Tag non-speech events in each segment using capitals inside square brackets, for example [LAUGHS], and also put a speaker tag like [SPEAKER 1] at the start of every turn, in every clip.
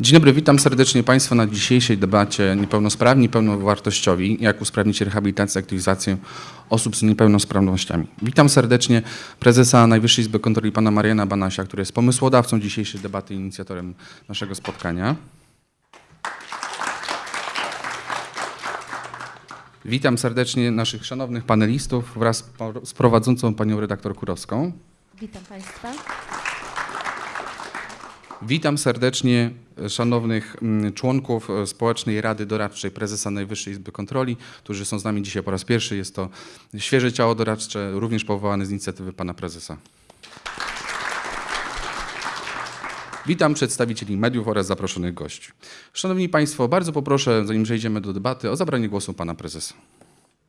[SPEAKER 1] Dzień dobry, witam serdecznie Państwa na dzisiejszej debacie Niepełnosprawni, pełnowartościowi, jak usprawnić rehabilitację, aktywizację osób z niepełnosprawnościami. Witam serdecznie prezesa Najwyższej Izby Kontroli pana Mariana Banasia, który jest pomysłodawcą dzisiejszej debaty i inicjatorem naszego spotkania. Witam serdecznie naszych szanownych panelistów wraz z prowadzącą panią redaktor Kurowską.
[SPEAKER 2] Witam Państwa.
[SPEAKER 1] Witam serdecznie e, szanownych mm, członków e, Społecznej Rady Doradczej Prezesa Najwyższej Izby Kontroli, którzy są z nami dzisiaj po raz pierwszy. Jest to świeże ciało doradcze, również powołane z inicjatywy pana prezesa. Witam przedstawicieli mediów oraz zaproszonych gości. Szanowni Państwo, bardzo poproszę, zanim przejdziemy do debaty, o zabranie głosu pana prezesa.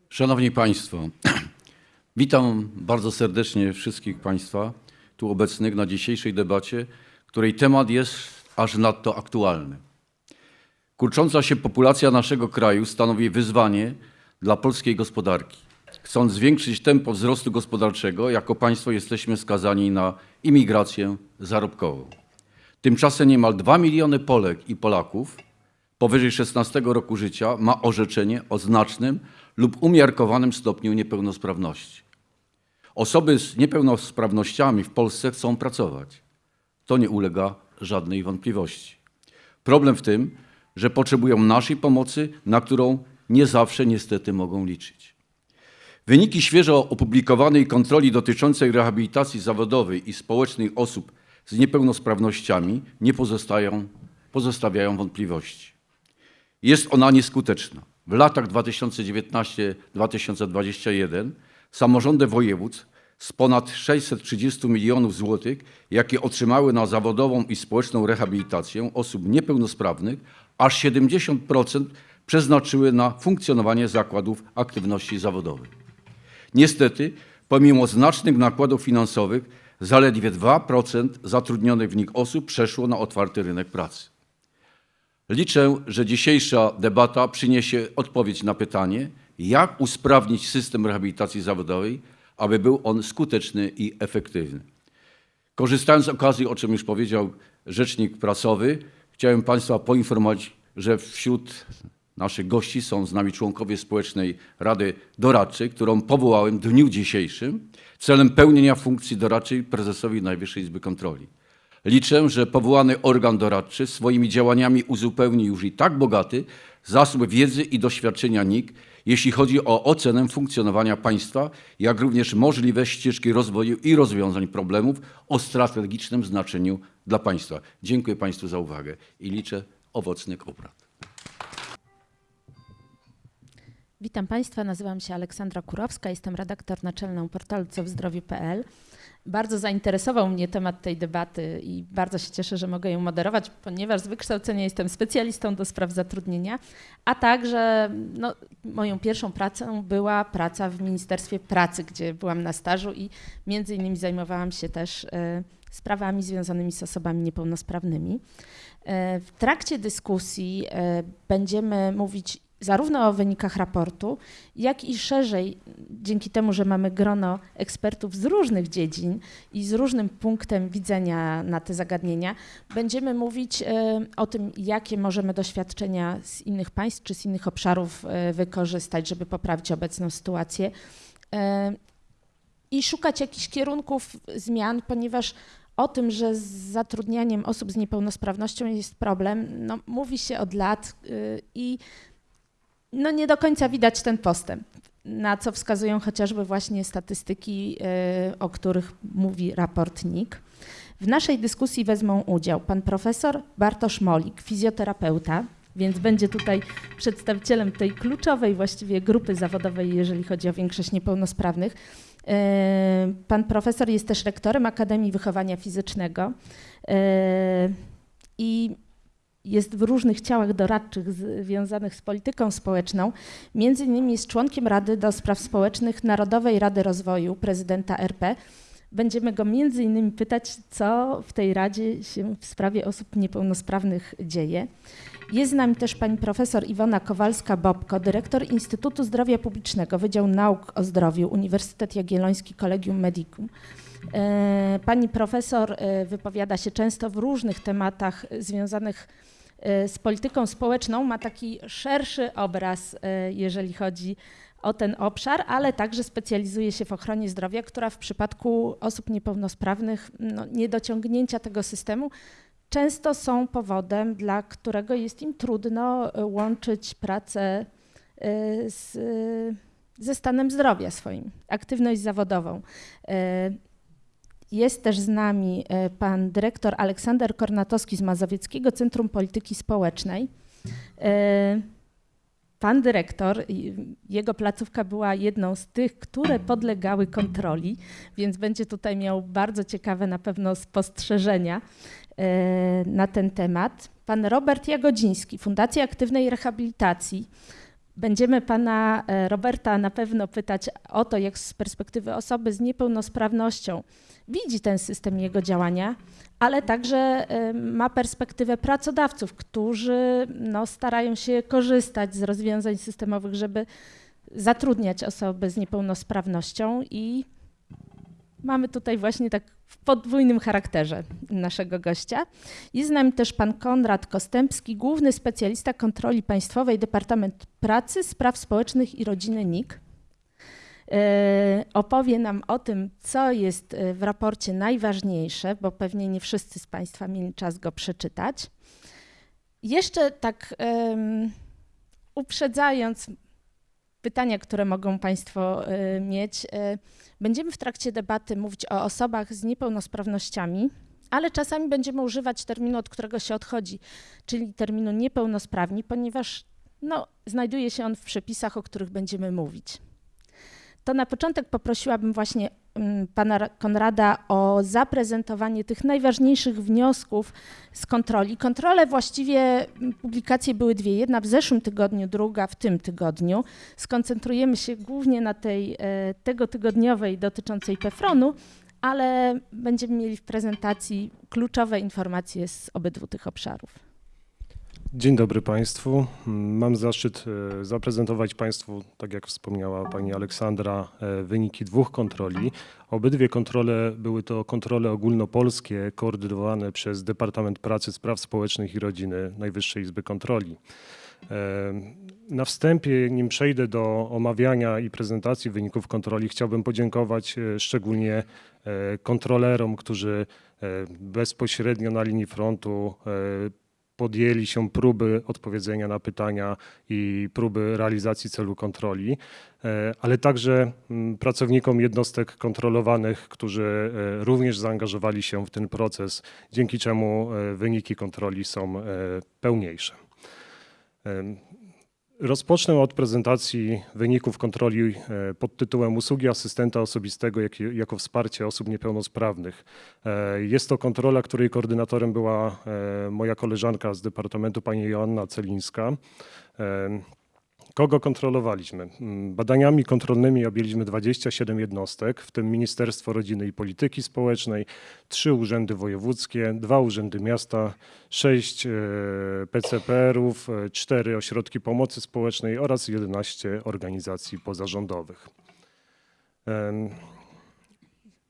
[SPEAKER 3] Szanowni Państwo, [CLEARS THROAT] witam bardzo serdecznie wszystkich Państwa tu obecnych na dzisiejszej debacie, której temat jest aż nadto aktualny. Kurcząca się populacja naszego kraju stanowi wyzwanie dla polskiej gospodarki. Chcąc zwiększyć tempo wzrostu gospodarczego, jako państwo jesteśmy skazani na imigrację zarobkową. Tymczasem niemal 2 miliony Polek i Polaków powyżej 16 roku życia ma orzeczenie o znacznym lub umiarkowanym stopniu niepełnosprawności. Osoby z niepełnosprawnościami w Polsce chcą pracować. To nie ulega żadnej wątpliwości. Problem w tym, że potrzebują naszej pomocy, na którą nie zawsze niestety mogą liczyć. Wyniki świeżo opublikowanej kontroli dotyczącej rehabilitacji zawodowej i społecznej osób z niepełnosprawnościami nie pozostawiają wątpliwości. Jest ona nieskuteczna. W latach 2019-2021 samorządy województw z ponad 630 milionów złotych, jakie otrzymały na zawodową i społeczną rehabilitację osób niepełnosprawnych, aż 70% przeznaczyły na funkcjonowanie zakładów aktywności zawodowej. Niestety, pomimo znacznych nakładów finansowych, zaledwie 2% zatrudnionych w nich osób przeszło na otwarty rynek pracy. Liczę, że dzisiejsza debata przyniesie odpowiedź na pytanie, jak usprawnić system rehabilitacji zawodowej, aby był on skuteczny i efektywny. Korzystając z okazji, o czym już powiedział rzecznik prasowy, chciałem Państwa poinformować, że wśród naszych gości są z nami członkowie Społecznej Rady Doradczej, którą powołałem w dniu dzisiejszym celem pełnienia funkcji doradczej prezesowi Najwyższej Izby Kontroli. Liczę, że powołany organ doradczy swoimi działaniami uzupełni już i tak bogaty zasób wiedzy i doświadczenia NIK, jeśli chodzi o ocenę funkcjonowania państwa, jak również możliwe ścieżki rozwoju i rozwiązań problemów o strategicznym znaczeniu dla państwa. Dziękuję Państwu za uwagę i liczę owocnych obrad.
[SPEAKER 2] Witam Państwa, nazywam się Aleksandra Kurowska, jestem redaktor naczelną portalu cowzdrowiu.pl. Bardzo zainteresował mnie temat tej debaty i bardzo się cieszę, że mogę ją moderować, ponieważ z wykształcenia jestem specjalistą do spraw zatrudnienia, a także no, moją pierwszą pracą była praca w Ministerstwie Pracy, gdzie byłam na stażu i między innymi zajmowałam się też e, sprawami związanymi z osobami niepełnosprawnymi. E, W trakcie dyskusji e, będziemy mówić zarówno o wynikach raportu, jak i szerzej, dzięki temu, że mamy grono ekspertów z różnych dziedzin i z różnym punktem widzenia na te zagadnienia, będziemy mówić e, o tym, jakie możemy doświadczenia z innych państw czy z innych obszarów e, wykorzystać, żeby poprawić obecną sytuację. E, I szukać jakichś kierunków zmian, ponieważ o tym, że z zatrudnianiem osób z niepełnosprawnością jest problem, no, mówi się od lat y, i no, nie do końca widać ten postęp, na co wskazują chociażby właśnie statystyki, y, o których mówi raport NIK. W naszej dyskusji wezmą udział pan profesor Bartosz Molik, fizjoterapeuta, więc będzie tutaj przedstawicielem tej kluczowej właściwie grupy zawodowej, jeżeli chodzi o większość niepełnosprawnych. Y, Pan profesor jest też rektorem Akademii Wychowania Fizycznego y, i jest w różnych ciałach doradczych związanych z polityką społeczną. Między innymi jest członkiem Rady do Spraw Społecznych Narodowej Rady Rozwoju prezydenta RP. Będziemy go między innymi pytać, co w tej Radzie się w sprawie osób niepełnosprawnych dzieje. Jest z nami też pani profesor Iwona Kowalska-Bobko, dyrektor Instytutu Zdrowia Publicznego, Wydział Nauk o Zdrowiu, Uniwersytet Jagielloński Collegium Medicum. E, Pani profesor e, wypowiada się często w różnych tematach związanych e, z polityką społeczną ma taki szerszy obraz, e, jeżeli chodzi o ten obszar, ale także specjalizuje się w ochronie zdrowia, która w przypadku osób niepełnosprawnych, no, niedociągnięcia tego systemu, często są powodem, dla którego jest im trudno e, łączyć pracę z, ze stanem zdrowia swoim, aktywność zawodową. Jest też z nami e, pan dyrektor Aleksander Kornatowski z Mazowieckiego Centrum Polityki Społecznej. E, Pan dyrektor, jego placówka była jedną z tych, które podlegały kontroli, więc będzie tutaj miał bardzo ciekawe na pewno spostrzeżenia e, na ten temat. Pan Robert Jagodziński, Fundacja Aktywnej Rehabilitacji. Będziemy pana e, Roberta na pewno pytać o to, jak z perspektywy osoby z niepełnosprawnością widzi ten system jego działania, ale także e, ma perspektywę pracodawców, którzy no, starają się korzystać z rozwiązań systemowych, żeby zatrudniać osoby z niepełnosprawnością i mamy tutaj właśnie tak w podwójnym charakterze naszego gościa. Jest z nami też pan Konrad Kostępski, główny specjalista kontroli państwowej Departament Pracy, Spraw Społecznych i Rodziny NIK. E, Opowie nam o tym, co jest e, w raporcie najważniejsze, bo pewnie nie wszyscy z Państwa mieli czas go przeczytać. Jeszcze tak em, uprzedzając pytania, które mogą Państwo e, mieć, e, będziemy w trakcie debaty mówić o osobach z niepełnosprawnościami, ale czasami będziemy używać terminu, od którego się odchodzi, czyli terminu niepełnosprawni, ponieważ no, znajduje się on w przepisach, o których będziemy mówić. To na początek poprosiłabym właśnie pana Ra- Konrada o zaprezentowanie tych najważniejszych wniosków z kontroli. Kontrole właściwie, mm, publikacje były dwie, jedna w zeszłym tygodniu, druga w tym tygodniu. Skoncentrujemy się głównie na tej e, tego tygodniowej dotyczącej PEFRON-u, ale będziemy mieli w prezentacji kluczowe informacje z obydwu tych obszarów.
[SPEAKER 4] Dzień dobry Państwu. Mam zaszczyt e, zaprezentować Państwu, tak jak wspomniała Pani Aleksandra, e, wyniki dwóch kontroli. Obydwie kontrole były to kontrole ogólnopolskie koordynowane przez Departament Pracy, Spraw Społecznych i Rodziny Najwyższej Izby Kontroli. E, Na wstępie, nim przejdę do omawiania i prezentacji wyników kontroli, chciałbym podziękować szczególnie kontrolerom, którzy bezpośrednio na linii frontu podjęli się próby odpowiedzenia na pytania i próby realizacji celu kontroli, e, ale także mm, pracownikom jednostek kontrolowanych, którzy e, również zaangażowali się w ten proces, dzięki czemu e, wyniki kontroli są pełniejsze. Rozpocznę od prezentacji wyników kontroli e, pod tytułem Usługi asystenta osobistego jak, jako wsparcie osób niepełnosprawnych. E, Jest to kontrola, której koordynatorem była e, moja koleżanka z Departamentu, pani Joanna Celińska. Kogo kontrolowaliśmy? Mm, Badaniami kontrolnymi objęliśmy 27 jednostek, w tym Ministerstwo Rodziny i Polityki Społecznej, trzy urzędy wojewódzkie, dwa urzędy miasta, sześć e, PCPR-ów, e, cztery ośrodki pomocy społecznej oraz 11 organizacji pozarządowych.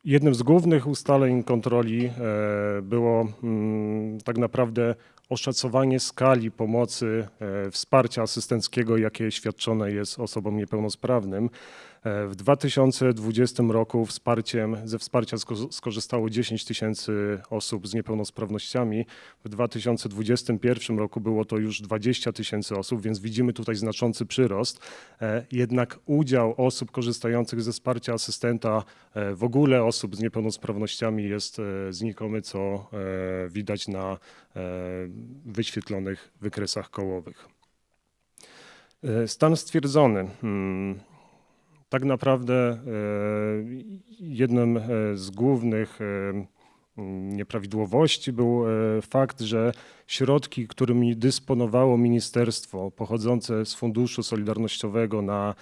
[SPEAKER 4] Jednym z głównych ustaleń kontroli e, było mm, tak naprawdę oszacowanie skali pomocy, e, wsparcia asystenckiego, jakie świadczone jest osobom niepełnosprawnym. W 2020 roku wsparciem, ze wsparcia sko- skorzystało 10 tysięcy osób z niepełnosprawnościami. W 2021 roku było to już 20 tysięcy osób, więc widzimy tutaj znaczący przyrost. E, Jednak udział osób korzystających ze wsparcia asystenta, e, w ogóle osób z niepełnosprawnościami jest e, znikomy, co widać na wyświetlonych wykresach kołowych. Stan stwierdzony. Tak naprawdę e, jednym e, z głównych e, nieprawidłowości był fakt, że środki, którymi dysponowało ministerstwo pochodzące z Funduszu Solidarnościowego na,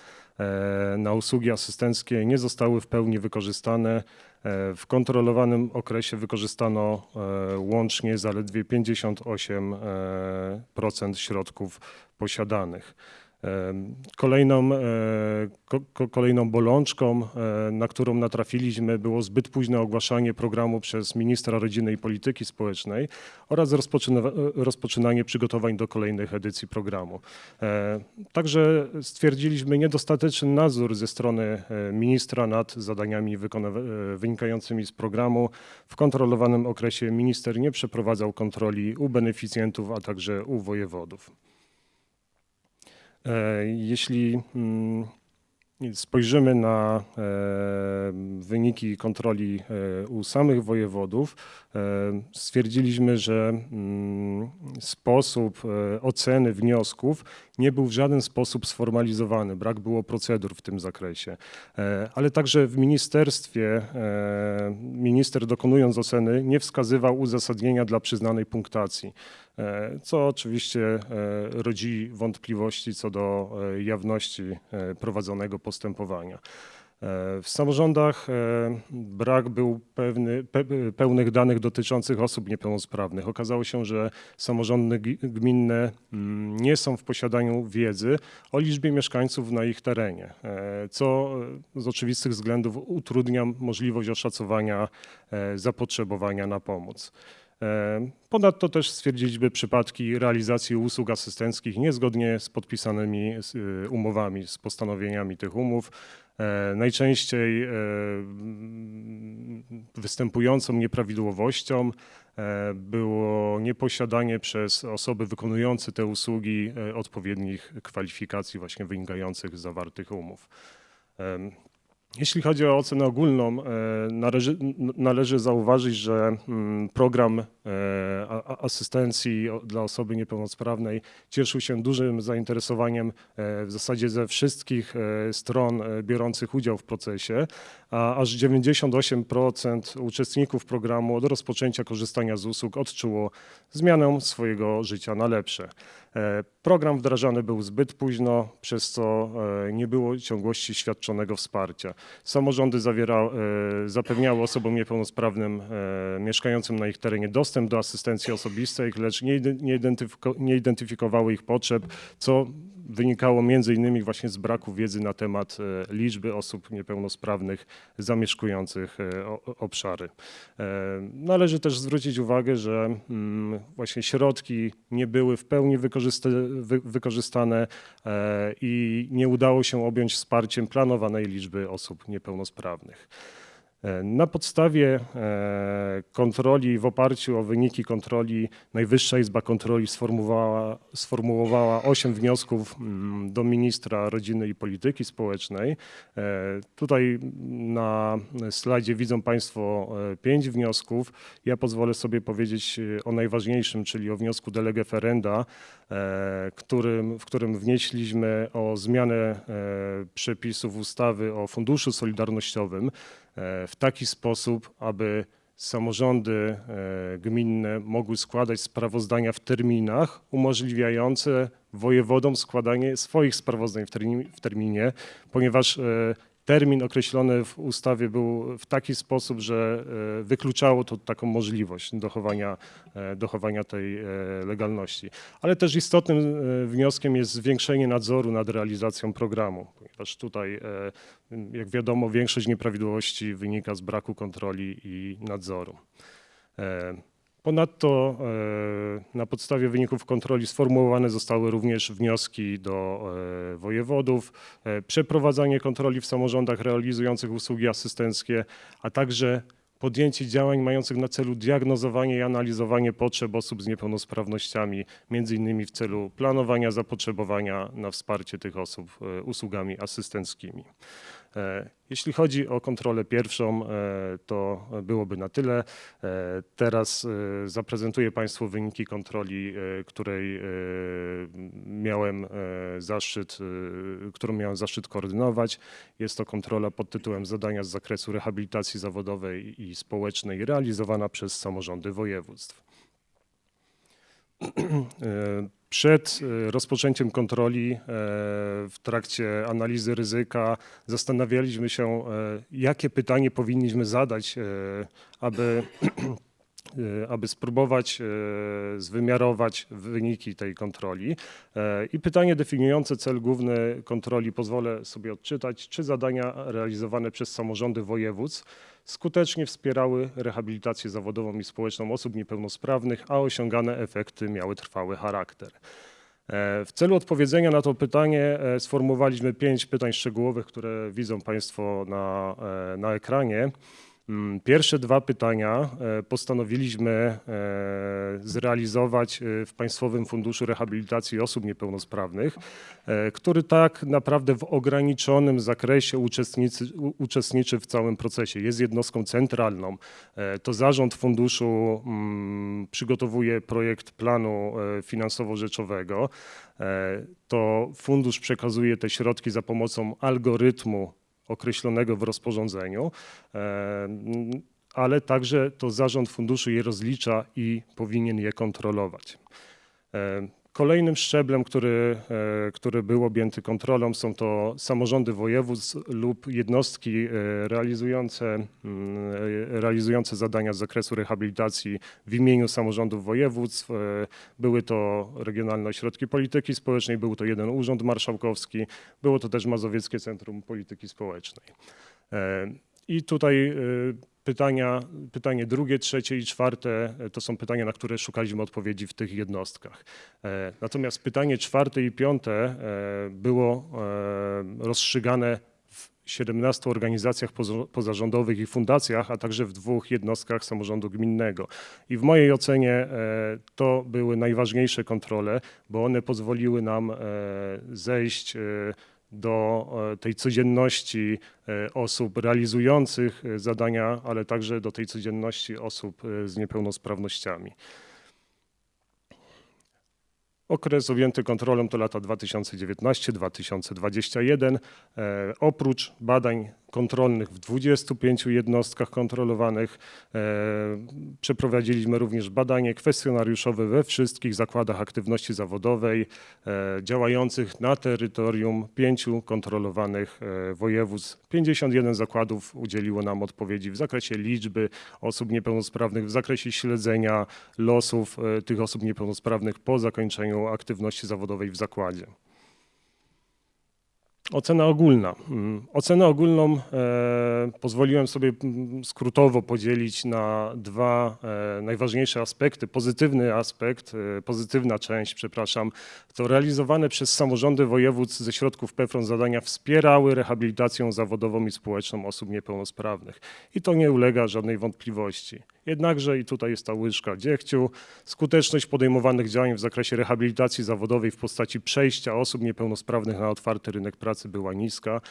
[SPEAKER 4] na usługi asystenckie nie zostały w pełni wykorzystane. W kontrolowanym okresie wykorzystano łącznie zaledwie 58% środków posiadanych. Kolejną, e, ko, ko, kolejną bolączką, e, na którą natrafiliśmy, było zbyt późne ogłaszanie programu przez ministra rodziny i polityki społecznej oraz rozpoczyna, rozpoczynanie przygotowań do kolejnych edycji programu. E, Także stwierdziliśmy niedostateczny nadzór ze strony e, ministra nad zadaniami e, wynikającymi z programu. W kontrolowanym okresie minister nie przeprowadzał kontroli u beneficjentów, a także u wojewodów. E, Jeśli mm, spojrzymy na e, wyniki kontroli e, u samych wojewodów, stwierdziliśmy, że mm, sposób oceny wniosków nie był w żaden sposób sformalizowany. Brak było procedur w tym zakresie. E, Ale także w ministerstwie e, minister dokonując oceny nie wskazywał uzasadnienia dla przyznanej punktacji e, co oczywiście rodzi wątpliwości co do jawności prowadzonego postępowania. E, W samorządach e, brak był pewny, pe, pełnych danych dotyczących osób niepełnosprawnych. Okazało się, że samorządy gminne mm, nie są w posiadaniu wiedzy o liczbie mieszkańców na ich terenie, e, co z oczywistych względów utrudnia możliwość oszacowania zapotrzebowania na pomoc. Ponadto też stwierdziliśmy przypadki realizacji usług asystenckich niezgodnie z podpisanymi umowami, z postanowieniami tych umów. E, Najczęściej e, występującą nieprawidłowością e, było nieposiadanie przez osoby wykonujące te usługi odpowiednich kwalifikacji właśnie wynikających z zawartych umów. Jeśli chodzi o ocenę ogólną, należy, należy zauważyć, że mm, program asystencji o- dla osoby niepełnosprawnej cieszył się dużym zainteresowaniem e, w zasadzie ze wszystkich e, stron e, biorących udział w procesie, a aż 98% uczestników programu od rozpoczęcia korzystania z usług odczuło zmianę swojego życia na lepsze. E, Program wdrażany był zbyt późno, przez co e, nie było ciągłości świadczonego wsparcia. Samorządy zawiera, e, zapewniały osobom niepełnosprawnym e, mieszkającym na ich terenie dostęp do asystencji osobistej, lecz nie, nie, identyfiko, nie identyfikowały ich potrzeb, co wynikało między innymi właśnie z braku wiedzy na temat e, liczby osób niepełnosprawnych zamieszkujących e, obszary. E, Należy też zwrócić uwagę, że mm, właśnie środki nie były w pełni wykorzysta, wy, wykorzystane i nie udało się objąć wsparciem planowanej liczby osób niepełnosprawnych. E, Na podstawie e, kontroli, w oparciu o wyniki kontroli, Najwyższa Izba Kontroli sformułowała, sformułowała 8 wniosków mm, do ministra rodziny i polityki społecznej. E, Tutaj na slajdzie widzą Państwo e, pięć wniosków. Ja pozwolę sobie powiedzieć o najważniejszym, czyli o wniosku de lege ferenda, którym, w którym wnieśliśmy o zmianę przepisów ustawy o Funduszu Solidarnościowym w taki sposób, aby samorządy e, gminne mogły składać sprawozdania w terminach umożliwiające wojewodom składanie swoich sprawozdań w terminie, w terminie ponieważ e, termin określony w ustawie był w taki sposób, że e, wykluczało to taką możliwość dochowania, e, dochowania tej e, legalności. Ale też istotnym wnioskiem jest zwiększenie nadzoru nad realizacją programu, ponieważ tutaj, jak wiadomo, większość nieprawidłowości wynika z braku kontroli i nadzoru. Ponadto e, na podstawie wyników kontroli sformułowane zostały również wnioski do e, wojewodów, e, przeprowadzanie kontroli w samorządach realizujących usługi asystenckie, a także podjęcie działań mających na celu diagnozowanie i analizowanie potrzeb osób z niepełnosprawnościami, między innymi w celu planowania zapotrzebowania na wsparcie tych osób usługami asystenckimi. E, Jeśli chodzi o kontrolę pierwszą, e, to byłoby na tyle. E, Teraz zaprezentuję Państwu wyniki kontroli, której miałem zaszczyt, którą miałem zaszczyt koordynować. Jest to kontrola pod tytułem Zadania z zakresu rehabilitacji zawodowej i społecznej realizowana przez samorządy województw. [CLEARS THROAT] E, Przed e, rozpoczęciem kontroli, e, w trakcie analizy ryzyka, zastanawialiśmy się, jakie pytanie powinniśmy zadać, aby [CLEARS THROAT] aby spróbować y, zwymiarować wyniki tej kontroli. E, I pytanie definiujące cel główny kontroli pozwolę sobie odczytać, czy zadania realizowane przez samorządy województw skutecznie wspierały rehabilitację zawodową i społeczną osób niepełnosprawnych, a osiągane efekty miały trwały charakter. E, W celu odpowiedzenia na to pytanie e, sformułowaliśmy pięć pytań szczegółowych, które widzą Państwo na, e, na ekranie. Mm, Pierwsze dwa pytania e, postanowiliśmy e, zrealizować e, w Państwowym Funduszu Rehabilitacji Osób Niepełnosprawnych, który tak naprawdę w ograniczonym zakresie uczestniczy, uczestniczy w całym procesie. Jest jednostką centralną. To zarząd funduszu mm, przygotowuje projekt planu finansowo-rzeczowego. To fundusz przekazuje te środki za pomocą algorytmu określonego w rozporządzeniu, e, ale także to zarząd funduszu je rozlicza i powinien je kontrolować. Kolejnym szczeblem, który, e, który był objęty kontrolą, są to samorządy województw lub jednostki e, realizujące, mm, e, realizujące zadania z zakresu rehabilitacji w imieniu samorządów województw. Były to regionalne ośrodki polityki społecznej, był to jeden urząd marszałkowski, było to też Mazowieckie Centrum Polityki Społecznej. I tutaj pytania, pytanie drugie, trzecie i czwarte e, to są pytania, na które szukaliśmy odpowiedzi w tych jednostkach. E, Natomiast pytanie czwarte i piąte e, było rozstrzygane w 17 organizacjach pozarządowych i fundacjach, a także w dwóch jednostkach samorządu gminnego. I w mojej ocenie to były najważniejsze kontrole, bo one pozwoliły nam zejść do e, tej codzienności e, osób realizujących e, zadania, ale także do tej codzienności osób z niepełnosprawnościami. Okres objęty kontrolą to lata 2019-2021. E, Oprócz badań kontrolnych w 25 jednostkach kontrolowanych e, przeprowadziliśmy również badanie kwestionariuszowe we wszystkich zakładach aktywności zawodowej e, działających na terytorium pięciu kontrolowanych e, województw. 51 zakładów udzieliło nam odpowiedzi w zakresie liczby osób niepełnosprawnych, w zakresie śledzenia losów tych osób niepełnosprawnych po zakończeniu aktywności zawodowej w zakładzie. Ocena ogólna. Mm, Ocenę ogólną e, pozwoliłem sobie mm, skrótowo podzielić na dwa e, najważniejsze aspekty. Pozytywny aspekt, e, pozytywna część, przepraszam, to realizowane przez samorządy województw ze środków PEFRON zadania wspierały rehabilitację zawodową i społeczną osób niepełnosprawnych. I to nie ulega żadnej wątpliwości. Jednakże, i tutaj jest ta łyżka dziegciu, skuteczność podejmowanych działań w zakresie rehabilitacji zawodowej w postaci przejścia osób niepełnosprawnych na otwarty rynek pracy była niska,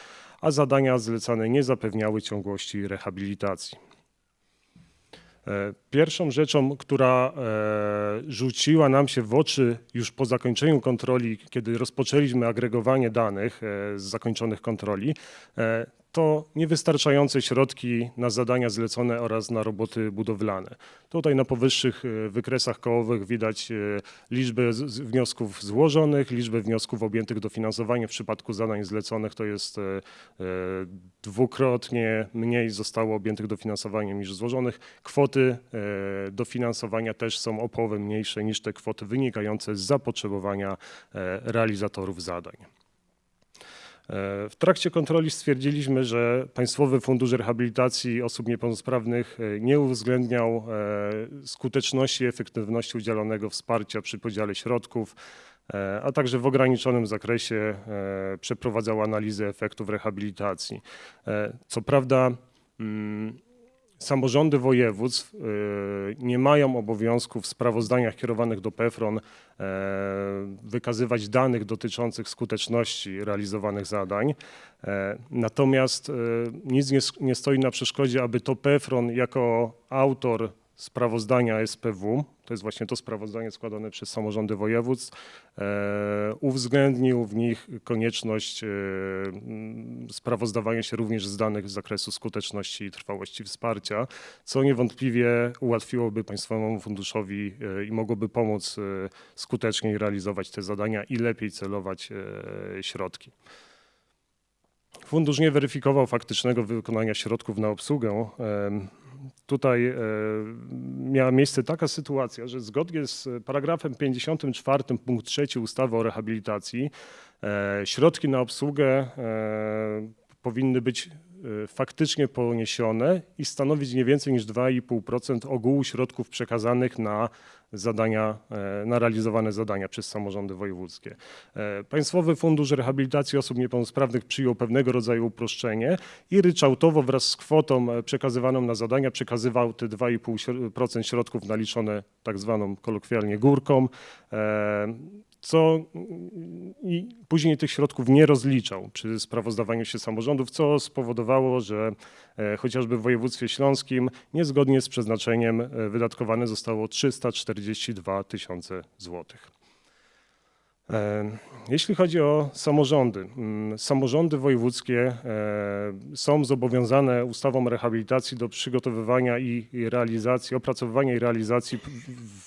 [SPEAKER 4] a zadania zlecane nie zapewniały ciągłości rehabilitacji. E, Pierwszą rzeczą, która e, rzuciła nam się w oczy już po zakończeniu kontroli, kiedy rozpoczęliśmy agregowanie danych e, z zakończonych kontroli, to niewystarczające środki na zadania zlecone oraz na roboty budowlane. Tutaj na powyższych e, wykresach kołowych widać e, liczbę wniosków złożonych, liczbę wniosków objętych dofinansowaniem. W przypadku zadań zleconych to jest e, dwukrotnie mniej zostało objętych dofinansowaniem niż złożonych. Kwoty dofinansowania też są o połowę mniejsze niż te kwoty wynikające z zapotrzebowania realizatorów zadań. W trakcie kontroli stwierdziliśmy, że Państwowy Fundusz Rehabilitacji Osób Niepełnosprawnych e, nie uwzględniał e, skuteczności i efektywności udzielonego wsparcia przy podziale środków, e, a także w ograniczonym zakresie przeprowadzał analizę efektów rehabilitacji. Co prawda, mm, samorządy województw e, nie mają obowiązku w sprawozdaniach kierowanych do PEFRON e, wykazywać danych dotyczących skuteczności realizowanych zadań. E, Natomiast e, nic nie, stoi na przeszkodzie, aby to PEFRON jako autor sprawozdania SPW, to jest właśnie to sprawozdanie składane przez samorządy województw, e, uwzględnił w nich konieczność e, sprawozdawania się również z danych z zakresu skuteczności i trwałości wsparcia, co niewątpliwie ułatwiłoby Państwowemu Funduszowi e, i mogłoby pomóc skuteczniej realizować te zadania i lepiej celować środki. Fundusz nie weryfikował faktycznego wykonania środków na obsługę tutaj e, miała miejsce taka sytuacja, że zgodnie z paragrafem 54 punkt 3 ustawy o rehabilitacji e, środki na obsługę e, powinny być faktycznie poniesione i stanowić nie więcej niż 2,5% ogółu środków przekazanych na zadania, e, na realizowane zadania przez samorządy wojewódzkie. E, Państwowy Fundusz Rehabilitacji Osób Niepełnosprawnych przyjął pewnego rodzaju uproszczenie i ryczałtowo wraz z kwotą e, przekazywaną na zadania przekazywał te 2,5% środków naliczone tak zwaną kolokwialnie górką, co i później tych środków nie rozliczał przy sprawozdawaniu się samorządów, co spowodowało, że e, chociażby w województwie śląskim niezgodnie z przeznaczeniem e, wydatkowane zostało 342 tysiące złotych. E, Jeśli chodzi o samorządy, mm, samorządy wojewódzkie e, są zobowiązane ustawą rehabilitacji do przygotowywania i realizacji, opracowywania i realizacji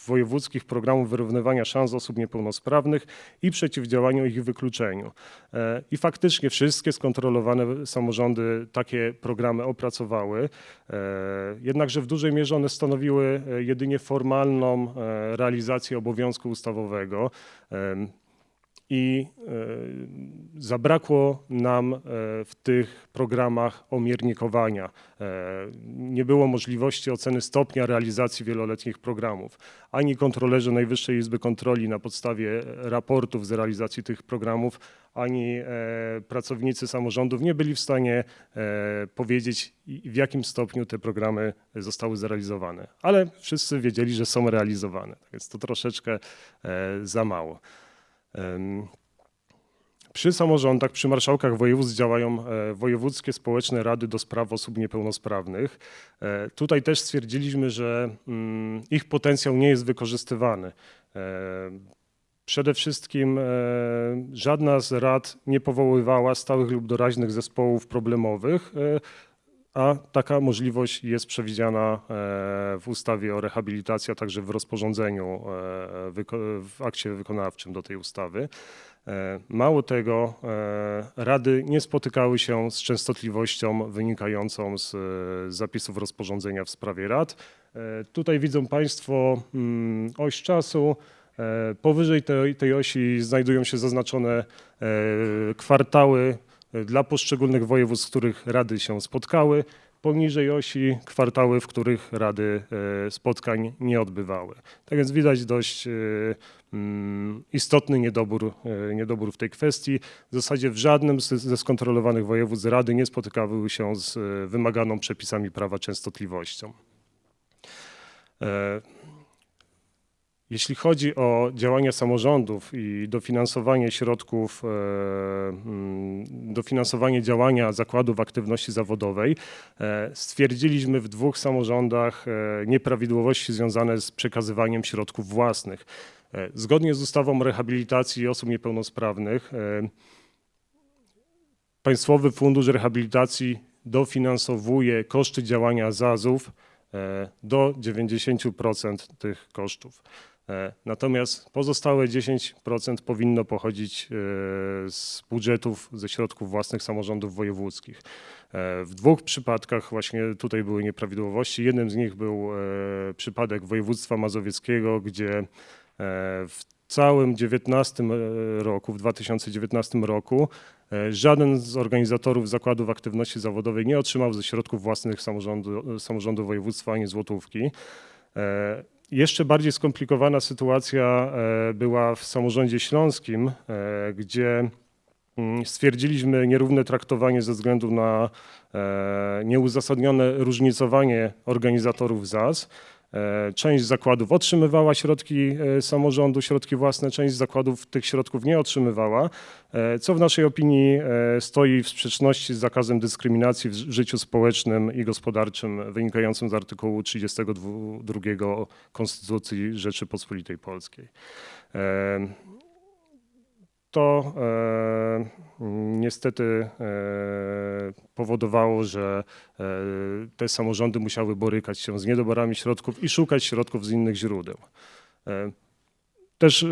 [SPEAKER 4] wojewódzkich programów wyrównywania szans osób niepełnosprawnych i przeciwdziałaniu ich wykluczeniu. E, I faktycznie wszystkie skontrolowane samorządy takie programy opracowały, jednakże w dużej mierze one stanowiły jedynie formalną realizację obowiązku ustawowego. I e, zabrakło nam e, w tych programach omiernikowania. E, Nie było możliwości oceny stopnia realizacji wieloletnich programów. Ani kontrolerzy Najwyższej Izby Kontroli na podstawie raportów z realizacji tych programów, ani pracownicy samorządów nie byli w stanie powiedzieć, w jakim stopniu te programy zostały zrealizowane. Ale wszyscy wiedzieli, że są realizowane. Tak Więc to troszeczkę za mało. Przy samorządach, przy marszałkach województw działają e, wojewódzkie społeczne rady do spraw osób niepełnosprawnych. E, Tutaj też stwierdziliśmy, że mm, ich potencjał nie jest wykorzystywany. E, Przede wszystkim żadna z rad nie powoływała stałych lub doraźnych zespołów problemowych, a taka możliwość jest przewidziana e, w ustawie o rehabilitacji, a także w rozporządzeniu, e, w akcie wykonawczym do tej ustawy. E, Mało tego, rady nie spotykały się z częstotliwością wynikającą z zapisów rozporządzenia w sprawie rad. Tutaj widzą Państwo mm, oś czasu. Powyżej tej, tej osi znajdują się zaznaczone kwartały dla poszczególnych województw, w których rady się spotkały. Poniżej osi kwartały, w których rady e, spotkań nie odbywały. Tak więc widać dość e, mm, istotny niedobór, e, niedobór w tej kwestii. W zasadzie w żadnym ze skontrolowanych województw rady nie spotykały się z wymaganą przepisami prawa częstotliwością. Jeśli chodzi o działania samorządów i dofinansowanie środków, e, mm, dofinansowanie działania zakładów aktywności zawodowej, e, stwierdziliśmy w dwóch samorządach e, nieprawidłowości związane z przekazywaniem środków własnych. Zgodnie z ustawą o rehabilitacji osób niepełnosprawnych, Państwowy Fundusz Rehabilitacji dofinansowuje koszty działania ZAZ-ów do 90% tych kosztów. E, Natomiast pozostałe 10% powinno pochodzić e, z budżetów, ze środków własnych samorządów wojewódzkich. E, W dwóch przypadkach właśnie tutaj były nieprawidłowości. Jednym z nich był przypadek województwa mazowieckiego, gdzie w całym 19 roku, w 2019 roku żaden z organizatorów zakładów aktywności zawodowej nie otrzymał ze środków własnych samorządu, samorządu województwa ani złotówki. Jeszcze bardziej skomplikowana sytuacja e, była w samorządzie śląskim, e, gdzie mm, stwierdziliśmy nierówne traktowanie ze względu na e, nieuzasadnione różnicowanie organizatorów ZAS. E, Część zakładów otrzymywała środki e, samorządu, środki własne, część zakładów tych środków nie otrzymywała, e, co w naszej opinii stoi w sprzeczności z zakazem dyskryminacji w życiu społecznym i gospodarczym wynikającym z artykułu 32 Konstytucji Rzeczypospolitej Polskiej. To e, niestety e, powodowało, że e, te samorządy musiały borykać się z niedoborami środków i szukać środków z innych źródeł. Też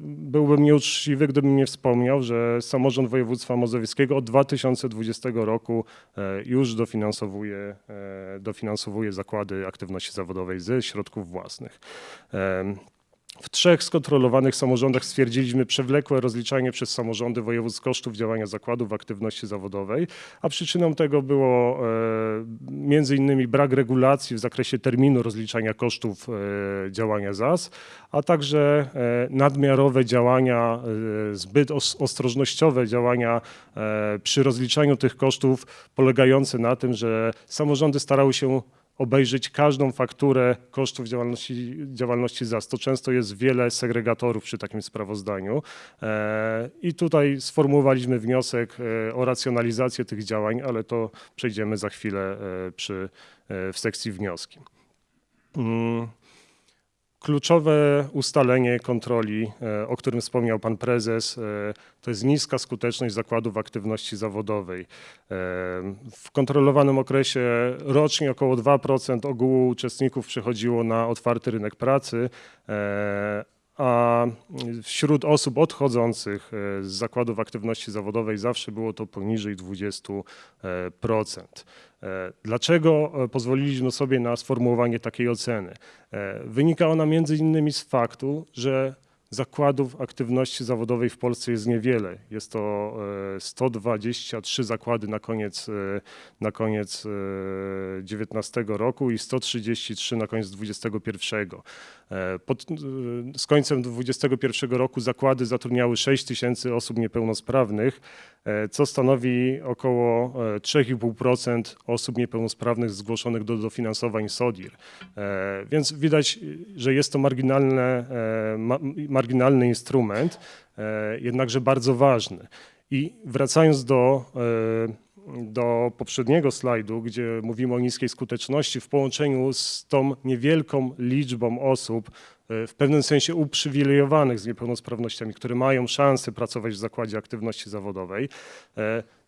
[SPEAKER 4] byłbym nieuczciwy, gdybym nie wspomniał, że samorząd województwa mazowieckiego od 2020 roku już dofinansowuje, dofinansowuje zakłady aktywności zawodowej ze środków własnych. W trzech skontrolowanych samorządach stwierdziliśmy przewlekłe rozliczanie przez samorządy województw kosztów działania zakładów aktywności zawodowej, a przyczyną tego było e, między innymi brak regulacji w zakresie terminu rozliczania kosztów e, działania ZAS, a także e, nadmiarowe działania, zbyt os- ostrożnościowe działania przy rozliczaniu tych kosztów polegające na tym, że samorządy starały się obejrzeć każdą fakturę kosztów działalności, działalności ZAS. To często jest wiele segregatorów przy takim sprawozdaniu. E, I tutaj sformułowaliśmy wniosek e, o racjonalizację tych działań, ale to przejdziemy za chwilę e, przy, w sekcji wnioski. Kluczowe ustalenie kontroli, e, o którym wspomniał pan prezes, e, to jest niska skuteczność zakładów aktywności zawodowej. E, W kontrolowanym okresie rocznie około 2% ogółu uczestników przechodziło na otwarty rynek pracy, a wśród osób odchodzących e, z zakładów aktywności zawodowej zawsze było to poniżej 20%. E, Dlaczego e, pozwoliliśmy sobie na sformułowanie takiej oceny? Wynika ona między innymi z faktu, że zakładów aktywności zawodowej w Polsce jest niewiele. Jest to e, 123 zakłady na koniec, e, na koniec 19 roku i 133 na koniec 21. E, Pod, e, z końcem 2021 roku zakłady zatrudniały 6 tysięcy osób niepełnosprawnych, e, co stanowi około e, 3,5% osób niepełnosprawnych zgłoszonych do dofinansowań SODIR. E, Więc widać, że jest to marginalne, e, ma, marginalny instrument, e, jednakże bardzo ważny. I wracając do, e, do poprzedniego slajdu, gdzie mówimy o niskiej skuteczności w połączeniu z tą niewielką liczbą osób, e, w pewnym sensie uprzywilejowanych z niepełnosprawnościami, które mają szansę pracować w zakładzie aktywności zawodowej,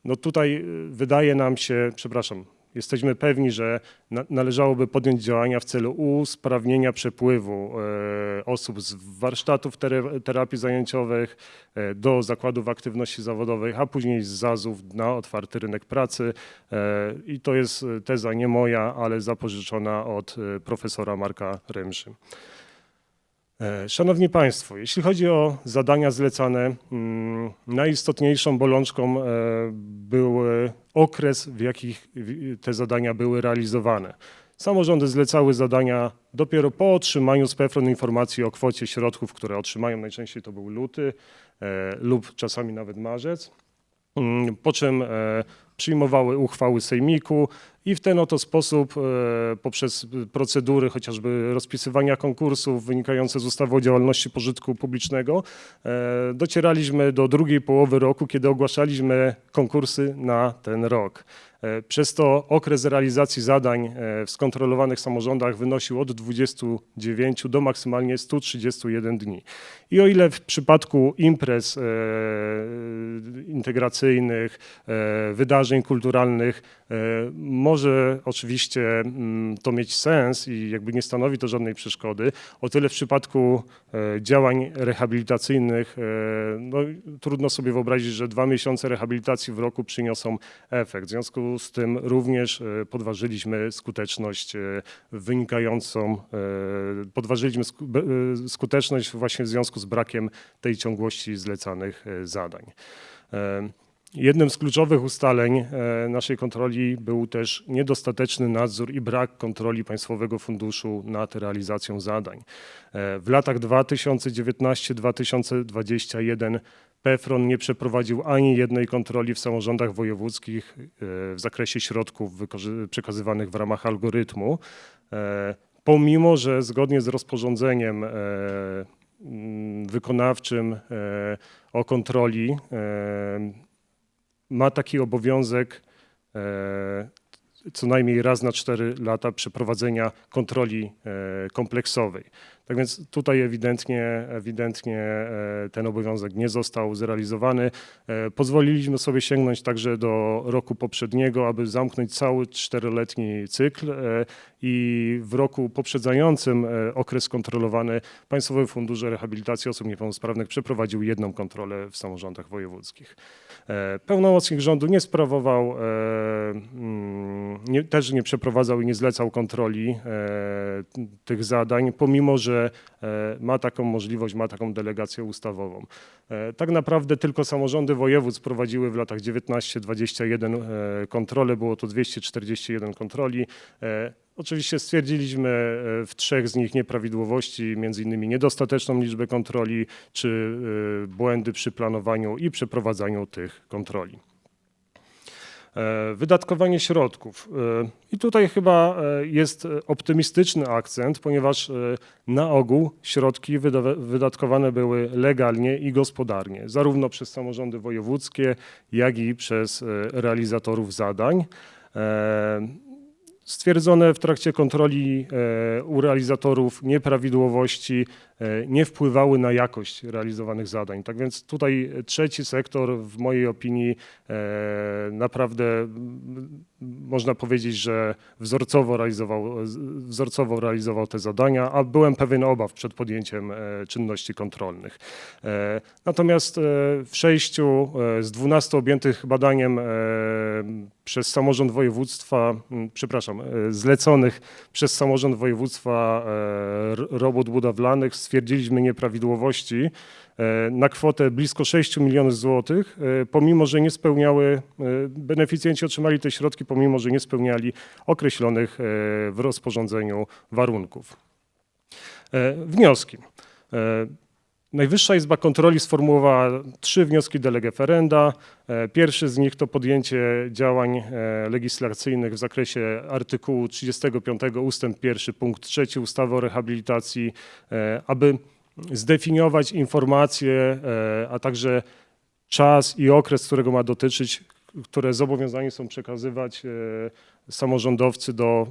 [SPEAKER 4] no tutaj wydaje nam się, przepraszam, jesteśmy pewni, że na, należałoby podjąć działania w celu usprawnienia przepływu e, osób z warsztatów terapii zajęciowych e, do zakładów aktywności zawodowej, a później z ZAZ-ów na otwarty rynek pracy. E, I to jest teza nie moja, ale zapożyczona od profesora Marka Remszy. E, Szanowni Państwo, jeśli chodzi o zadania zlecane, mm, najistotniejszą bolączką e, był okres, w jakich te zadania były realizowane. Samorządy zlecały zadania dopiero po otrzymaniu z PFRON informacji o kwocie środków, które otrzymają. Najczęściej to był luty e, lub czasami nawet marzec. Mm, Po czym przyjmowały uchwały sejmiku i w ten oto sposób e, poprzez procedury chociażby rozpisywania konkursów wynikające z ustawy o działalności pożytku publicznego e, docieraliśmy do drugiej połowy roku, kiedy ogłaszaliśmy konkursy na ten rok. E, Przez to okres realizacji zadań e, w skontrolowanych samorządach wynosił od 29 do maksymalnie 131 dni. I o ile w przypadku imprez e, integracyjnych, wydarzeń kulturalnych może oczywiście mm, to mieć sens i jakby nie stanowi to żadnej przeszkody, o tyle w przypadku działań rehabilitacyjnych no, trudno sobie wyobrazić, że dwa miesiące rehabilitacji w roku przyniosą efekt. W związku z tym również e, podważyliśmy skuteczność e, wynikającą, e, podważyliśmy skuteczność właśnie w związku z brakiem tej ciągłości zlecanych zadań. Jednym z kluczowych ustaleń e, naszej kontroli był też niedostateczny nadzór i brak kontroli Państwowego Funduszu nad realizacją zadań. E, W latach 2019-2021 PFRON nie przeprowadził ani jednej kontroli w samorządach wojewódzkich e, w zakresie środków przekazywanych w ramach algorytmu, pomimo że zgodnie z rozporządzeniem wykonawczym o kontroli ma taki obowiązek e, co najmniej raz na cztery lata przeprowadzenia kontroli e, kompleksowej. Tak więc tutaj ewidentnie, ewidentnie e, ten obowiązek nie został zrealizowany. E, Pozwoliliśmy sobie sięgnąć także do roku poprzedniego, aby zamknąć cały czteroletni cykl e, i w roku poprzedzającym okres kontrolowany Państwowy Fundusz Rehabilitacji Osób Niepełnosprawnych przeprowadził jedną kontrolę w samorządach wojewódzkich. Pełnomocnik rządu nie sprawował, mm, nie, też nie przeprowadzał i nie zlecał kontroli tych zadań, pomimo że e, ma taką możliwość, ma taką delegację ustawową. E, Tak naprawdę tylko samorządy województw prowadziły w latach 19-21 e, kontrole, było to 241 kontroli. Oczywiście stwierdziliśmy w trzech z nich nieprawidłowości, między innymi niedostateczną liczbę kontroli czy błędy przy planowaniu i przeprowadzaniu tych kontroli. E, Wydatkowanie środków. E, I tutaj chyba e, jest optymistyczny akcent, ponieważ na ogół środki wydatkowane były legalnie i gospodarnie, zarówno przez samorządy wojewódzkie, jak i przez realizatorów zadań. Stwierdzone w trakcie kontroli e, u realizatorów nieprawidłowości e, nie wpływały na jakość realizowanych zadań. Tak więc tutaj trzeci sektor, w mojej opinii, e, naprawdę można powiedzieć, że wzorcowo realizował, wzorcowo realizował te zadania, a byłem pewien obaw przed podjęciem czynności kontrolnych. Natomiast w sześciu z 12 objętych badaniem przez samorząd województwa, przepraszam, e, zleconych przez samorząd województwa e, robót budowlanych stwierdziliśmy nieprawidłowości e, na kwotę blisko 6 milionów złotych, pomimo że nie spełniały, beneficjenci otrzymali te środki, pomimo że nie spełniali określonych w rozporządzeniu warunków. Wnioski. Najwyższa Izba Kontroli sformułowała trzy wnioski de Pierwszy z nich to podjęcie działań e, legislacyjnych w zakresie artykułu 35 ustęp 1 punkt 3 ustawy o rehabilitacji, e, aby zdefiniować informacje, e, a także czas i okres, którego ma dotyczyć, które zobowiązani są przekazywać samorządowcy do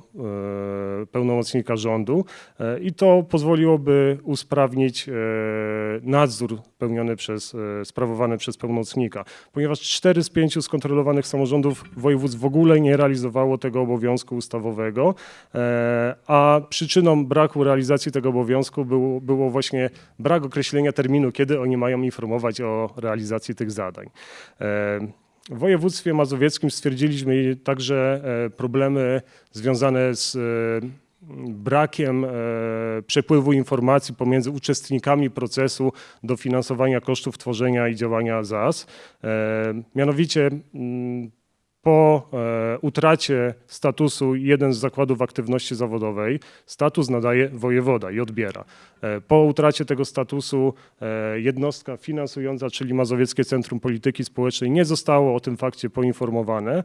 [SPEAKER 4] e, pełnomocnika rządu E, i to pozwoliłoby usprawnić e, nadzór pełniony przez, sprawowany przez pełnomocnika, ponieważ cztery z pięciu skontrolowanych samorządów województw w ogóle nie realizowało tego obowiązku ustawowego, a przyczyną braku realizacji tego obowiązku było, było właśnie brak określenia terminu, kiedy oni mają informować o realizacji tych zadań. W województwie mazowieckim stwierdziliśmy także e, problemy związane z e, brakiem e, przepływu informacji pomiędzy uczestnikami procesu dofinansowania kosztów tworzenia i działania ZAS. Mianowicie mm, po e, utracie statusu jeden z zakładów aktywności zawodowej, status nadaje wojewoda i odbiera. E, Po utracie tego statusu e, jednostka finansująca, czyli Mazowieckie Centrum Polityki Społecznej, nie zostało o tym fakcie poinformowane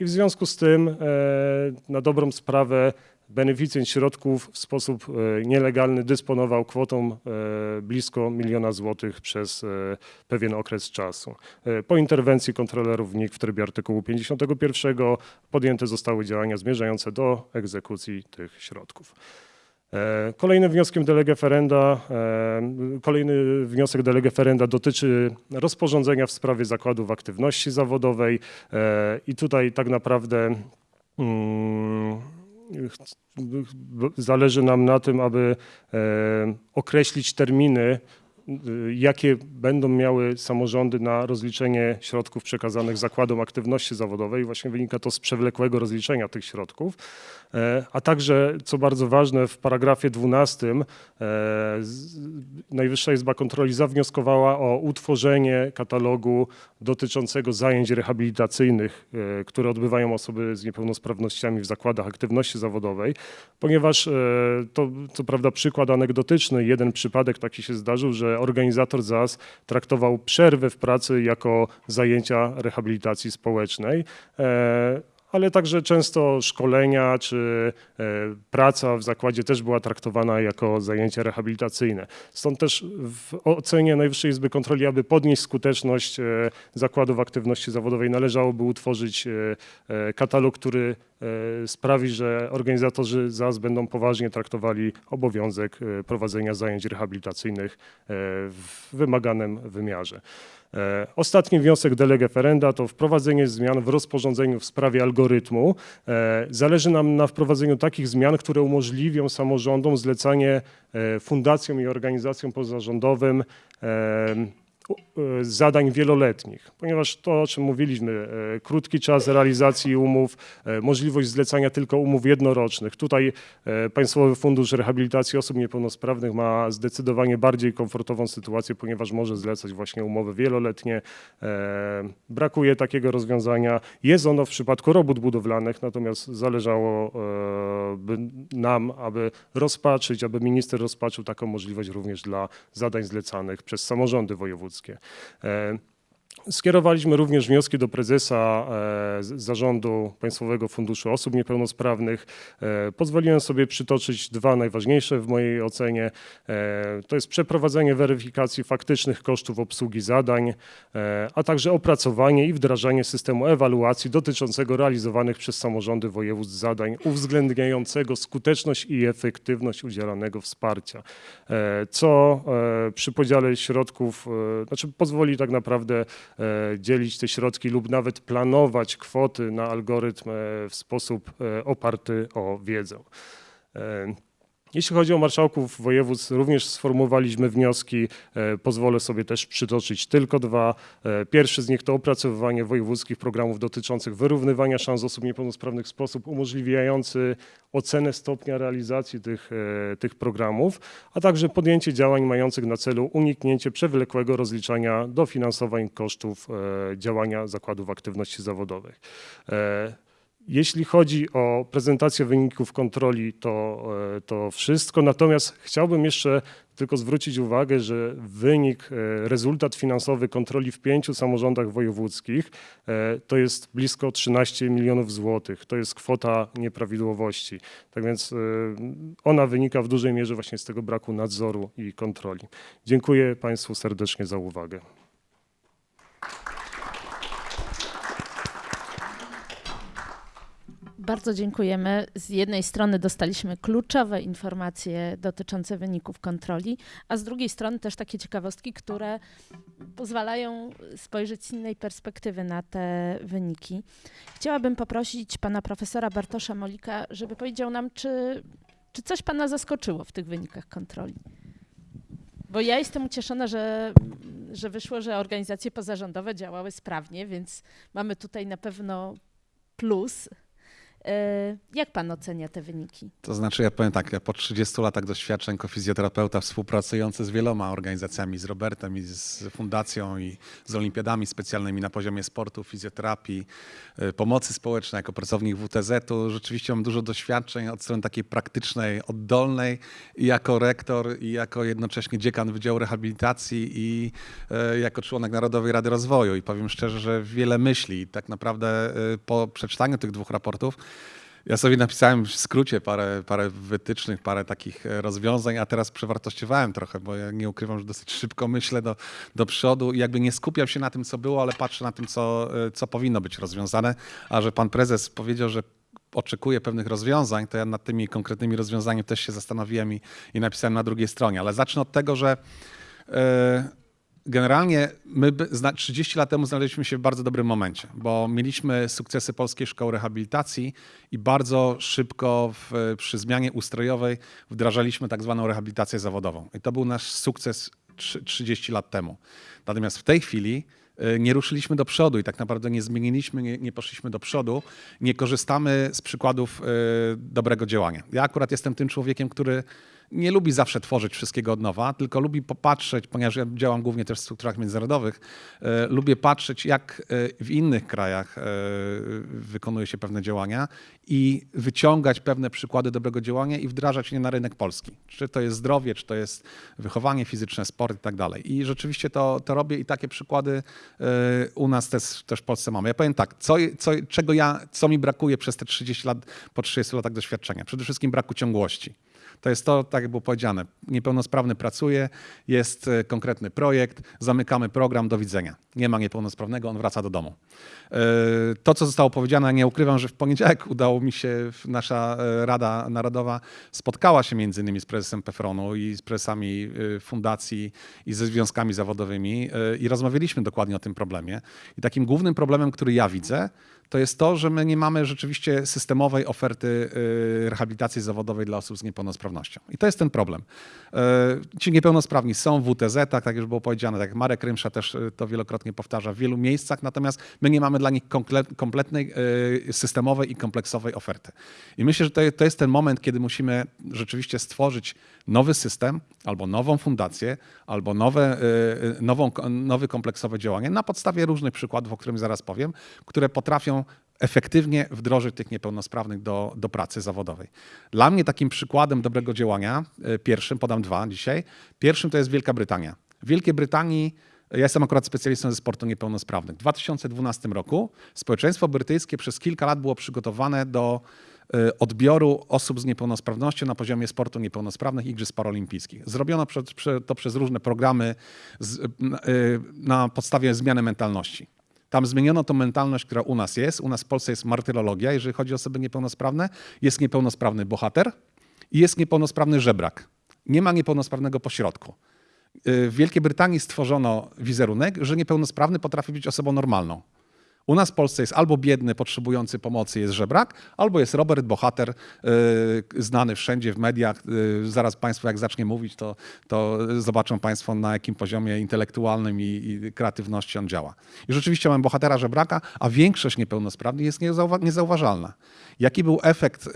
[SPEAKER 4] i w związku z tym na dobrą sprawę beneficjent środków w sposób e, nielegalny dysponował kwotą e, blisko miliona złotych przez e, pewien okres czasu. Po interwencji kontrolerów NIK w trybie artykułu 51 podjęte zostały działania zmierzające do egzekucji tych środków. Kolejnym wnioskiem de lege ferenda, kolejny wniosek de lege ferenda dotyczy rozporządzenia w sprawie zakładów aktywności zawodowej i tutaj tak naprawdę mm, b- zależy nam na tym, aby e, określić terminy, jakie będą miały samorządy na rozliczenie środków przekazanych zakładom aktywności zawodowej. Właśnie wynika to z przewlekłego rozliczenia tych środków. E, A także, co bardzo ważne, w paragrafie 12 e, Najwyższa Izba Kontroli zawnioskowała o utworzenie katalogu dotyczącego zajęć rehabilitacyjnych, e, które odbywają osoby z niepełnosprawnościami w zakładach aktywności zawodowej, ponieważ to co prawda przykład anegdotyczny, jeden przypadek taki się zdarzył, że organizator ZAS traktował przerwę w pracy jako zajęcia rehabilitacji społecznej. Ale także często szkolenia czy e, praca w zakładzie też była traktowana jako zajęcia rehabilitacyjne. Stąd też w ocenie Najwyższej Izby Kontroli, aby podnieść skuteczność e, zakładów aktywności zawodowej, należałoby utworzyć e, katalog, który sprawi, że organizatorzy ZAS będą poważnie traktowali obowiązek prowadzenia zajęć rehabilitacyjnych w wymaganym wymiarze. E, Ostatni wniosek de lege ferenda to wprowadzenie zmian w rozporządzeniu w sprawie algorytmu. E, Zależy nam na wprowadzeniu takich zmian, które umożliwią samorządom zlecanie e, fundacjom i organizacjom pozarządowym zadań wieloletnich, ponieważ to, o czym mówiliśmy, e, krótki czas realizacji umów, e, możliwość zlecania tylko umów jednorocznych. Tutaj e, Państwowy Fundusz Rehabilitacji Osób Niepełnosprawnych ma zdecydowanie bardziej komfortową sytuację, ponieważ może zlecać właśnie umowy wieloletnie. E, Brakuje takiego rozwiązania. Jest ono w przypadku robót budowlanych, natomiast zależało e, by nam, aby rozpatrzyć, aby minister rozpatrzył taką możliwość również dla zadań zlecanych przez samorządy wojewódzkie. E, Skierowaliśmy również wnioski do prezesa e, Zarządu Państwowego Funduszu Osób Niepełnosprawnych. E, Pozwoliłem sobie przytoczyć dwa najważniejsze w mojej ocenie. E, To jest przeprowadzenie weryfikacji faktycznych kosztów obsługi zadań, a także opracowanie i wdrażanie systemu ewaluacji dotyczącego realizowanych przez samorządy województw zadań uwzględniającego skuteczność i efektywność udzielanego wsparcia, co przy podziale środków, znaczy pozwoli tak naprawdę dzielić te środki lub nawet planować kwoty na algorytm e, w sposób e, oparty o wiedzę. Jeśli chodzi o marszałków województw, również sformułowaliśmy wnioski. E, Pozwolę sobie też przytoczyć tylko dwa. E, Pierwszy z nich to opracowywanie wojewódzkich programów dotyczących wyrównywania szans osób niepełnosprawnych w sposób umożliwiający ocenę stopnia realizacji tych, e, tych programów, a także podjęcie działań mających na celu uniknięcie przewlekłego rozliczania dofinansowań kosztów działania zakładów aktywności zawodowych. Jeśli chodzi o prezentację wyników kontroli, to, e, to wszystko. Natomiast chciałbym jeszcze tylko zwrócić uwagę, że wynik, e, rezultat finansowy kontroli w pięciu samorządach wojewódzkich e, to jest blisko 13 milionów złotych. To jest kwota nieprawidłowości. Tak więc ona wynika w dużej mierze właśnie z tego braku nadzoru i kontroli. Dziękuję Państwu serdecznie za uwagę.
[SPEAKER 2] Bardzo dziękujemy. Z jednej strony dostaliśmy kluczowe informacje dotyczące wyników kontroli, a z drugiej strony też takie ciekawostki, które pozwalają spojrzeć z innej perspektywy na te wyniki. Chciałabym poprosić pana profesora Bartosza Molika, żeby powiedział nam, czy, czy coś pana zaskoczyło w tych wynikach kontroli. Bo ja jestem ucieszona, że, że wyszło, że organizacje pozarządowe działały sprawnie, więc mamy tutaj na pewno plus. E, Jak pan ocenia te wyniki?
[SPEAKER 5] To znaczy, ja powiem tak, ja po 30 latach doświadczeń jako fizjoterapeuta współpracujący z wieloma organizacjami, z Robertem i z fundacją i z olimpiadami specjalnymi na poziomie sportu, fizjoterapii, y, pomocy społecznej jako pracownik WTZ-u, rzeczywiście mam dużo doświadczeń od strony takiej praktycznej, oddolnej jako rektor i jako jednocześnie dziekan Wydziału Rehabilitacji i y, jako członek Narodowej Rady Rozwoju i powiem szczerze, że wiele myśli tak naprawdę y, po przeczytaniu tych dwóch raportów ja sobie napisałem w skrócie parę, parę wytycznych, parę takich e, rozwiązań, a teraz przewartościowałem trochę, bo ja nie ukrywam, że dosyć szybko [LAUGHS] myślę do, do przodu i jakby nie skupiam się na tym, co było, ale patrzę na tym, co, e, co powinno być rozwiązane. A że pan prezes powiedział, że oczekuje pewnych rozwiązań, to ja nad tymi konkretnymi rozwiązaniami też się zastanowiłem i, i napisałem na drugiej stronie. Ale zacznę od tego, że e, Generalnie my by- zna- 30 lat temu znaleźliśmy się w bardzo dobrym momencie, bo mieliśmy sukcesy Polskiej Szkoły Rehabilitacji i bardzo szybko w, przy zmianie ustrojowej wdrażaliśmy tak zwaną rehabilitację zawodową. I to był nasz sukces trzy- 30 lat temu. Natomiast w tej chwili y, nie ruszyliśmy do przodu i tak naprawdę nie zmieniliśmy, nie, nie poszliśmy do przodu, nie korzystamy z przykładów y, dobrego działania. Ja akurat jestem tym człowiekiem, który nie lubi zawsze tworzyć wszystkiego od nowa, tylko lubi popatrzeć, ponieważ ja działam głównie też w strukturach międzynarodowych, e, lubię patrzeć, jak e, w innych krajach e, wykonuje się pewne działania i wyciągać pewne przykłady dobrego działania i wdrażać je na rynek polski. Czy to jest zdrowie, czy to jest wychowanie fizyczne, sport i tak dalej. I rzeczywiście to, to robię i takie przykłady y, u nas też, też w Polsce mamy. Ja powiem tak, co, co, czego ja, co mi brakuje przez te 30 lat, po 30 latach doświadczenia? Przede wszystkim braku ciągłości. To jest to, tak jak było powiedziane, niepełnosprawny pracuje, jest e, konkretny projekt, zamykamy program, do widzenia. Nie ma niepełnosprawnego, on wraca do domu. E, To, co zostało powiedziane, nie ukrywam, że w poniedziałek [LAUGHS] udało mi się, nasza e, Rada Narodowa spotkała się między innymi z prezesem PEFRON-u i z prezesami fundacji i ze związkami zawodowymi i rozmawialiśmy dokładnie o tym problemie. I takim głównym problemem, który ja widzę, to jest to, że my nie mamy rzeczywiście systemowej oferty y, rehabilitacji zawodowej dla osób z niepełnosprawnością. I to jest ten problem. Y, Ci niepełnosprawni są w WTZ-ach, tak jak już było powiedziane, tak jak Marek Rymsza też y, to wielokrotnie powtarza, w wielu miejscach, natomiast my nie mamy dla nich komple- kompletnej, systemowej i kompleksowej oferty. I myślę, że to, jest ten moment, kiedy musimy rzeczywiście stworzyć nowy system, albo nową fundację, albo nowe, nową, nowy kompleksowe działanie na podstawie różnych przykładów, o którym zaraz powiem, które potrafią efektywnie wdrożyć tych niepełnosprawnych do, do pracy zawodowej. Dla mnie takim przykładem dobrego działania, y, pierwszym, podam dwa dzisiaj, pierwszym to jest Wielka Brytania. W Wielkiej Brytanii ja jestem akurat specjalistą ze sportu niepełnosprawnych. W 2012 roku społeczeństwo brytyjskie przez kilka lat było przygotowane do y, odbioru osób z niepełnosprawnością na poziomie sportu niepełnosprawnych Igrzysk Paralimpijskich. Zrobiono to przez różne programy na podstawie zmiany mentalności. Tam zmieniono tą mentalność, która u nas jest. U nas w Polsce jest martyrologia, jeżeli chodzi o osoby niepełnosprawne. Jest niepełnosprawny bohater i jest niepełnosprawny żebrak. Nie ma niepełnosprawnego pośrodku. Y, W Wielkiej Brytanii stworzono wizerunek, że niepełnosprawny potrafi być osobą normalną. U nas w Polsce jest albo biedny, potrzebujący pomocy, jest żebrak, albo jest Robert, bohater, y, znany wszędzie w mediach. Y, zaraz Państwo, jak zacznie mówić, to, to zobaczą Państwo, na jakim poziomie intelektualnym i, i kreatywności on działa. I rzeczywiście mamy bohatera żebraka, a większość niepełnosprawnych jest niezauwa- niezauważalna. Jaki był efekt y,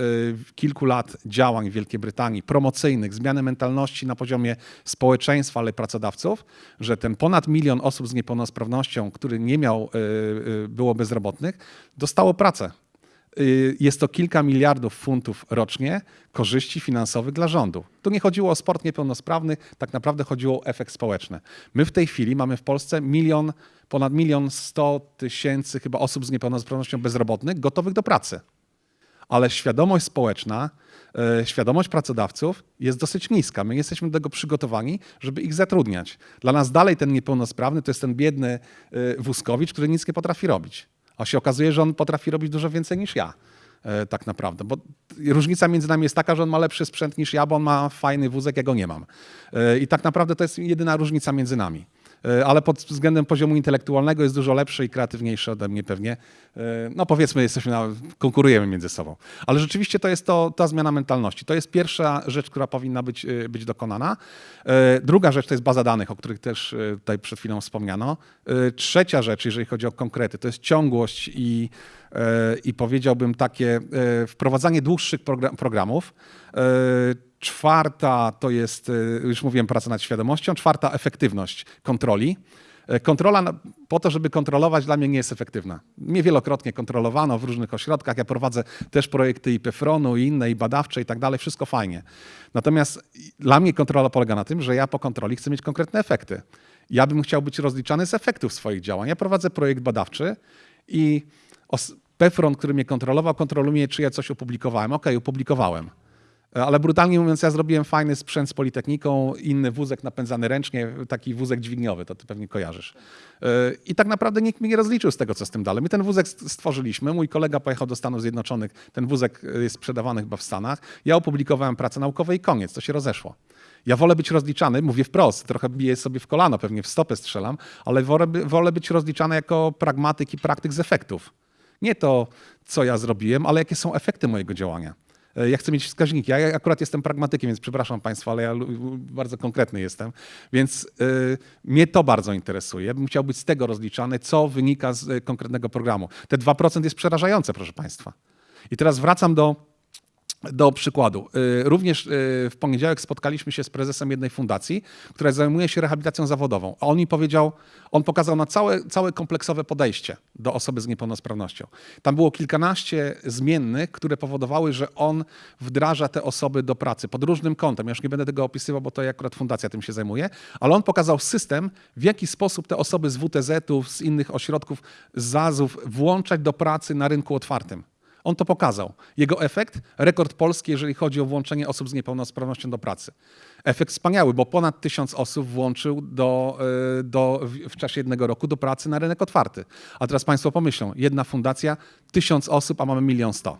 [SPEAKER 5] kilku lat działań w Wielkiej Brytanii, promocyjnych, zmiany mentalności na poziomie społeczeństwa, ale pracodawców, że ten ponad milion osób z niepełnosprawnością, który nie miał, było bezrobotnych, dostało pracę. Y, Jest to kilka miliardów funtów rocznie korzyści finansowych dla rządu. Tu nie chodziło o sport niepełnosprawnych, tak naprawdę chodziło o efekt społeczny. My w tej chwili mamy w Polsce milion, ponad milion sto tysięcy chyba osób z niepełnosprawnością bezrobotnych gotowych do pracy ale świadomość społeczna, e, świadomość pracodawców jest dosyć niska. My jesteśmy do tego przygotowani, żeby ich zatrudniać. Dla nas dalej ten niepełnosprawny to jest ten biedny e, wózkowicz, który nic nie potrafi robić. A się okazuje, że on potrafi robić dużo więcej niż ja. e, Tak naprawdę, bo różnica między nami jest taka, że on ma lepszy sprzęt niż ja, bo on ma fajny wózek, ja go nie mam. I tak naprawdę to jest jedyna różnica między nami. E, ale pod względem poziomu intelektualnego jest dużo lepszy i kreatywniejszy ode mnie pewnie. E, No powiedzmy, jesteśmy na, konkurujemy między sobą. Ale rzeczywiście to jest to, ta zmiana mentalności. To jest pierwsza rzecz, która powinna być, e, być dokonana. Druga rzecz to jest baza danych, o których też tutaj przed chwilą wspomniano. Trzecia rzecz, jeżeli chodzi o konkrety, to jest ciągłość i, i powiedziałbym takie wprowadzanie dłuższych progra- programów. Czwarta to jest, e, już mówiłem, praca nad świadomością. Czwarta efektywność kontroli. E, Kontrola po to, żeby kontrolować, dla mnie nie jest efektywna. Mnie wielokrotnie kontrolowano w różnych ośrodkach. Ja prowadzę też projekty i PEFRON-u, i inne, i badawcze, i tak dalej. Wszystko fajnie. Natomiast dla mnie kontrola polega na tym, że ja po kontroli chcę mieć konkretne efekty. Ja bym chciał być rozliczany z efektów swoich działań. Ja prowadzę projekt badawczy i PEFRON, który mnie kontrolował, kontroluje, czy ja coś opublikowałem. Okej, opublikowałem. Ale brutalnie mówiąc, ja zrobiłem fajny sprzęt z Politechniką, inny wózek napędzany ręcznie, taki wózek dźwigniowy, to ty pewnie kojarzysz. Yy, I tak naprawdę nikt mnie nie rozliczył z tego, co z tym dalej. My ten wózek st- stworzyliśmy, mój kolega pojechał do Stanów Zjednoczonych, ten wózek y, jest sprzedawany chyba w Stanach. Ja opublikowałem pracę naukową i koniec, to się rozeszło. Ja wolę być rozliczany, mówię wprost, trochę biję sobie w kolano, pewnie w stopę strzelam, ale wolę, wolę być rozliczany jako pragmatyk i praktyk z efektów. Nie to, co ja zrobiłem, ale jakie są efekty mojego działania. E, Ja chcę mieć wskaźniki. Ja akurat jestem pragmatykiem, więc przepraszam Państwa, ale ja bardzo konkretny jestem. Więc y, mnie to bardzo interesuje. Ja bym chciał być z tego rozliczany, co wynika z y, konkretnego programu. Te 2% jest przerażające, proszę Państwa. I teraz wracam do Do przykładu, y, również y, w poniedziałek spotkaliśmy się z prezesem jednej fundacji, która zajmuje się rehabilitacją zawodową. A on mi powiedział, on pokazał na całe, całe kompleksowe podejście do osoby z niepełnosprawnością. Tam było kilkanaście zmiennych, które powodowały, że on wdraża te osoby do pracy pod różnym kątem. Ja już nie będę tego opisywał, bo to akurat fundacja tym się zajmuje, ale on pokazał system, w jaki sposób te osoby z WTZ-ów, z innych ośrodków, z ZAZ-ów włączać do pracy na rynku otwartym. On to pokazał. Jego efekt? Rekord polski, jeżeli chodzi o włączenie osób z niepełnosprawnością do pracy. Efekt wspaniały, bo ponad tysiąc osób włączył do, y, do, w- czasie jednego roku do pracy na rynek otwarty. A teraz Państwo pomyślą, jedna fundacja, tysiąc osób, a mamy milion sto.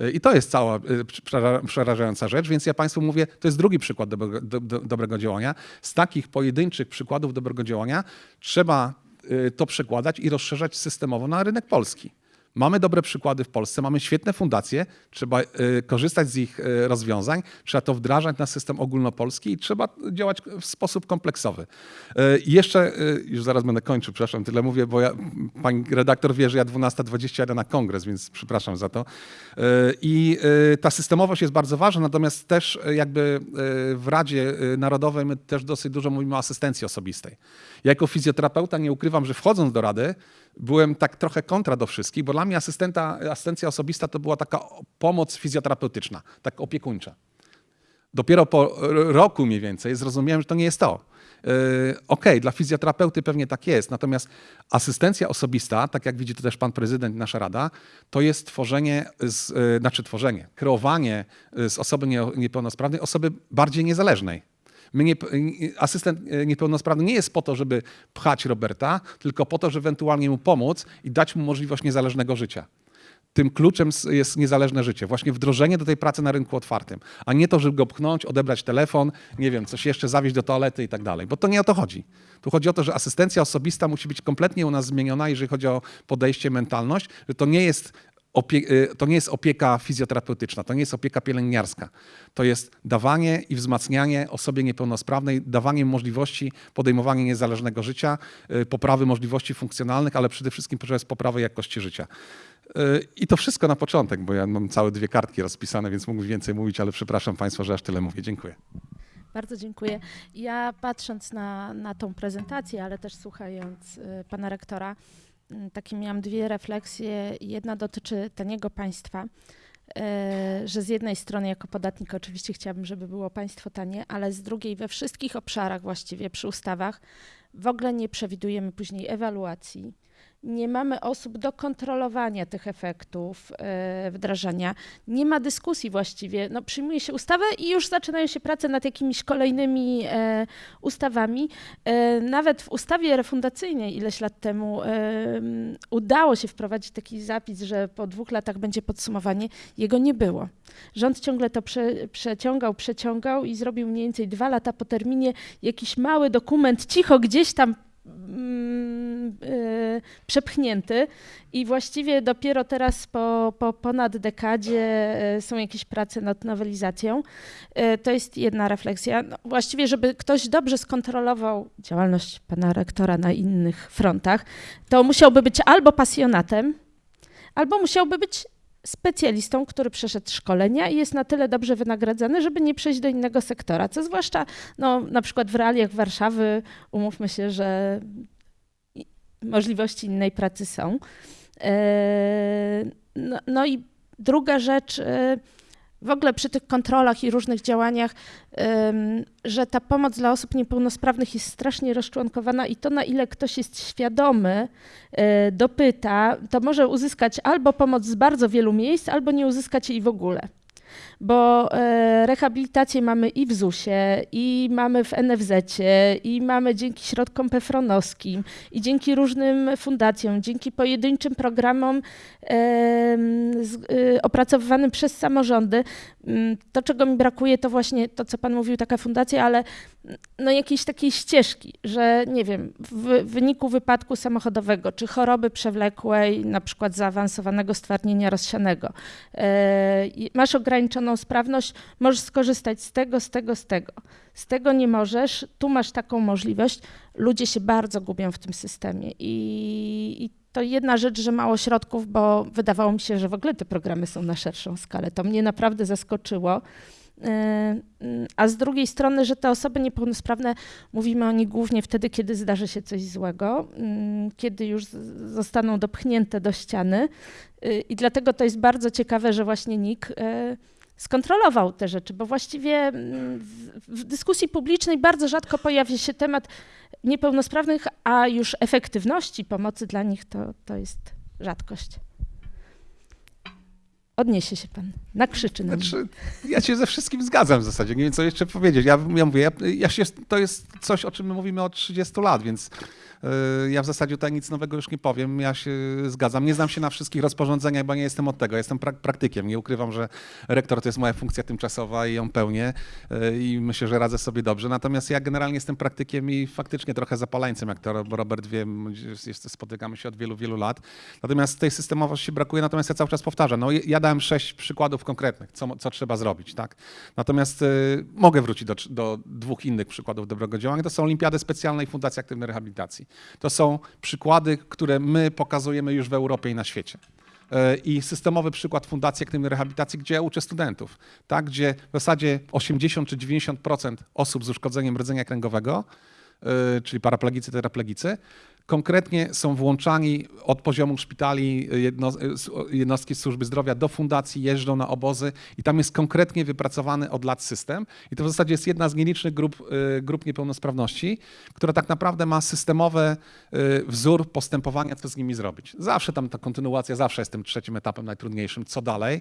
[SPEAKER 5] Y, I to jest cała y, przera- przerażająca rzecz, więc ja Państwu mówię, to jest drugi przykład dobrego, do, do, dobrego działania. Z takich pojedynczych przykładów dobrego działania trzeba to przekładać i rozszerzać systemowo na rynek polski. Mamy dobre przykłady w Polsce, mamy świetne fundacje, trzeba y, korzystać z ich y, rozwiązań, trzeba to wdrażać na system ogólnopolski i trzeba działać w sposób kompleksowy. I jeszcze, y, już zaraz będę kończył, przepraszam, tyle mówię, bo ja, pani redaktor wie, że ja 12.20 jadę na kongres, więc przepraszam za to. I ta systemowość jest bardzo ważna, natomiast też jakby w Radzie Narodowej my też dosyć dużo mówimy o asystencji osobistej. Ja jako fizjoterapeuta nie ukrywam, że wchodząc do Rady, byłem tak trochę kontra do wszystkich, bo dla mnie asystenta, asystencja osobista to była taka pomoc fizjoterapeutyczna, tak opiekuńcza. Dopiero po roku mniej więcej zrozumiałem, że to nie jest to. Yy, Okej, dla fizjoterapeuty pewnie tak jest, natomiast asystencja osobista, tak jak widzi to też pan prezydent, nasza rada, to jest tworzenie, z, yy, znaczy tworzenie, kreowanie z osoby nie, niepełnosprawnej osoby bardziej niezależnej. My nie, asystent yy, niepełnosprawny nie jest po to, żeby pchać Roberta, tylko po to, żeby ewentualnie mu pomóc i dać mu możliwość niezależnego życia tym kluczem jest niezależne życie. Właśnie wdrożenie do tej pracy na rynku otwartym, a nie to, żeby go pchnąć, odebrać telefon, nie wiem, coś jeszcze zawieźć do toalety i tak dalej, bo to nie o to chodzi. Tu chodzi o to, że asystencja osobista musi być kompletnie u nas zmieniona, jeżeli chodzi o podejście, mentalność, że to nie jest to nie jest opieka fizjoterapeutyczna, to nie jest opieka pielęgniarska. To jest dawanie i wzmacnianie osobie niepełnosprawnej, dawanie możliwości podejmowania niezależnego życia, y, poprawy możliwości funkcjonalnych, ale przede wszystkim przez poprawę jakości życia. Y, I to wszystko na początek, bo ja mam całe dwie kartki rozpisane, więc mógłbym więcej mówić, ale przepraszam Państwa, że aż tyle mówię. Dziękuję.
[SPEAKER 2] Bardzo dziękuję. Ja patrząc na, na tą prezentację, ale też słuchając y, pana rektora, y, takie miałam dwie refleksje. Jedna dotyczy taniego państwa, y, że z jednej strony jako podatnik oczywiście chciałabym, żeby było państwo tanie, ale z drugiej we wszystkich obszarach właściwie przy ustawach w ogóle nie przewidujemy później ewaluacji. Nie mamy osób do kontrolowania tych efektów y, wdrażania. Nie ma dyskusji właściwie. No, przyjmuje się ustawę i już zaczynają się prace nad jakimiś kolejnymi e, ustawami. E, nawet w ustawie refundacyjnej ileś lat temu e, udało się wprowadzić taki zapis, że po dwóch latach będzie podsumowanie. Jego nie było. Rząd ciągle to prze, przeciągał, przeciągał i zrobił mniej więcej dwa lata po terminie jakiś mały dokument, cicho gdzieś tam e, przepchnięty i właściwie dopiero teraz po, po ponad dekadzie e, są jakieś prace nad nowelizacją. E, To jest jedna refleksja. No, właściwie, żeby ktoś dobrze skontrolował działalność pana rektora na innych frontach, to musiałby być albo pasjonatem, albo musiałby być specjalistą, który przeszedł szkolenia i jest na tyle dobrze wynagradzany, żeby nie przejść do innego sektora. Co zwłaszcza no, na przykład w realiach Warszawy, umówmy się, że możliwości innej pracy są. E, No, no i druga rzecz, e, w ogóle przy tych kontrolach i różnych działaniach, że ta pomoc dla osób niepełnosprawnych jest strasznie rozczłonkowana i to, na ile ktoś jest świadomy, e, dopyta, to może uzyskać albo pomoc z bardzo wielu miejsc, albo nie uzyskać jej w ogóle. Bo e, rehabilitację mamy i w ZUS-ie, i mamy w NFZ-cie, i mamy dzięki środkom pefronowskim, i dzięki różnym fundacjom, dzięki pojedynczym programom y, opracowywanym przez samorządy. Mm, To, czego mi brakuje, to właśnie to, co Pan mówił, taka fundacja, ale mm, no jakiejś takiej ścieżki, że nie wiem, w wyniku wypadku samochodowego czy choroby przewlekłej, na przykład zaawansowanego stwardnienia rozsianego, e, masz ograniczoną sprawność, możesz skorzystać z tego, z tego, z tego. Z tego nie możesz, tu masz taką możliwość. Ludzie się bardzo gubią w tym systemie i, i to jedna rzecz, że mało środków, bo wydawało mi się, że w ogóle te programy są na szerszą skalę. To mnie naprawdę zaskoczyło. Yy, A z drugiej strony, że te osoby niepełnosprawne, mówimy o nich głównie wtedy, kiedy zdarzy się coś złego, yy, kiedy już zostaną dopchnięte do ściany. Yy, I dlatego to jest bardzo ciekawe, że właśnie NIK yy, skontrolował te rzeczy, bo właściwie mm, w- dyskusji publicznej bardzo rzadko pojawia się temat niepełnosprawnych, a już efektywności pomocy dla nich to, to jest rzadkość. Odniesie się pan, nakrzyczy na.
[SPEAKER 5] Znaczy, ja się ze wszystkim zgadzam w zasadzie, nie wiem co jeszcze powiedzieć. Ja, ja mówię, ja, ja się, to jest coś, o czym my mówimy od 30 lat, więc ja w zasadzie tutaj nic nowego już nie powiem. Ja się zgadzam. Nie znam się na wszystkich rozporządzeniach, bo nie jestem od tego. Jestem prak- praktykiem. Nie ukrywam, że rektor to jest moja funkcja tymczasowa i ją pełnię y, i myślę, że radzę sobie dobrze. Natomiast ja generalnie jestem praktykiem i faktycznie trochę zapaleńcem, jak to Rob- Robert wie, spotykamy się od wielu, wielu lat. Natomiast tej systemowości brakuje, natomiast ja cały czas powtarzam. No, ja dałem sześć przykładów konkretnych, co, co trzeba zrobić. Tak? Natomiast y, mogę wrócić do, do dwóch innych przykładów dobrego działania. To są Olimpiady Specjalne i Fundacja Aktywnej Rehabilitacji. To są przykłady, które my pokazujemy już w Europie i na świecie. Y, I systemowy przykład Fundacji Aktywnej Rehabilitacji, gdzie ja uczę studentów, tak? gdzie w zasadzie 80 czy 90% osób z uszkodzeniem rdzenia kręgowego, y, czyli paraplegicy, tetraplegicy, konkretnie są włączani od poziomu szpitali jedno, jednostki służby zdrowia do fundacji, jeżdżą na obozy i tam jest konkretnie wypracowany od lat system. I to w zasadzie jest jedna z nielicznych grup, y, grup niepełnosprawności, która tak naprawdę ma systemowy y, wzór postępowania, co z nimi zrobić. Zawsze tam ta kontynuacja, zawsze jest tym trzecim etapem najtrudniejszym, co dalej,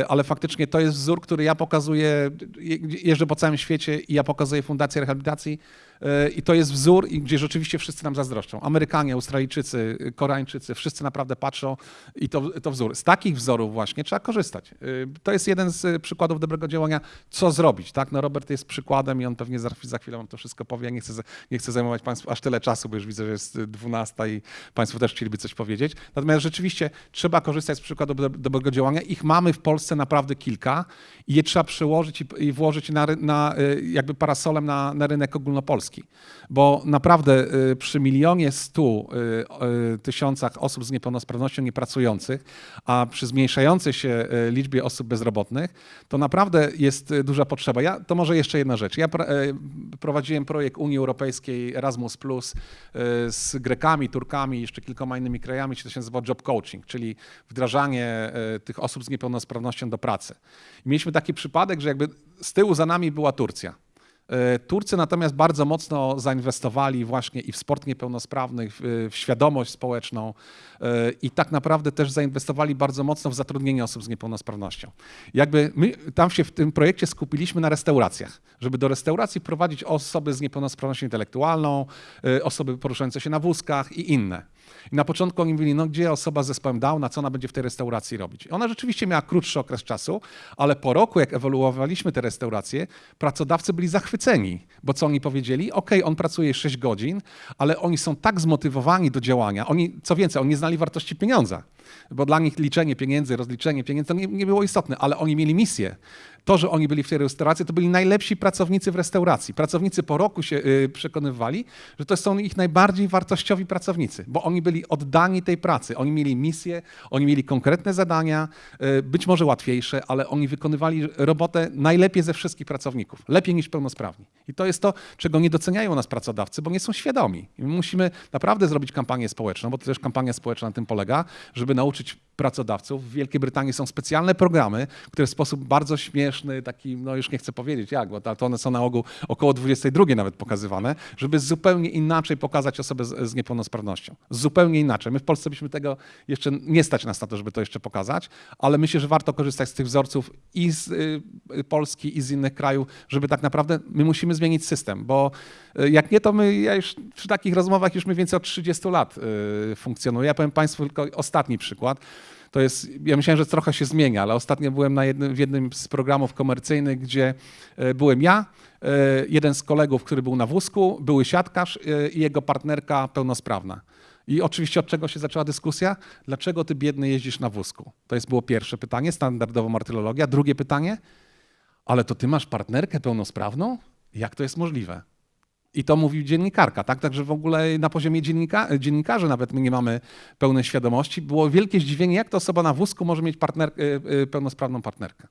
[SPEAKER 5] y, ale faktycznie to jest wzór, który ja pokazuję, je- jeżdżę po całym świecie i ja pokazuję Fundację Rehabilitacji y, i to jest wzór, gdzie rzeczywiście wszyscy nam zazdroszczą. Amerykanie, Australijczycy, Koreańczycy, wszyscy naprawdę patrzą i to, to wzór. Z takich wzorów właśnie trzeba korzystać. Y, To jest jeden z y, przykładów dobrego działania, co zrobić. Tak? No Robert jest przykładem i on pewnie za, za chwilę wam to wszystko powie. Nie chcę, nie chcę zajmować Państwu aż tyle czasu, bo już widzę, że jest y, 12 i Państwo też chcieliby coś powiedzieć. Natomiast rzeczywiście trzeba korzystać z przykładów do- dobrego działania. Ich mamy w Polsce naprawdę kilka i je trzeba przełożyć i, i włożyć na, na, jakby parasolem na, na rynek ogólnopolski. Bo naprawdę y, przy milionie stu y, y, tysiącach osób z niepełnosprawnością niepracujących, a przy zmniejszającej się liczbie osób bezrobotnych, to naprawdę jest duża potrzeba. Ja, to może jeszcze jedna rzecz. Ja prowadziłem projekt Unii Europejskiej Erasmus Plus z Grekami, Turkami i jeszcze kilkoma innymi krajami, to się nazywa job coaching, czyli wdrażanie tych osób z niepełnosprawnością do pracy. I mieliśmy taki przypadek, że jakby z tyłu za nami była Turcja. E, Turcy natomiast bardzo mocno zainwestowali właśnie i w sport niepełnosprawnych, w, świadomość społeczną e, i tak naprawdę też zainwestowali bardzo mocno w zatrudnienie osób z niepełnosprawnością. Jakby my tam się w tym projekcie skupiliśmy na restauracjach, żeby do restauracji prowadzić osoby z niepełnosprawnością intelektualną, e, osoby poruszające się na wózkach i inne. I na początku oni mówili, no gdzie osoba z zespołem Downa, co ona będzie w tej restauracji robić? I Ona rzeczywiście miała krótszy okres czasu, ale po roku, jak ewoluowaliśmy te restauracje, pracodawcy byli zachwyceni, bo co oni powiedzieli? Ok, on pracuje 6 godzin, ale oni są tak zmotywowani do działania. Oni, co więcej, oni nie znali wartości pieniądza, bo dla nich liczenie pieniędzy, rozliczenie pieniędzy to nie, nie było istotne, ale oni mieli misję. To, że oni byli w tej restauracji, to byli najlepsi pracownicy w restauracji. Pracownicy po roku się y, przekonywali, że to są ich najbardziej wartościowi pracownicy, bo oni byli oddani tej pracy. Oni mieli misję, oni mieli konkretne zadania, y, być może łatwiejsze, ale oni wykonywali robotę najlepiej ze wszystkich pracowników, lepiej niż pełnosprawni. I to jest to, czego nie doceniają nas pracodawcy, bo nie są świadomi. I my musimy naprawdę zrobić kampanię społeczną, bo to też kampania społeczna na tym polega, żeby nauczyć pracodawców. W Wielkiej Brytanii są specjalne programy, które w sposób bardzo śmieszny, taki, no już nie chcę powiedzieć jak, bo to one są na ogół około 22 nawet pokazywane, żeby zupełnie inaczej pokazać osobę z, z niepełnosprawnością. Zupełnie inaczej. My w Polsce byśmy tego jeszcze nie stać nas na to, żeby to jeszcze pokazać, ale myślę, że warto korzystać z tych wzorców i z y, y, Polski, i z innych krajów, żeby tak naprawdę my musimy zmienić system, bo y, jak nie, to my, ja już przy takich rozmowach już mniej więcej od 30 lat funkcjonuję. Ja powiem Państwu tylko ostatni przykład. To jest, ja myślałem, że trochę się zmienia, ale ostatnio byłem na jednym, w jednym z programów komercyjnych, gdzie e, byłem ja, e, jeden z kolegów, który był na wózku, były siatkarz e, i jego partnerka pełnosprawna. I oczywiście od czego się zaczęła dyskusja? Dlaczego ty biedny jeździsz na wózku? To jest było pierwsze pytanie, standardowo martyrologia. Drugie pytanie, ale to ty masz partnerkę pełnosprawną? Jak to jest możliwe? I to mówi dziennikarka, tak? Także w ogóle na poziomie dziennika, dziennikarzy nawet my nie mamy pełnej świadomości. Było wielkie zdziwienie, jak to osoba na wózku może mieć partner, y, y, pełnosprawną partnerkę.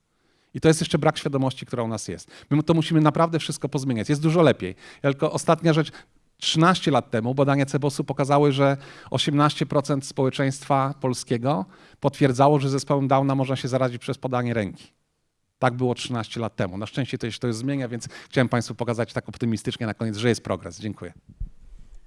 [SPEAKER 5] I to jest jeszcze brak świadomości, która u nas jest. My to musimy naprawdę wszystko pozmieniać. Jest dużo lepiej. Tylko ostatnia rzecz. 13 lat temu badania Cebosu pokazały, że 18% społeczeństwa polskiego potwierdzało, że zespołem Downa można się zarazić przez podanie ręki. Tak było 13 lat temu. Na szczęście to się to już zmienia, więc chciałem Państwu pokazać tak optymistycznie na koniec, że jest progres. Dziękuję.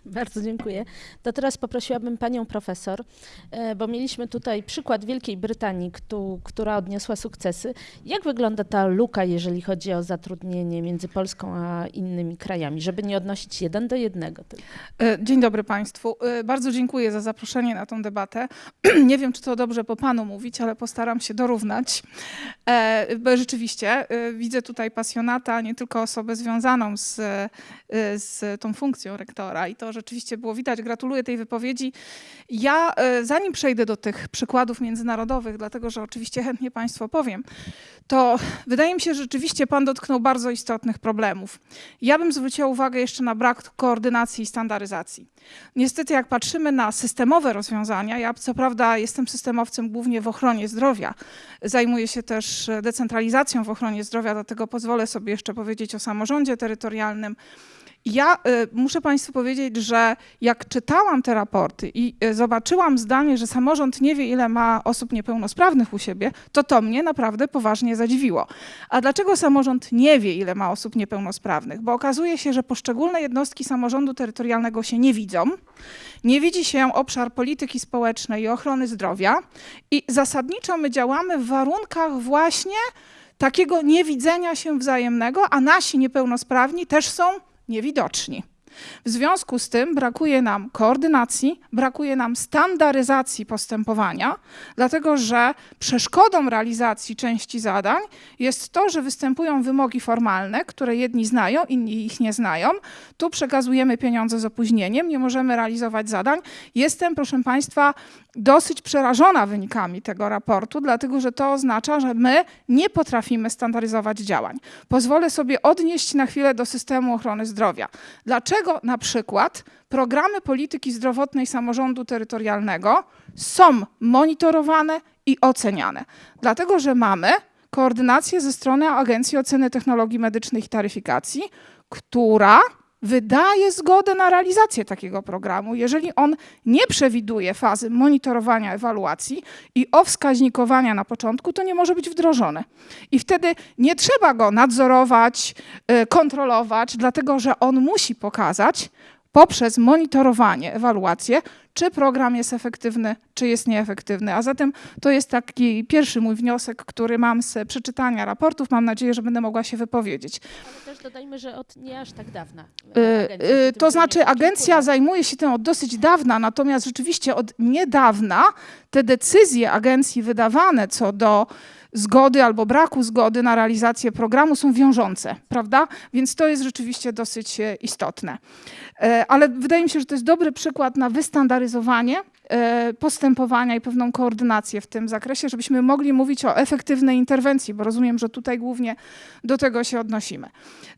[SPEAKER 5] [LAUGHS]
[SPEAKER 2] Bardzo dziękuję. To teraz poprosiłabym panią profesor, e, bo mieliśmy tutaj przykład Wielkiej Brytanii, któ- która odniosła sukcesy. Jak wygląda ta luka, jeżeli chodzi o zatrudnienie między Polską a innymi krajami, żeby nie odnosić jeden do jednego? tylko?
[SPEAKER 6] E, Dzień dobry Państwu. E, Bardzo dziękuję za zaproszenie na tą debatę. [CLEARS THROAT] Nie wiem, czy to dobrze po Panu mówić, ale postaram się dorównać. Bo rzeczywiście widzę tutaj pasjonata, nie tylko osobę związaną z, z tą funkcją rektora i to rzeczywiście było widać. Gratuluję tej wypowiedzi. Ja, e, zanim przejdę do tych przykładów międzynarodowych, dlatego że oczywiście chętnie Państwu powiem, to wydaje mi się, że rzeczywiście Pan dotknął bardzo istotnych problemów. Ja bym zwróciła uwagę jeszcze na brak koordynacji i standaryzacji. Niestety, jak patrzymy na systemowe rozwiązania, ja co prawda jestem systemowcem głównie w ochronie zdrowia, zajmuję się też e, decentralizacją w ochronie zdrowia, dlatego pozwolę sobie jeszcze powiedzieć o samorządzie terytorialnym. Ja y, muszę Państwu powiedzieć, że jak czytałam te raporty i y, zobaczyłam zdanie, że samorząd nie wie, ile ma osób niepełnosprawnych u siebie, to to mnie naprawdę poważnie zadziwiło. A dlaczego samorząd nie wie, ile ma osób niepełnosprawnych? Bo okazuje się, że poszczególne jednostki samorządu terytorialnego się nie widzą. Nie widzi się obszar polityki społecznej i ochrony zdrowia i zasadniczo my działamy w warunkach właśnie takiego niewidzenia się wzajemnego, a nasi niepełnosprawni też są niewidoczni. W związku z tym brakuje nam koordynacji, brakuje nam standaryzacji postępowania, dlatego że przeszkodą realizacji części zadań jest to, że występują wymogi formalne, które jedni znają, inni ich nie znają. Tu przekazujemy pieniądze z opóźnieniem, nie możemy realizować zadań. Jestem, proszę Państwa, dosyć przerażona wynikami tego raportu, dlatego że to oznacza, że my nie potrafimy standaryzować działań. Pozwolę sobie odnieść na chwilę do systemu ochrony zdrowia. Dlaczego na przykład programy polityki zdrowotnej samorządu terytorialnego są monitorowane i oceniane? Dlatego, że mamy koordynację ze strony Agencji Oceny Technologii Medycznych i Taryfikacji, która wydaje zgodę na realizację takiego programu, jeżeli on nie przewiduje fazy monitorowania, ewaluacji i owskaźnikowania na początku, to nie może być wdrożone. I wtedy nie trzeba go nadzorować, y, kontrolować, dlatego że on musi pokazać poprzez monitorowanie, ewaluację, czy program jest efektywny, czy jest nieefektywny. A zatem to jest taki pierwszy mój wniosek, który mam z przeczytania raportów. Mam nadzieję, że będę mogła się wypowiedzieć.
[SPEAKER 2] Ale też dodajmy, że od nie aż tak dawna. E, tym
[SPEAKER 6] To znaczy, agencja zajmuje się tym od dosyć dawna, natomiast rzeczywiście od niedawna te decyzje agencji wydawane co do zgody albo braku zgody na realizację programu są wiążące, prawda? Więc to jest rzeczywiście dosyć e, istotne. E, Ale wydaje mi się, że to jest dobry przykład na wystandaryzowanie postępowania i pewną koordynację w tym zakresie, żebyśmy mogli mówić o efektywnej interwencji, bo rozumiem, że tutaj głównie do tego się odnosimy.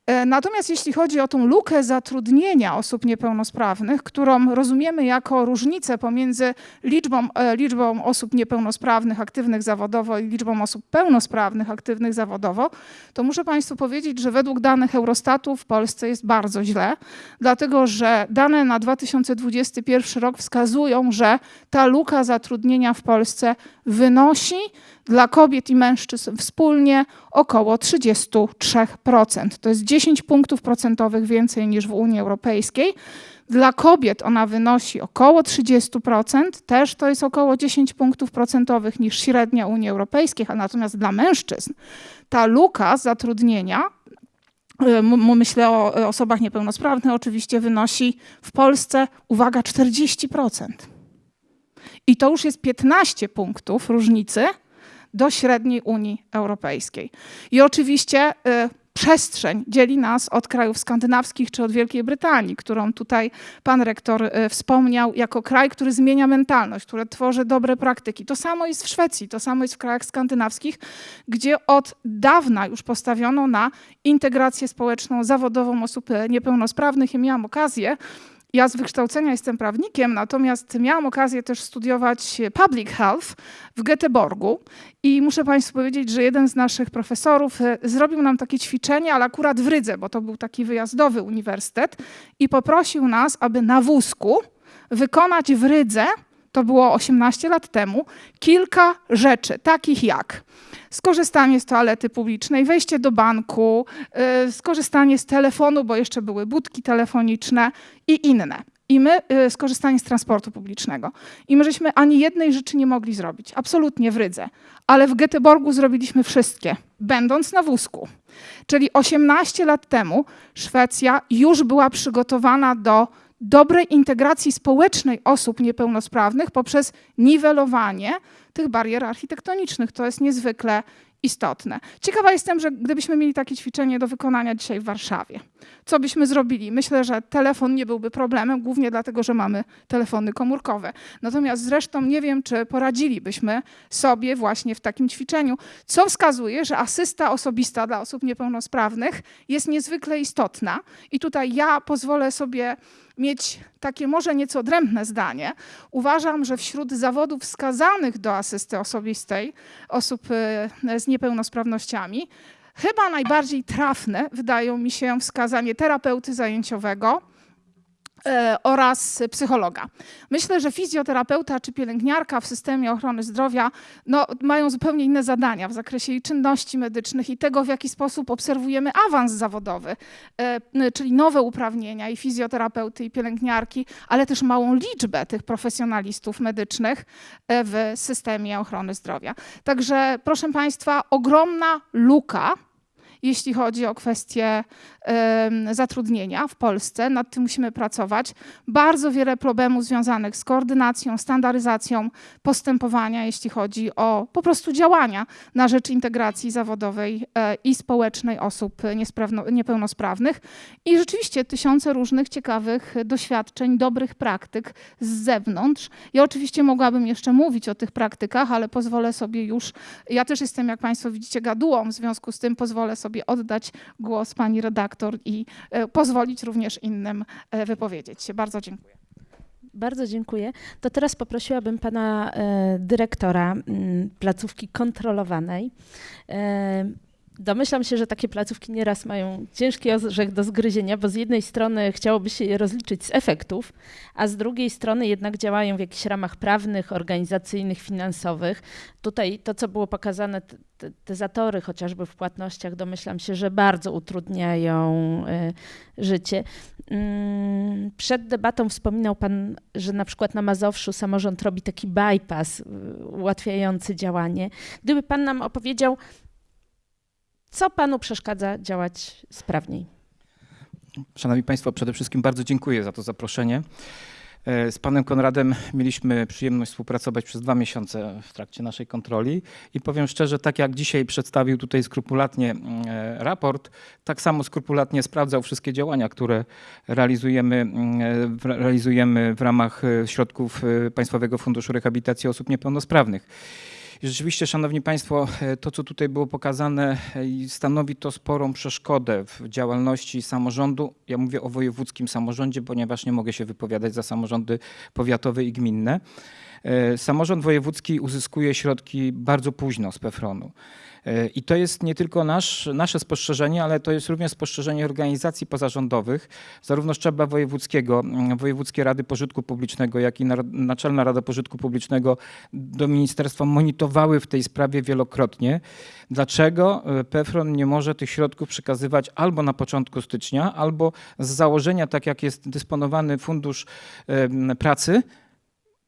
[SPEAKER 6] E, Natomiast jeśli chodzi o tą lukę zatrudnienia osób niepełnosprawnych, którą rozumiemy jako różnicę pomiędzy liczbą, e, liczbą osób niepełnosprawnych aktywnych zawodowo i liczbą osób pełnosprawnych aktywnych zawodowo, to muszę Państwu powiedzieć, że według danych Eurostatu w Polsce jest bardzo źle, dlatego że dane na 2021 rok wskazują, że ta luka zatrudnienia w Polsce wynosi dla kobiet i mężczyzn wspólnie około 33%. To jest 10 punktów procentowych więcej niż w Unii Europejskiej. Dla kobiet ona wynosi około 30%, też to jest około 10 punktów procentowych niż średnia Unii Europejskiej, a natomiast dla mężczyzn ta luka zatrudnienia y, myślę o osobach niepełnosprawnych, oczywiście wynosi w Polsce, uwaga, 40%. I to już jest 15 punktów różnicy do średniej Unii Europejskiej. I oczywiście y, przestrzeń dzieli nas od krajów skandynawskich czy od Wielkiej Brytanii, którą tutaj pan rektor e, wspomniał, jako kraj, który zmienia mentalność, który tworzy dobre praktyki. To samo jest w Szwecji, to samo jest w krajach skandynawskich, gdzie od dawna już postawiono na integrację społeczną, zawodową osób e, niepełnosprawnych. Ja miałam okazję ja z wykształcenia jestem prawnikiem, natomiast miałam okazję też studiować public health w Göteborgu i muszę Państwu powiedzieć, że jeden z naszych profesorów e, zrobił nam takie ćwiczenie, ale akurat w Rydze, bo to był taki wyjazdowy uniwersytet i poprosił nas, aby na wózku wykonać w Rydze, to było 18 lat temu, kilka rzeczy, takich jak skorzystanie z toalety publicznej, wejście do banku, y, skorzystanie z telefonu, bo jeszcze były budki telefoniczne i inne. I my y, skorzystanie z transportu publicznego. I my żeśmy ani jednej rzeczy nie mogli zrobić, absolutnie w Rydze. Ale w Göteborgu zrobiliśmy wszystkie, będąc na wózku. Czyli 18 lat temu Szwecja już była przygotowana do dobrej integracji społecznej osób niepełnosprawnych poprzez niwelowanie tych barier architektonicznych. To jest niezwykle istotne. Ciekawa jestem, że gdybyśmy mieli takie ćwiczenie do wykonania dzisiaj w Warszawie, co byśmy zrobili? Myślę, że telefon nie byłby problemem, głównie dlatego, że mamy telefony komórkowe. Natomiast zresztą nie wiem, czy poradzilibyśmy sobie właśnie w takim ćwiczeniu, co wskazuje, że asysta osobista dla osób niepełnosprawnych jest niezwykle istotna. I tutaj ja pozwolę sobie mieć takie może nieco odrębne zdanie. Uważam, że wśród zawodów wskazanych do asysty osobistej osób y, z niepełnosprawnościami, chyba najbardziej trafne wydają mi się wskazanie terapeuty zajęciowego, e, oraz psychologa. Myślę, że fizjoterapeuta czy pielęgniarka w systemie ochrony zdrowia no, mają zupełnie inne zadania w zakresie i czynności medycznych i tego, w jaki sposób obserwujemy awans zawodowy, e, czyli nowe uprawnienia i fizjoterapeuty i pielęgniarki, ale też małą liczbę tych profesjonalistów medycznych e, w systemie ochrony zdrowia. Także proszę Państwa, ogromna luka jeśli chodzi o kwestie zatrudnienia w Polsce. Nad tym musimy pracować. Bardzo wiele problemów związanych z koordynacją, standaryzacją postępowania, jeśli chodzi o po prostu działania na rzecz integracji zawodowej e, i społecznej osób niepełnosprawnych. I rzeczywiście tysiące różnych ciekawych doświadczeń, dobrych praktyk z zewnątrz. Ja oczywiście mogłabym jeszcze mówić o tych praktykach, ale pozwolę sobie już, ja też jestem, jak Państwo widzicie, gadułą, w związku z tym pozwolę sobie oddać głos pani redaktor i e, pozwolić również innym e, wypowiedzieć się. Bardzo dziękuję.
[SPEAKER 2] Bardzo dziękuję. To teraz poprosiłabym pana e, dyrektora mm, placówki kontrolowanej. Domyślam się, że takie placówki nieraz mają ciężki orzech do zgryzienia, bo z jednej strony chciałoby się je rozliczyć z efektów, a z drugiej strony jednak działają w jakichś ramach prawnych, organizacyjnych, finansowych. Tutaj to, co było pokazane, te, te zatory chociażby w płatnościach, domyślam się, że bardzo utrudniają y, życie. Mm, przed debatą wspominał Pan, że na przykład na Mazowszu samorząd robi taki bypass y, ułatwiający działanie. Gdyby Pan nam opowiedział, co panu przeszkadza działać sprawniej?
[SPEAKER 7] Szanowni Państwo, przede wszystkim bardzo dziękuję za to zaproszenie. E, z panem Konradem mieliśmy przyjemność współpracować przez dwa miesiące w trakcie naszej kontroli i powiem szczerze, tak jak dzisiaj przedstawił tutaj skrupulatnie mm, e, raport, tak samo skrupulatnie sprawdzał wszystkie działania, które realizujemy, mm, e, realizujemy w ramach środków Państwowego Funduszu Rehabilitacji Osób Niepełnosprawnych. Rzeczywiście, Szanowni Państwo, e, to co tutaj było pokazane e, stanowi to sporą przeszkodę w działalności samorządu. Ja mówię o wojewódzkim samorządzie, ponieważ nie mogę się wypowiadać za samorządy powiatowe i gminne. E, samorząd wojewódzki uzyskuje środki bardzo późno z PFRON-u. I to jest nie tylko nasz, nasze spostrzeżenie, ale to jest również spostrzeżenie organizacji pozarządowych, zarówno szczebla wojewódzkiego, Wojewódzkie Rady Pożytku Publicznego, jak i Naczelna Rada Pożytku Publicznego do ministerstwa monitorowały w tej sprawie wielokrotnie. Dlaczego e, PFRON nie może tych środków przekazywać albo na początku stycznia, albo z założenia, tak jak jest dysponowany Fundusz Pracy,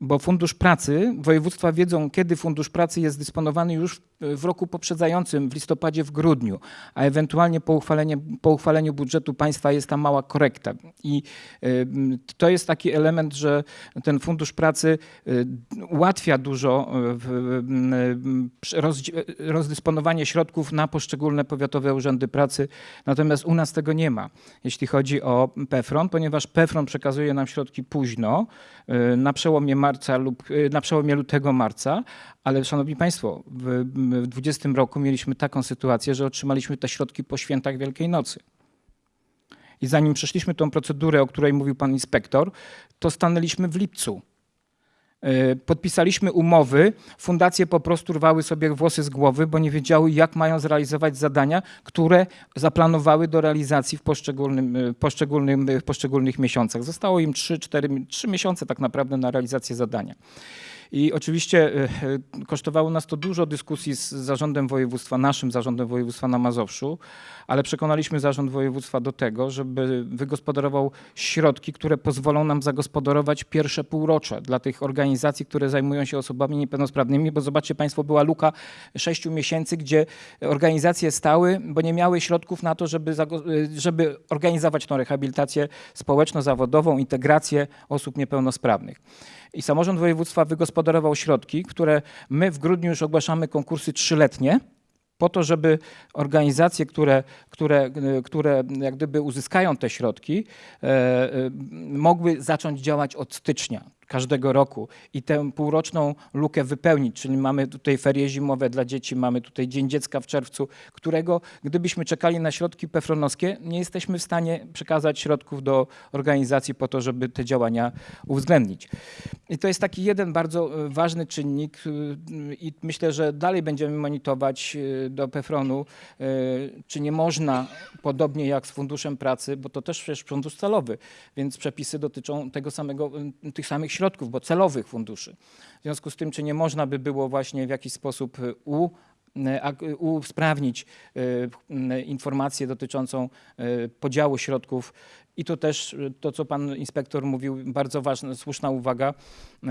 [SPEAKER 7] bo Fundusz Pracy, województwa wiedzą, kiedy Fundusz Pracy jest dysponowany już w roku poprzedzającym, w listopadzie, w grudniu, a ewentualnie po, po uchwaleniu budżetu państwa jest tam mała korekta. I y, to jest taki element, że ten Fundusz Pracy y, ułatwia dużo y, rozdysponowanie środków na poszczególne powiatowe urzędy pracy, natomiast u nas tego nie ma, jeśli chodzi o PEFRON, ponieważ PEFRON przekazuje nam środki późno, na przełomie marca lub y, na przełomie lutego marca, ale szanowni państwo, w, w 20 roku mieliśmy taką sytuację, że otrzymaliśmy te środki po świętach Wielkiej Nocy. I zanim przeszliśmy tą procedurę, o której mówił pan inspektor, to stanęliśmy w lipcu. Y, Podpisaliśmy umowy, fundacje po prostu rwały sobie włosy z głowy, bo nie wiedziały, jak mają zrealizować zadania, które zaplanowały do realizacji w poszczególnym, y, poszczególnym, w poszczególnych miesiącach. Zostało im 3-4 3 miesiące tak naprawdę na realizację zadania. I oczywiście y, y, kosztowało nas to dużo dyskusji z zarządem województwa, naszym zarządem województwa na Mazowszu, ale przekonaliśmy zarząd województwa do tego, żeby wygospodarował środki, które pozwolą nam zagospodarować pierwsze półrocze dla tych organizacji, które zajmują się osobami niepełnosprawnymi, bo zobaczcie Państwo, była luka sześciu miesięcy, gdzie organizacje stały, bo nie miały środków na to, żeby, y, żeby organizować tą rehabilitację społeczno-zawodową, integrację osób niepełnosprawnych. I samorząd województwa wygospodarował środki, które my w grudniu już ogłaszamy konkursy trzyletnie, po to, żeby organizacje, które, które, y, które jak gdyby uzyskają te środki, e, e, mogły zacząć działać od stycznia każdego roku i tę półroczną lukę wypełnić, czyli mamy tutaj ferie zimowe dla dzieci, mamy tutaj Dzień Dziecka w czerwcu, którego gdybyśmy czekali na środki pefronowskie, nie jesteśmy w stanie przekazać środków do organizacji po to, żeby te działania uwzględnić. I to jest taki jeden bardzo e, ważny czynnik y, i myślę, że dalej będziemy monitorować y, do PEFRON-u, czy nie można, podobnie jak z Funduszem Pracy, bo to też przecież fundusz celowy, więc przepisy dotyczą tego samego, tych samych środków, bo celowych funduszy. W związku z tym, czy nie można by było właśnie w jakiś sposób y, u usprawnić y, y, informację dotyczącą podziału środków. I to też to, co pan inspektor mówił, bardzo ważna, słuszna uwaga. y,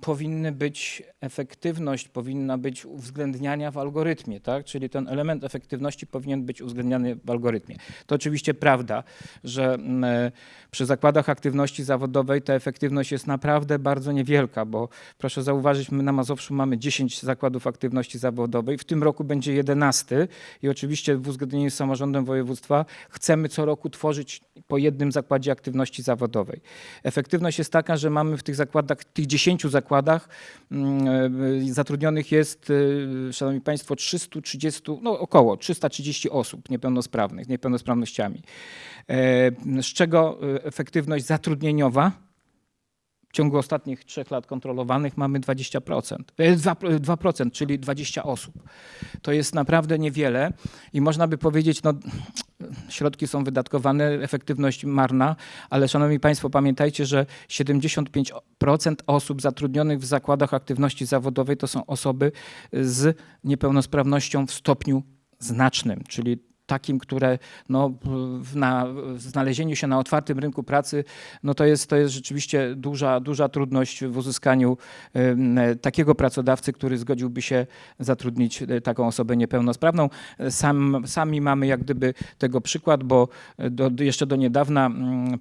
[SPEAKER 7] Powinny być efektywność, powinna być uwzględniania w algorytmie, tak? Czyli ten element efektywności powinien być uwzględniany w algorytmie. To oczywiście prawda, że mm, e, przy zakładach aktywności zawodowej ta efektywność jest naprawdę bardzo niewielka, bo proszę zauważyć, my na Mazowszu mamy 10 zakładów aktywności zawodowej, w tym roku będzie 11 i oczywiście w uzgodnieniu z samorządem województwa chcemy co roku tworzyć po jednym zakładzie aktywności zawodowej. Efektywność jest taka, że mamy w tych zakładach, tych 10 zakładach mm, e, zatrudnionych jest, e, szanowni państwo, 330, no około 330 osób niepełnosprawnych, niepełnosprawnościami. E, Z czego efektywność zatrudnieniowa w ciągu ostatnich trzech lat kontrolowanych mamy 20%, e, 2%, 2%, czyli 20 osób. To jest naprawdę niewiele i można by powiedzieć, no środki są wydatkowane, efektywność marna, ale szanowni państwo, pamiętajcie, że 75% osób zatrudnionych w zakładach aktywności zawodowej to są osoby z niepełnosprawnością w stopniu znacznym, czyli takim, które no, na, znalezieniu się na otwartym rynku pracy, no to jest, to jest rzeczywiście duża, duża trudność w uzyskaniu takiego pracodawcy, który zgodziłby się zatrudnić e, taką osobę niepełnosprawną. Sam, sami mamy jak gdyby tego przykład, bo do, do, jeszcze do niedawna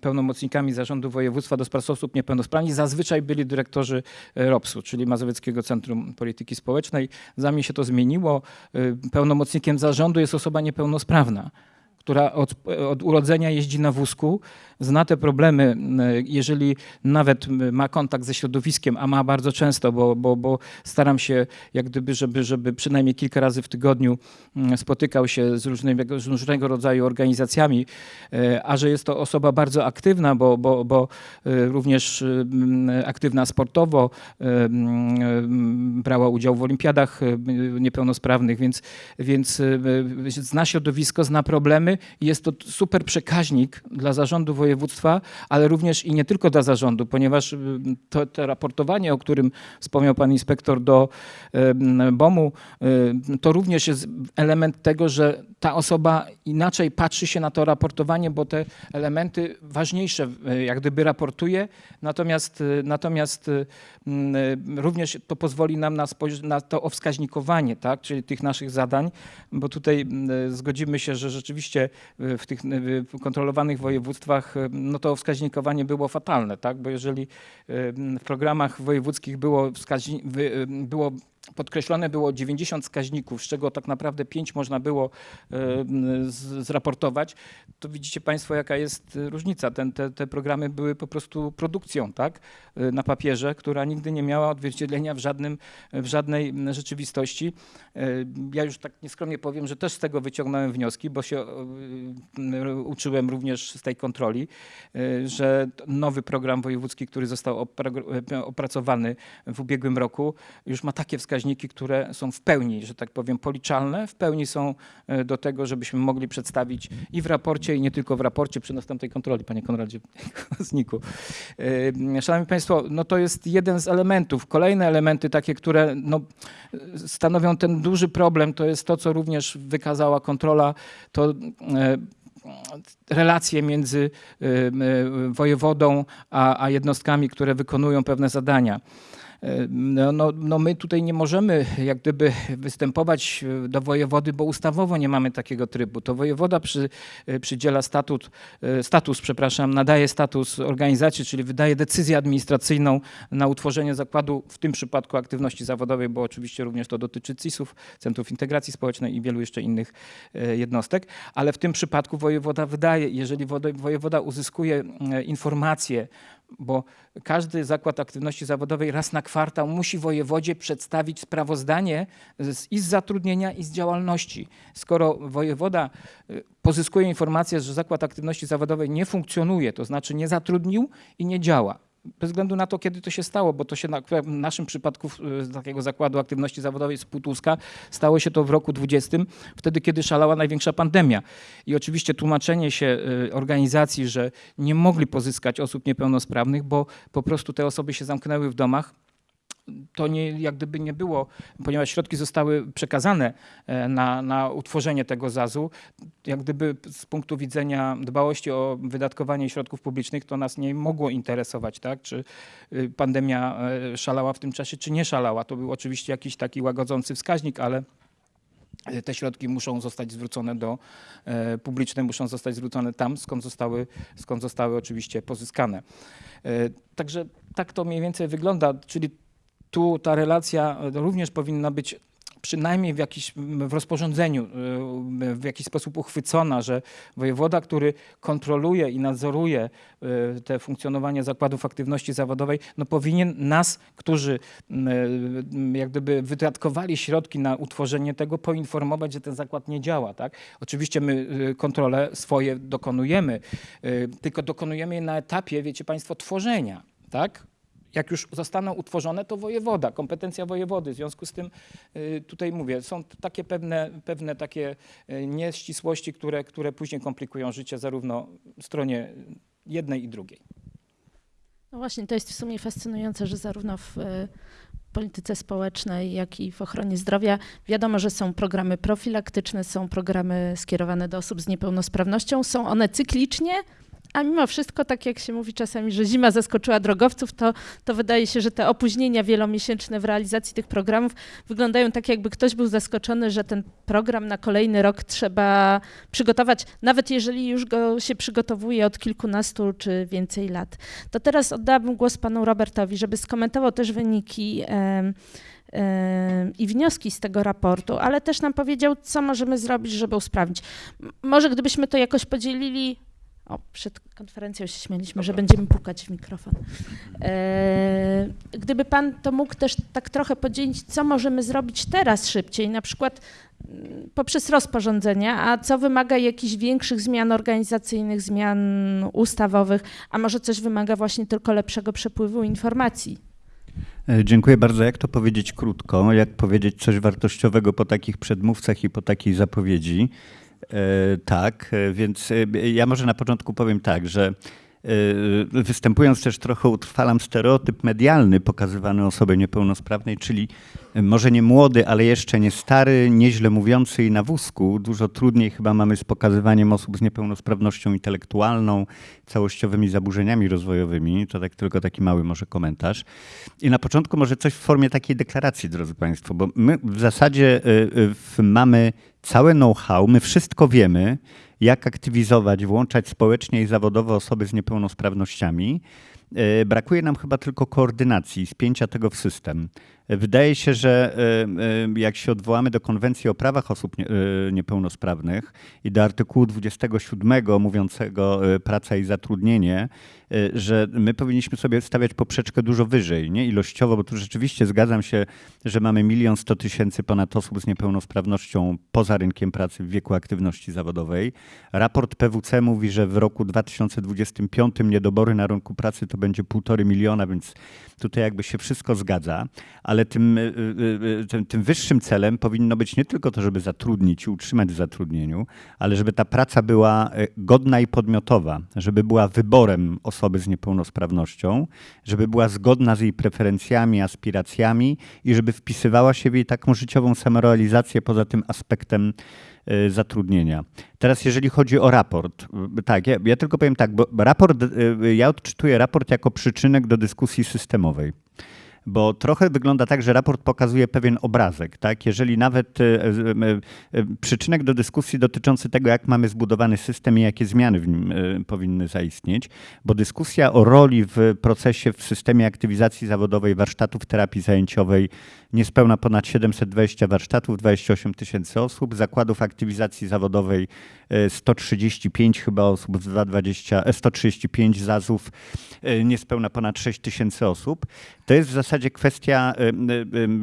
[SPEAKER 7] pełnomocnikami zarządu województwa do spraw osób niepełnosprawnych zazwyczaj byli dyrektorzy e, ROPS-u, czyli Mazowieckiego Centrum Polityki Społecznej. Zanim się to zmieniło, pełnomocnikiem zarządu jest osoba niepełnosprawna, niepoprawna która od, od urodzenia jeździ na wózku, zna te problemy, y, jeżeli nawet ma kontakt ze środowiskiem, a ma bardzo często, bo, bo, bo staram się jak gdyby, żeby, żeby przynajmniej kilka razy w tygodniu mm, spotykał się z różnego, z różnego rodzaju organizacjami, y, a że jest to osoba bardzo aktywna, bo, bo, bo y, również mm, aktywna sportowo, mm, brała udział w olimpiadach niepełnosprawnych, więc, więc zna środowisko, zna problemy jest to super przekaźnik dla zarządu województwa, ale również i nie tylko dla zarządu, ponieważ y, to, to raportowanie, o którym wspomniał pan inspektor do y, BOM-u, y, to również jest element tego, że ta osoba inaczej patrzy się na to raportowanie, bo te elementy ważniejsze jak gdyby raportuje, natomiast, natomiast również to pozwoli nam na, na to owskaźnikowanie, tak, czyli tych naszych zadań, bo tutaj zgodzimy się, że rzeczywiście w tych kontrolowanych województwach y, no to wskaźnikowanie było fatalne, tak, bo jeżeli y, w programach wojewódzkich było, wskaźni- y, było podkreślone było 90 wskaźników, z czego tak naprawdę 5 można było zraportować, to widzicie Państwo, jaka jest e, różnica. Ten, te, te programy były po prostu produkcją tak, e, na papierze, która nigdy nie miała odzwierciedlenia w, żadnym, w żadnej rzeczywistości. E, Ja już tak nieskromnie powiem, że też z tego wyciągnąłem wnioski, bo się uczyłem również z tej kontroli, że nowy program wojewódzki, który został opra- opracowany w ubiegłym roku, już ma takie wskaźniki, które są w pełni, że tak powiem, policzalne, w pełni są e, do tego, żebyśmy mogli przedstawić i w raporcie, i nie tylko w raporcie przy następnej kontroli, panie Konradzie [LAUGHS] Zniku. E, Szanowni Państwo, no to jest jeden z elementów. Kolejne elementy takie, które no, stanowią ten duży problem, to jest to, co również wykazała kontrola, to e, relacje między wojewodą a jednostkami, które wykonują pewne zadania. No, no, no my tutaj nie możemy jak gdyby występować e, do wojewody, bo ustawowo nie mamy takiego trybu. To wojewoda przy, e, przydziela statut, e, status, przepraszam, nadaje status organizacji, czyli wydaje decyzję administracyjną na utworzenie zakładu, w tym przypadku aktywności zawodowej, bo oczywiście również to dotyczy CIS-ów, Centrów Integracji Społecznej i wielu jeszcze innych jednostek, ale w tym przypadku wojewoda wydaje, jeżeli wojewoda uzyskuje informacje, bo każdy zakład aktywności zawodowej raz na kwartał musi wojewodzie przedstawić sprawozdanie z, i z zatrudnienia, i z działalności. Skoro wojewoda y, pozyskuje informację, że zakład aktywności zawodowej nie funkcjonuje, to znaczy nie zatrudnił i nie działa, bez względu na to, kiedy to się stało, bo to się na, w naszym przypadku z takiego zakładu aktywności zawodowej z Półtuska stało się to w roku 20, wtedy, kiedy szalała największa pandemia. I oczywiście tłumaczenie się y, organizacji, że nie mogli pozyskać osób niepełnosprawnych, bo po prostu te osoby się zamknęły w domach, to nie, jak gdyby nie było, ponieważ środki zostały przekazane e, na, na utworzenie tego ZAZ-u, jak gdyby z punktu widzenia dbałości o wydatkowanie środków publicznych, to nas nie mogło interesować, tak? czy y, pandemia e, szalała w tym czasie, czy nie szalała. To był oczywiście jakiś taki łagodzący wskaźnik, ale e, te środki muszą zostać zwrócone do publiczne, muszą zostać zwrócone tam, skąd zostały, skąd zostały oczywiście pozyskane. Także tak to mniej więcej wygląda, czyli tu ta relacja e, również powinna być przynajmniej w, jakiś, w rozporządzeniu e, w jakiś sposób uchwycona, że wojewoda, który kontroluje i nadzoruje e, te funkcjonowanie zakładów aktywności zawodowej, no powinien nas, którzy jak gdyby wydatkowali środki na utworzenie tego, poinformować, że ten zakład nie działa. Tak? Oczywiście my kontrole swoje dokonujemy, tylko dokonujemy je na etapie, wiecie Państwo, tworzenia. Tak? Jak już zostaną utworzone, to wojewoda, kompetencja wojewody. W związku z tym y, tutaj mówię, są takie pewne, pewne takie y, nieścisłości, które, które później komplikują życie zarówno stronie jednej i drugiej.
[SPEAKER 2] No właśnie, to jest w sumie fascynujące, że zarówno w e, polityce społecznej, jak i w ochronie zdrowia wiadomo, że są programy profilaktyczne, są programy skierowane do osób z niepełnosprawnością, są one cyklicznie, a mimo wszystko, tak jak się mówi czasami, że zima zaskoczyła drogowców, to, to wydaje się, że te opóźnienia wielomiesięczne w realizacji tych programów wyglądają tak, jakby ktoś był zaskoczony, że ten program na kolejny rok trzeba przygotować, nawet jeżeli już go się przygotowuje od kilkunastu czy więcej lat. To teraz oddałabym głos panu Robertowi, żeby skomentował też wyniki i wnioski z tego raportu, ale też nam powiedział, co możemy zrobić, żeby usprawnić. Może gdybyśmy to jakoś podzielili. O, przed konferencją się śmieliśmy, że będziemy pukać w mikrofon. E, gdyby pan to mógł też tak trochę podzielić, co możemy zrobić teraz szybciej, na przykład mm, poprzez rozporządzenia, a co wymaga jakichś większych zmian organizacyjnych, zmian ustawowych, a może coś wymaga właśnie tylko lepszego przepływu informacji.
[SPEAKER 8] E, Dziękuję bardzo. Jak to powiedzieć krótko? Jak powiedzieć coś wartościowego po takich przedmówcach i po takiej zapowiedzi? E, tak, e, więc e, ja może na początku powiem tak, że występując też trochę utrwalam stereotyp medialny pokazywany osobie niepełnosprawnej, czyli może nie młody, ale jeszcze nie stary, nieźle mówiący i na wózku. Dużo trudniej chyba mamy z pokazywaniem osób z niepełnosprawnością intelektualną, całościowymi zaburzeniami rozwojowymi. To tak tylko taki mały może komentarz. I na początku może coś w formie takiej deklaracji, drodzy Państwo, bo my w zasadzie mamy całe know-how, my wszystko wiemy, jak aktywizować, włączać społecznie i zawodowo osoby z niepełnosprawnościami. E, Brakuje nam chyba tylko koordynacji, spięcia tego w system. Wydaje się, że e, e, jak się odwołamy do konwencji o prawach osób e, niepełnosprawnych i do artykułu 27 mówiącego praca i zatrudnienie, że my powinniśmy sobie stawiać poprzeczkę dużo wyżej, nie ilościowo, bo tu rzeczywiście zgadzam się, że mamy milion sto tysięcy ponad osób z niepełnosprawnością poza rynkiem pracy w wieku aktywności zawodowej. Raport PWC mówi, że w roku 2025 niedobory na rynku pracy to będzie półtory miliona, więc tutaj jakby się wszystko zgadza, ale tym, y, y, y, tym, tym wyższym celem powinno być nie tylko to, żeby zatrudnić i utrzymać w zatrudnieniu, ale żeby ta praca była godna i podmiotowa, żeby była wyborem osoby z niepełnosprawnością, żeby była zgodna z jej preferencjami, aspiracjami i żeby wpisywała się w jej taką życiową samorealizację poza tym aspektem zatrudnienia. Teraz jeżeli chodzi o raport, y, tak, ja, ja tylko powiem tak, bo raport, y, ja odczytuję raport jako przyczynek do dyskusji systemowej. Bo trochę wygląda tak, że raport pokazuje pewien obrazek. Tak? Jeżeli nawet y, y, y, przyczynek do dyskusji dotyczący tego, jak mamy zbudowany system i jakie zmiany w nim powinny zaistnieć, bo dyskusja o roli w procesie w systemie aktywizacji zawodowej warsztatów terapii zajęciowej niespełna ponad 720 warsztatów, 28 tysięcy osób, zakładów aktywizacji zawodowej e, 135 chyba osób, 220, e, 135 zazów, e, niespełna ponad 6 tysięcy osób. To jest w zasadzie kwestia e, m,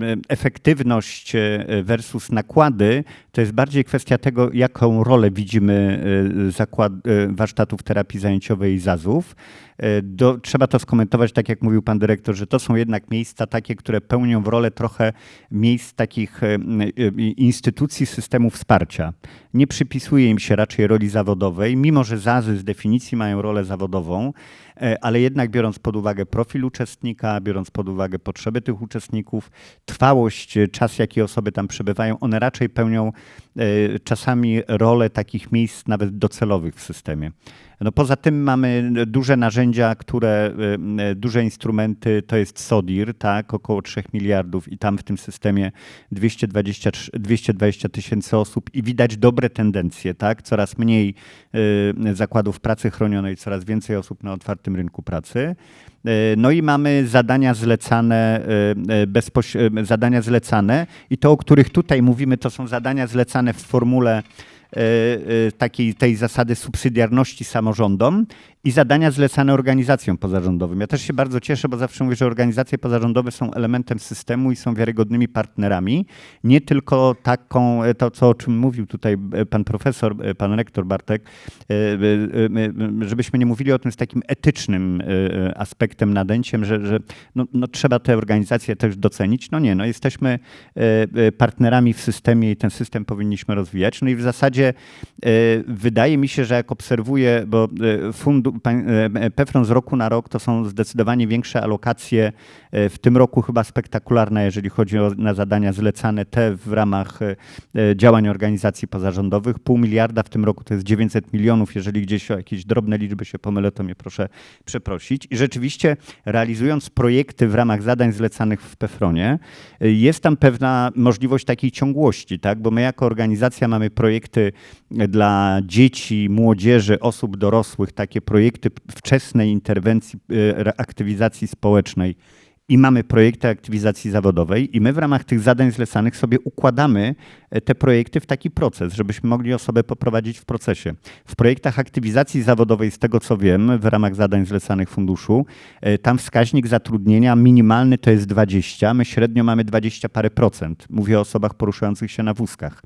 [SPEAKER 8] m, efektywność e, versus nakłady. To jest bardziej kwestia tego, jaką rolę widzimy e, zakład, e, warsztatów terapii zajęciowej i zazów. Do, trzeba to skomentować, tak jak mówił pan dyrektor, że to są jednak miejsca takie, które pełnią rolę trochę miejsc takich instytucji systemu wsparcia. Nie przypisuje im się raczej roli zawodowej, mimo że ZAZy z definicji mają rolę zawodową, ale jednak biorąc pod uwagę profil uczestnika, biorąc pod uwagę potrzeby tych uczestników, trwałość, e, czas, jaki osoby tam przebywają, one raczej pełnią e, czasami rolę takich miejsc nawet docelowych w systemie. No poza tym mamy duże narzędzia, które, y, y, duże instrumenty, to jest SODIR, tak, około 3 miliardów i tam w tym systemie 220 220 tysięcy osób i widać dobre tendencje, tak, coraz mniej y, zakładów pracy chronionej, coraz więcej osób na otwartym rynku pracy. No i mamy zadania zlecane, zadania zlecane i to, o których tutaj mówimy, to są zadania zlecane w formule takiej tej zasady subsydiarności samorządom i zadania zlecane organizacjom pozarządowym. Ja też się bardzo cieszę, bo zawsze mówię, że organizacje pozarządowe są elementem systemu i są wiarygodnymi partnerami. Nie tylko taką, e, to co o czym mówił tutaj e, pan profesor, e, pan rektor Bartek, żebyśmy nie mówili o tym z takim etycznym aspektem, nadęciem, że, że no, no, trzeba te organizacje też docenić. No nie, no jesteśmy partnerami w systemie i ten system powinniśmy rozwijać. No i w zasadzie wydaje mi się, że jak obserwuję, bo fundu, pan- e, PEFRON z roku na rok to są zdecydowanie większe alokacje, e, w tym roku chyba spektakularne, jeżeli chodzi o na zadania zlecane te w ramach e, e, działań organizacji pozarządowych. Pół miliarda w tym roku to jest 900 milionów. Jeżeli gdzieś o jakieś drobne liczby się pomylę, to mnie proszę przeprosić. I rzeczywiście realizując projekty w ramach zadań zlecanych w PEFRONie, y, jest tam pewna możliwość takiej ciągłości, tak? bo my jako organizacja mamy projekty dla dzieci, młodzieży, osób dorosłych, takie projekty wczesnej interwencji, y, reaktywizacji społecznej i mamy projekty aktywizacji zawodowej i my w ramach tych zadań zlecanych sobie układamy e, te projekty w taki proces, żebyśmy mogli osobę poprowadzić w procesie. W projektach aktywizacji zawodowej, z tego co wiem, w ramach zadań zlecanych funduszu, e, tam wskaźnik zatrudnienia minimalny to jest 20, my średnio mamy 20 parę procent. Mówię o osobach poruszających się na wózkach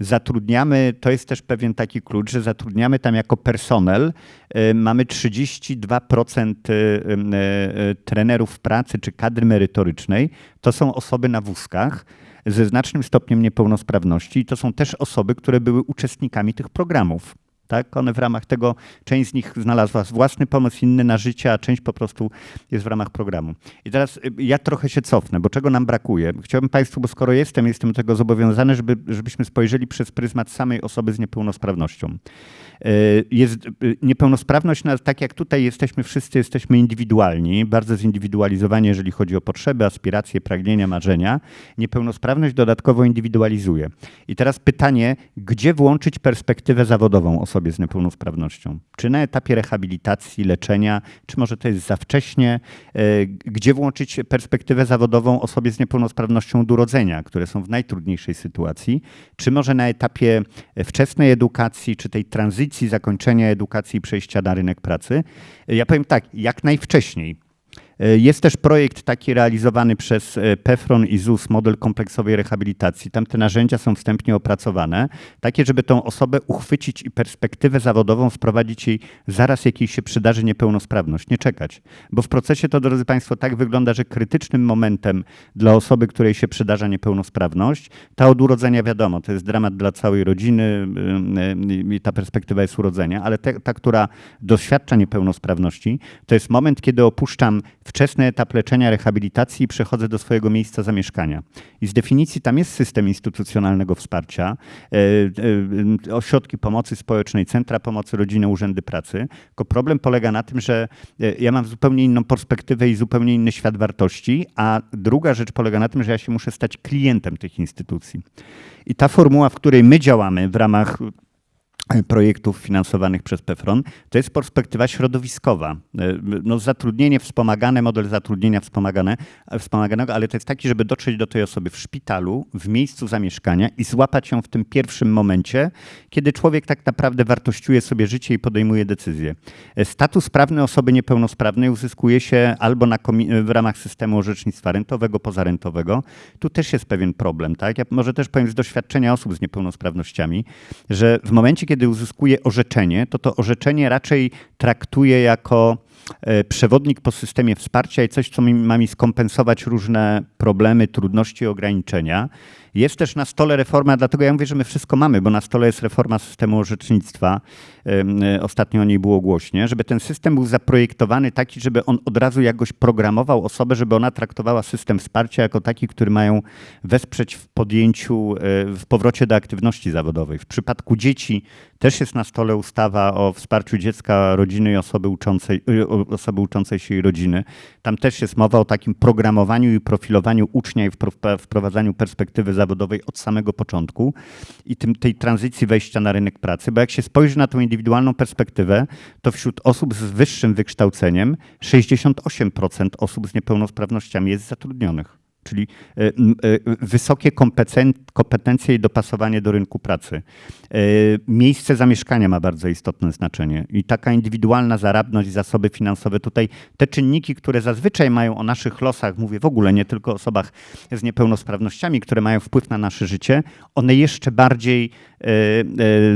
[SPEAKER 8] zatrudniamy, to jest też pewien taki klucz, że zatrudniamy tam jako personel, y, mamy 32% y, y, trenerów pracy czy kadry merytorycznej, to są osoby na wózkach, ze znacznym stopniem niepełnosprawności i to są też osoby, które były uczestnikami tych programów. Tak? One w ramach tego, część z nich znalazła własny pomysł, inny na życie, a część po prostu jest w ramach programu. I teraz y, ja trochę się cofnę, bo czego nam brakuje? Chciałbym Państwu, bo skoro jestem, jestem tego zobowiązany, żeby, żebyśmy spojrzeli przez pryzmat samej osoby z niepełnosprawnością. Y, Jest y, niepełnosprawność, no, tak jak tutaj jesteśmy wszyscy, jesteśmy indywidualni, bardzo zindywidualizowani, jeżeli chodzi o potrzeby, aspiracje, pragnienia, marzenia. Niepełnosprawność dodatkowo indywidualizuje. I teraz pytanie, gdzie włączyć perspektywę zawodową osobie z niepełnosprawnością? Czy na etapie rehabilitacji, leczenia, czy może to jest za wcześnie? Y, Gdzie włączyć perspektywę zawodową osobie z niepełnosprawnością od urodzenia, które są w najtrudniejszej sytuacji? Czy może na etapie wczesnej edukacji, czy tej tranzycji, zakończenia edukacji i przejścia na rynek pracy? Ja powiem tak, jak najwcześniej. Jest też projekt taki realizowany przez e, PEFRON i ZUS, model kompleksowej rehabilitacji. Tam te narzędzia są wstępnie opracowane, takie, żeby tą osobę uchwycić i perspektywę zawodową wprowadzić jej zaraz, jak jej się przydarzy niepełnosprawność, nie czekać. Bo w procesie to, drodzy Państwo, tak wygląda, że krytycznym momentem dla osoby, której się przydarza niepełnosprawność, ta od urodzenia wiadomo, to jest dramat dla całej rodziny y, y, i ta perspektywa jest urodzenia, ale te, ta, która doświadcza niepełnosprawności, to jest moment, kiedy opuszczam wczesny etap leczenia, rehabilitacji i przechodzę do swojego miejsca zamieszkania. I z definicji tam jest system instytucjonalnego wsparcia, e, e, ośrodki pomocy społecznej, centra pomocy rodziny, urzędy pracy. Tylko problem polega na tym, że e, ja mam zupełnie inną perspektywę i zupełnie inny świat wartości, a druga rzecz polega na tym, że ja się muszę stać klientem tych instytucji. I ta formuła, w której my działamy w ramach projektów finansowanych przez PEFRON, to jest perspektywa środowiskowa. No, zatrudnienie wspomagane, model zatrudnienia wspomagane, wspomaganego, ale to jest taki, żeby dotrzeć do tej osoby w szpitalu, w miejscu zamieszkania i złapać ją w tym pierwszym momencie, kiedy człowiek tak naprawdę wartościuje sobie życie i podejmuje decyzje. Status prawny osoby niepełnosprawnej uzyskuje się albo na w ramach systemu orzecznictwa rentowego, pozarentowego. Tu też jest pewien problem. Tak? Ja może też powiem z doświadczenia osób z niepełnosprawnościami, że w momencie, kiedy uzyskuje orzeczenie, to to orzeczenie raczej traktuje jako e, przewodnik po systemie wsparcia i coś, co mi, ma mi skompensować różne problemy, trudności, ograniczenia. Jest też na stole reforma, dlatego ja mówię, że my wszystko mamy, bo na stole jest reforma systemu orzecznictwa. E, ostatnio o niej było głośnie, żeby ten system był zaprojektowany taki, żeby on od razu jakoś programował osobę, żeby ona traktowała system wsparcia jako taki, który mają wesprzeć w podjęciu, e, w powrocie do aktywności zawodowej. W przypadku dzieci też jest na stole ustawa o wsparciu dziecka, rodziny i osoby uczącej, e, osoby uczącej się i rodziny. Tam też jest mowa o takim programowaniu i profilowaniu ucznia i wprowadzaniu perspektywy zawodowej od samego początku i tym, tej tranzycji wejścia na rynek pracy, bo jak się spojrzy na tą indywidualną perspektywę, to wśród osób z wyższym wykształceniem 68% osób z niepełnosprawnościami jest zatrudnionych. Czyli e, e, wysokie kompetencje i dopasowanie do rynku pracy. E, miejsce zamieszkania ma bardzo istotne znaczenie i taka indywidualna zaradność, zasoby finansowe. Tutaj te czynniki, które zazwyczaj mają o naszych losach, mówię w ogóle nie tylko o osobach z niepełnosprawnościami, które mają wpływ na nasze życie, one jeszcze bardziej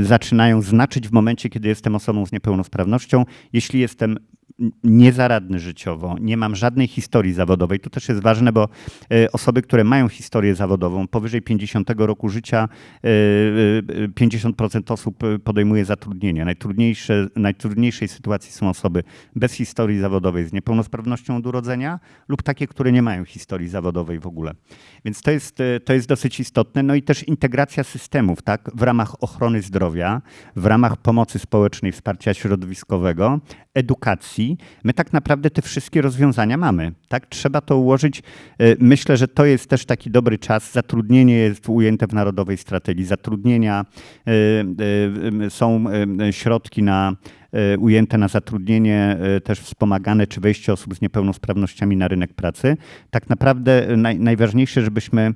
[SPEAKER 8] zaczynają znaczyć w momencie, kiedy jestem osobą z niepełnosprawnością. Jeśli jestem niezaradny życiowo, nie mam żadnej historii zawodowej. To też jest ważne, bo e, osoby, które mają historię zawodową, powyżej 50 roku życia 50% e, e, osób podejmuje zatrudnienie. Najtrudniejsze, najtrudniejszej sytuacji są osoby bez historii zawodowej, z niepełnosprawnością od urodzenia lub takie, które nie mają historii zawodowej w ogóle. Więc to jest, to jest dosyć istotne. No i też integracja systemów, tak, w ramach ochrony zdrowia, w ramach pomocy społecznej, wsparcia środowiskowego, edukacji, my tak naprawdę te wszystkie rozwiązania mamy. Tak? Trzeba to ułożyć. E, myślę, że to jest też taki dobry czas. Zatrudnienie jest ujęte w Narodowej Strategii Zatrudnienia. E, e, są środki na ujęte na zatrudnienie, też wspomagane, czy wejście osób z niepełnosprawnościami na rynek pracy. Tak naprawdę naj, najważniejsze, żebyśmy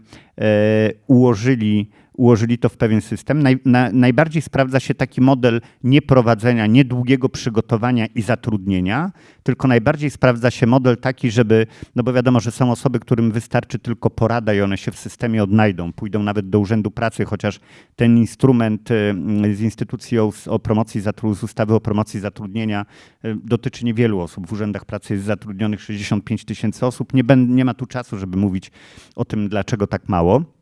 [SPEAKER 8] ułożyli ułożyli to w pewien system. Naj, na, najbardziej sprawdza się taki model nieprowadzenia, niedługiego przygotowania i zatrudnienia, tylko najbardziej sprawdza się model taki, żeby, no bo wiadomo, że są osoby, którym wystarczy tylko porada i one się w systemie odnajdą, pójdą nawet do Urzędu Pracy, chociaż ten instrument y, z instytucji o, o promocji, z ustawy o promocji zatrudnienia y, dotyczy niewielu osób. W Urzędach Pracy jest zatrudnionych 65 tysięcy osób. Nie, nie ma tu czasu, żeby mówić o tym, dlaczego tak mało.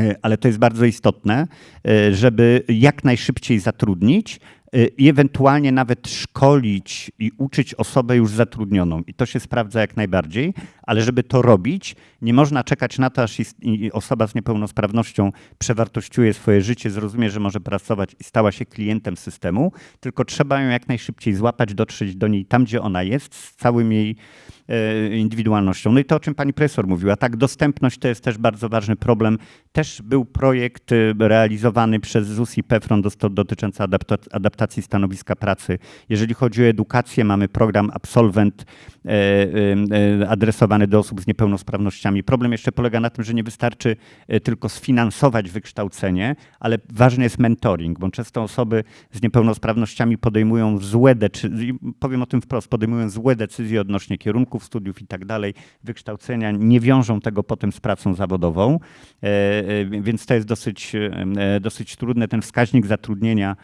[SPEAKER 8] E, ale to jest bardzo istotne, e, żeby jak najszybciej zatrudnić e, i ewentualnie nawet szkolić i uczyć osobę już zatrudnioną. I to się sprawdza jak najbardziej, ale żeby to robić, nie można czekać na to, aż osoba z niepełnosprawnością przewartościuje swoje życie, zrozumie, że może pracować i stała się klientem systemu, tylko trzeba ją jak najszybciej złapać, dotrzeć do niej tam, gdzie ona jest, z całym jej indywidualnością. No i to, o czym pani profesor mówiła, tak, dostępność to jest też bardzo ważny problem. Też był projekt e, realizowany przez ZUS i PEFRON dotyczący adapta- adaptacji stanowiska pracy. Jeżeli chodzi o edukację, mamy program Absolvent e, adresowany do osób z niepełnosprawnościami. Problem jeszcze polega na tym, że nie wystarczy e, tylko sfinansować wykształcenie, ale ważny jest mentoring, bo często osoby z niepełnosprawnościami podejmują złe decyzje, powiem o tym wprost, podejmują złe decyzje odnośnie kierunków studiów i tak dalej, wykształcenia, nie wiążą tego potem z pracą zawodową, e, e, więc to jest dosyć, e, dosyć trudne. Ten wskaźnik zatrudnienia,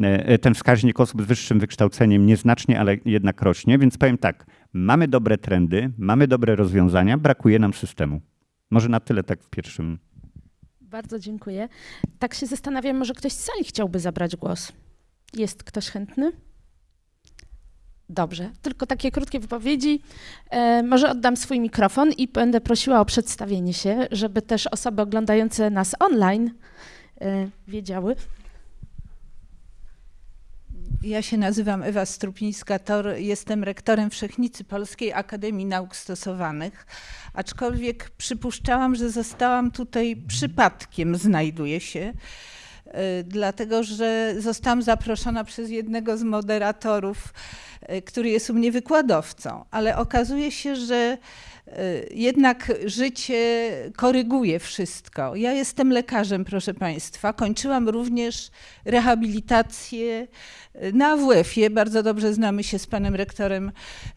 [SPEAKER 8] e, ten wskaźnik osób z wyższym wykształceniem nieznacznie, ale jednak rośnie, więc powiem tak, mamy dobre trendy, mamy dobre rozwiązania, brakuje nam systemu. Może na tyle tak w pierwszym
[SPEAKER 2] Bardzo dziękuję. Tak się zastanawiam, może ktoś z sali chciałby zabrać głos. Jest ktoś chętny? Dobrze, tylko takie krótkie wypowiedzi. E, może oddam swój mikrofon i będę prosiła o przedstawienie się, żeby też osoby oglądające nas online e, wiedziały.
[SPEAKER 9] Ja się nazywam Ewa Strupińska-Tor, jestem rektorem Wszechnicy Polskiej Akademii Nauk Stosowanych, aczkolwiek przypuszczałam, że zostałam tutaj przypadkiem, znajduję się, y, dlatego że zostałam zaproszona przez jednego z moderatorów, y, który jest u mnie wykładowcą, ale okazuje się, że jednak życie koryguje wszystko. Ja jestem lekarzem, proszę Państwa. Kończyłam również rehabilitację na AWF-ie. Bardzo dobrze znamy się z panem rektorem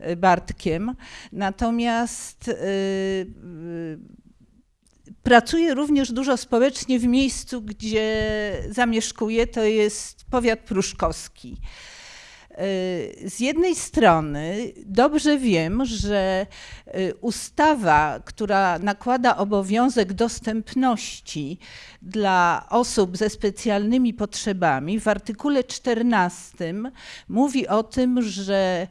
[SPEAKER 9] y, Bartkiem. Natomiast y, y, pracuję również dużo społecznie w miejscu, gdzie zamieszkuję. To jest powiat pruszkowski. Y, Z jednej strony dobrze wiem, że y, ustawa, która nakłada obowiązek dostępności dla osób ze specjalnymi potrzebami, w artykule 14 mówi o tym, że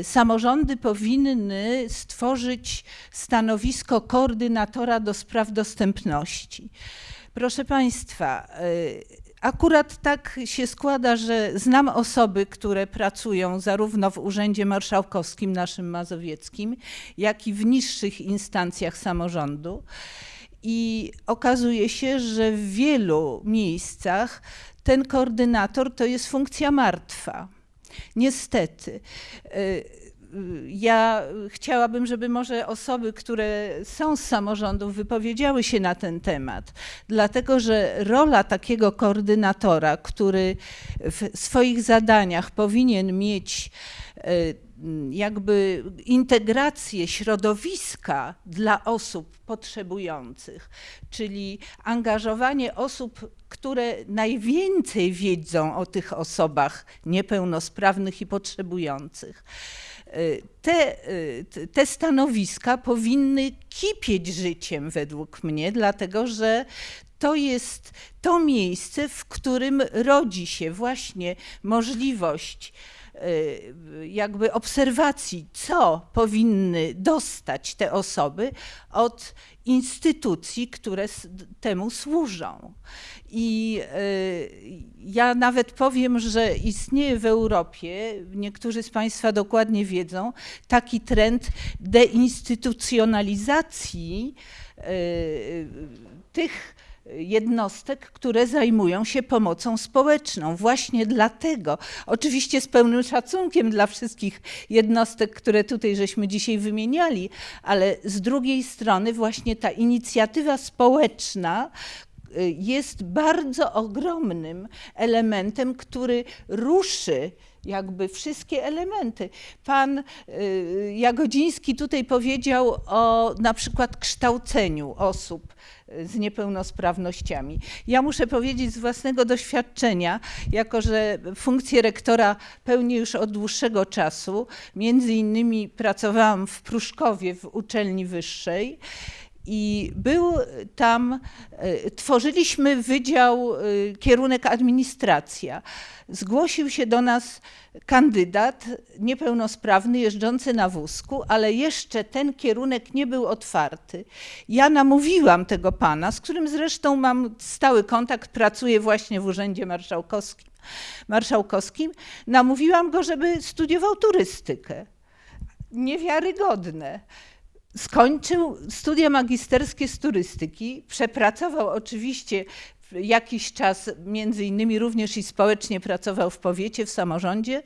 [SPEAKER 9] y, samorządy powinny stworzyć stanowisko koordynatora do spraw dostępności. Proszę Państwa, Akurat tak się składa, że znam osoby, które pracują zarówno w Urzędzie Marszałkowskim naszym mazowieckim, jak i w niższych instancjach samorządu. I okazuje się, że w wielu miejscach ten koordynator to jest funkcja martwa. Niestety. Ja chciałabym, żeby może osoby, które są z samorządów, wypowiedziały się na ten temat, dlatego że rola takiego koordynatora, który w swoich zadaniach powinien mieć y, jakby integrację środowiska dla osób potrzebujących, czyli angażowanie osób, które najwięcej wiedzą o tych osobach niepełnosprawnych i potrzebujących. Y, Te, y, te stanowiska powinny kipieć życiem według mnie, dlatego że to jest to miejsce, w którym rodzi się właśnie możliwość jakby obserwacji, co powinny dostać te osoby od instytucji, które temu służą. I y, ja nawet powiem, że istnieje w Europie, niektórzy z Państwa dokładnie wiedzą, taki trend deinstytucjonalizacji y, tych jednostek, które zajmują się pomocą społeczną. Właśnie dlatego, oczywiście z pełnym szacunkiem dla wszystkich jednostek, które tutaj żeśmy dzisiaj wymieniali, ale z drugiej strony właśnie ta inicjatywa społeczna, y, jest bardzo ogromnym elementem, który ruszy jakby wszystkie elementy. Pan y, Jagodziński tutaj powiedział o na przykład kształceniu osób y, z niepełnosprawnościami. Ja muszę powiedzieć z własnego doświadczenia, jako że funkcję rektora pełnię już od dłuższego czasu, między innymi pracowałam w Pruszkowie w uczelni wyższej I był tam, e, tworzyliśmy wydział, e, kierunek administracja. Zgłosił się do nas kandydat niepełnosprawny, jeżdżący na wózku, ale jeszcze ten kierunek nie był otwarty. Ja namówiłam tego pana, z którym zresztą mam stały kontakt, pracuję właśnie w Urzędzie Marszałkowskim, marszałkowskim namówiłam go, żeby studiował turystykę. Niewiarygodne. Skończył studia magisterskie z turystyki, przepracował oczywiście jakiś czas, między innymi również i społecznie pracował w powiecie, w samorządzie.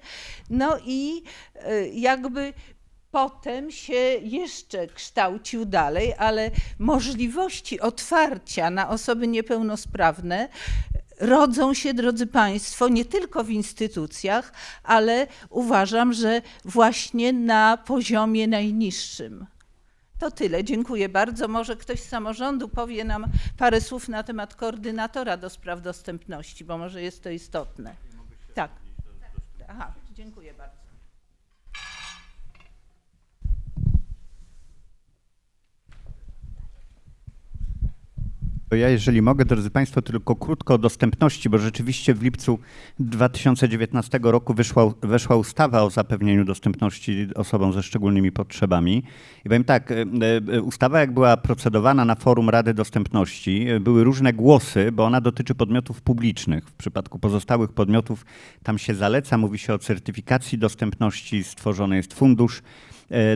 [SPEAKER 9] No i e, jakby potem się jeszcze kształcił dalej, ale możliwości otwarcia na osoby niepełnosprawne rodzą się, drodzy Państwo, nie tylko w instytucjach, ale uważam, że właśnie na poziomie najniższym. To tyle, dziękuję bardzo. Może ktoś z samorządu powie nam parę słów na temat koordynatora do spraw dostępności, bo może jest to istotne. Tak. Aha, dziękuję bardzo.
[SPEAKER 8] To ja, jeżeli mogę, drodzy Państwo, tylko krótko o dostępności, bo rzeczywiście w lipcu 2019 roku wyszła, weszła ustawa o zapewnieniu dostępności osobom ze szczególnymi potrzebami. I powiem tak, e, e, ustawa jak była procedowana na forum Rady Dostępności, e, były różne głosy, bo ona dotyczy podmiotów publicznych. W przypadku pozostałych podmiotów tam się zaleca, mówi się o certyfikacji dostępności, stworzony jest fundusz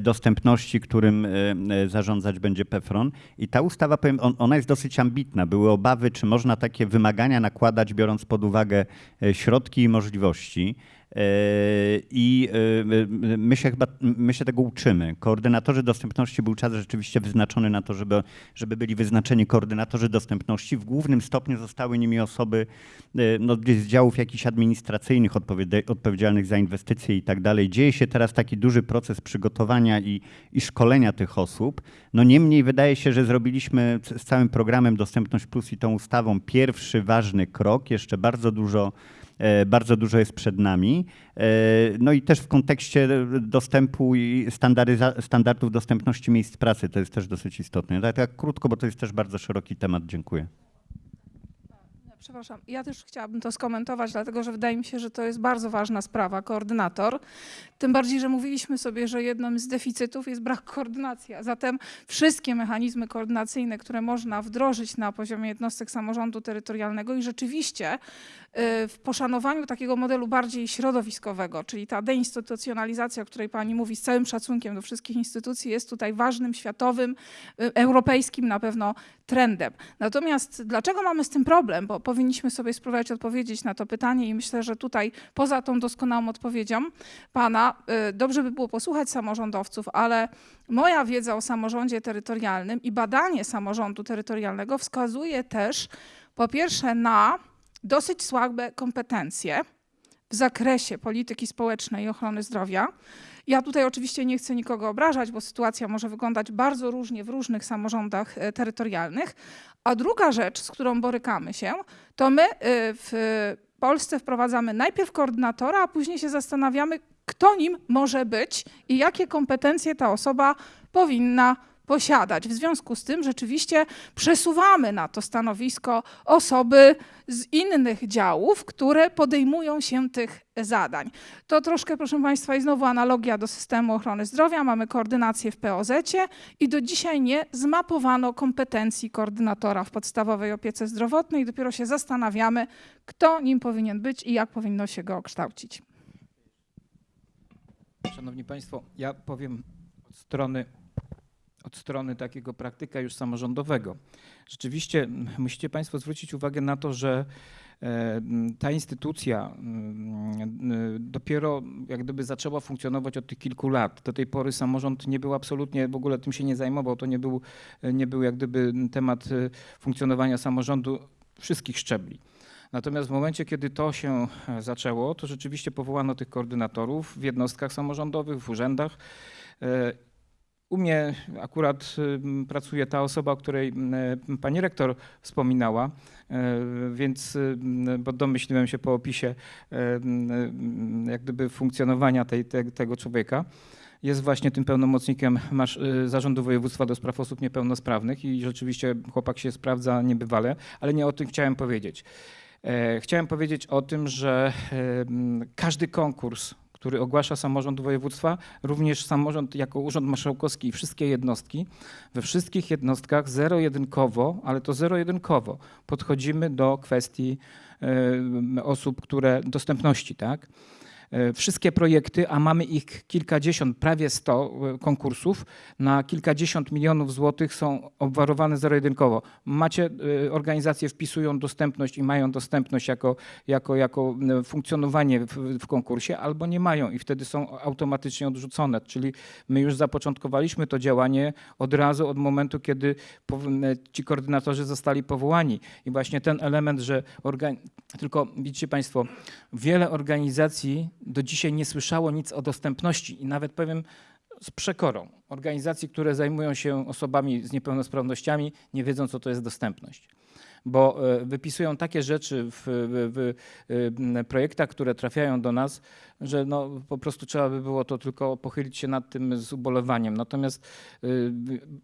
[SPEAKER 8] dostępności, którym e, e, zarządzać będzie PEFRON. I ta ustawa, powiem, on- ona jest dosyć ambitna. Były obawy, czy można takie wymagania nakładać, biorąc pod uwagę e, środki i możliwości. E, I e, my się chyba my się tego uczymy. Koordynatorzy dostępności był czas rzeczywiście wyznaczony na to, żeby, żeby byli wyznaczeni koordynatorzy dostępności. W głównym stopniu zostały nimi osoby e, no, z działów jakichś administracyjnych odpowiedzialnych za inwestycje i tak dalej. Dzieje się teraz taki duży proces przygotowania i, i szkolenia tych osób. No niemniej wydaje się, że zrobiliśmy z całym programem Dostępność Plus i tą ustawą pierwszy ważny krok. Jeszcze bardzo dużo bardzo dużo jest przed nami. E, No i też w kontekście dostępu i standardów dostępności miejsc pracy to jest też dosyć istotne. Tak, tak krótko, bo to jest też bardzo szeroki temat. Dziękuję.
[SPEAKER 6] Przepraszam, ja też chciałabym to skomentować, dlatego że wydaje mi się, że to jest bardzo ważna sprawa, koordynator. Tym bardziej, że mówiliśmy sobie, że jednym z deficytów jest brak koordynacji. Zatem wszystkie mechanizmy koordynacyjne, które można wdrożyć na poziomie jednostek samorządu terytorialnego i rzeczywiście w poszanowaniu takiego modelu bardziej środowiskowego, czyli ta deinstytucjonalizacja, o której pani mówi, z całym szacunkiem do wszystkich instytucji, jest tutaj ważnym, światowym, y, europejskim na pewno trendem. Natomiast dlaczego mamy z tym problem? Bo powinniśmy sobie spróbować odpowiedzieć na to pytanie i myślę, że tutaj poza tą doskonałą odpowiedzią pana, y, dobrze by było posłuchać samorządowców, ale moja wiedza o samorządzie terytorialnym i badanie samorządu terytorialnego wskazuje też po pierwsze na dosyć słabe kompetencje w zakresie polityki społecznej i ochrony zdrowia. Ja tutaj oczywiście nie chcę nikogo obrażać, bo sytuacja może wyglądać bardzo różnie w różnych samorządach e, terytorialnych. A druga rzecz, z którą borykamy się, to my e, w Polsce wprowadzamy najpierw koordynatora, a później się zastanawiamy, kto nim może być i jakie kompetencje ta osoba powinna posiadać. W związku z tym rzeczywiście przesuwamy na to stanowisko osoby z innych działów, które podejmują się tych zadań. To troszkę, proszę Państwa, i znowu analogia do systemu ochrony zdrowia. Mamy koordynację w POZ-cie i do dzisiaj nie zmapowano kompetencji koordynatora w podstawowej opiece zdrowotnej. Dopiero się zastanawiamy, kto nim powinien być i jak powinno się go kształcić.
[SPEAKER 7] Szanowni Państwo, ja powiem od strony, od strony takiego praktyka już samorządowego. Rzeczywiście musicie Państwo zwrócić uwagę na to, że e, ta instytucja m, dopiero jak gdyby zaczęła funkcjonować od tych kilku lat. Do tej pory samorząd nie był absolutnie, w ogóle tym się nie zajmował, to nie był, nie był jak gdyby temat e, funkcjonowania samorządu wszystkich szczebli. Natomiast w momencie, kiedy to się e, zaczęło, to rzeczywiście powołano tych koordynatorów w jednostkach samorządowych, w urzędach. E, U mnie akurat pracuje ta osoba, o której e, pani rektor wspominała, e, więc m, bo domyśliłem się po opisie e, jak gdyby funkcjonowania tej, te, tego człowieka. jest właśnie tym pełnomocnikiem marsz- y, Zarządu Województwa do Spraw Osób Niepełnosprawnych i rzeczywiście chłopak się sprawdza niebywale, ale nie o tym chciałem powiedzieć. E, Chciałem powiedzieć o tym, że każdy konkurs, który ogłasza samorząd województwa, również samorząd jako Urząd Marszałkowski i wszystkie jednostki, we wszystkich jednostkach zero-jedynkowo, ale to zero-jedynkowo podchodzimy do kwestii em, osób, które dostępności, tak? E, Wszystkie projekty, a mamy ich kilkadziesiąt, prawie 100 e, konkursów, na kilkadziesiąt milionów złotych są obwarowane zero-jedynkowo. Macie, e, organizacje wpisują dostępność i mają dostępność jako, jako, jako funkcjonowanie w, w konkursie, albo nie mają i wtedy są automatycznie odrzucone. Czyli my już zapoczątkowaliśmy to działanie od razu, od momentu, kiedy ci koordynatorzy zostali powołani. I właśnie ten element, że tylko widzicie Państwo, wiele organizacji do dzisiaj nie słyszało nic o dostępności i nawet powiem z przekorą. Organizacji, które zajmują się osobami z niepełnosprawnościami, nie wiedzą, co to jest dostępność. Bo e, wypisują takie rzeczy w, w, w e, projektach, które trafiają do nas, że no, po prostu trzeba by było to tylko pochylić się nad tym z ubolewaniem. Natomiast, y,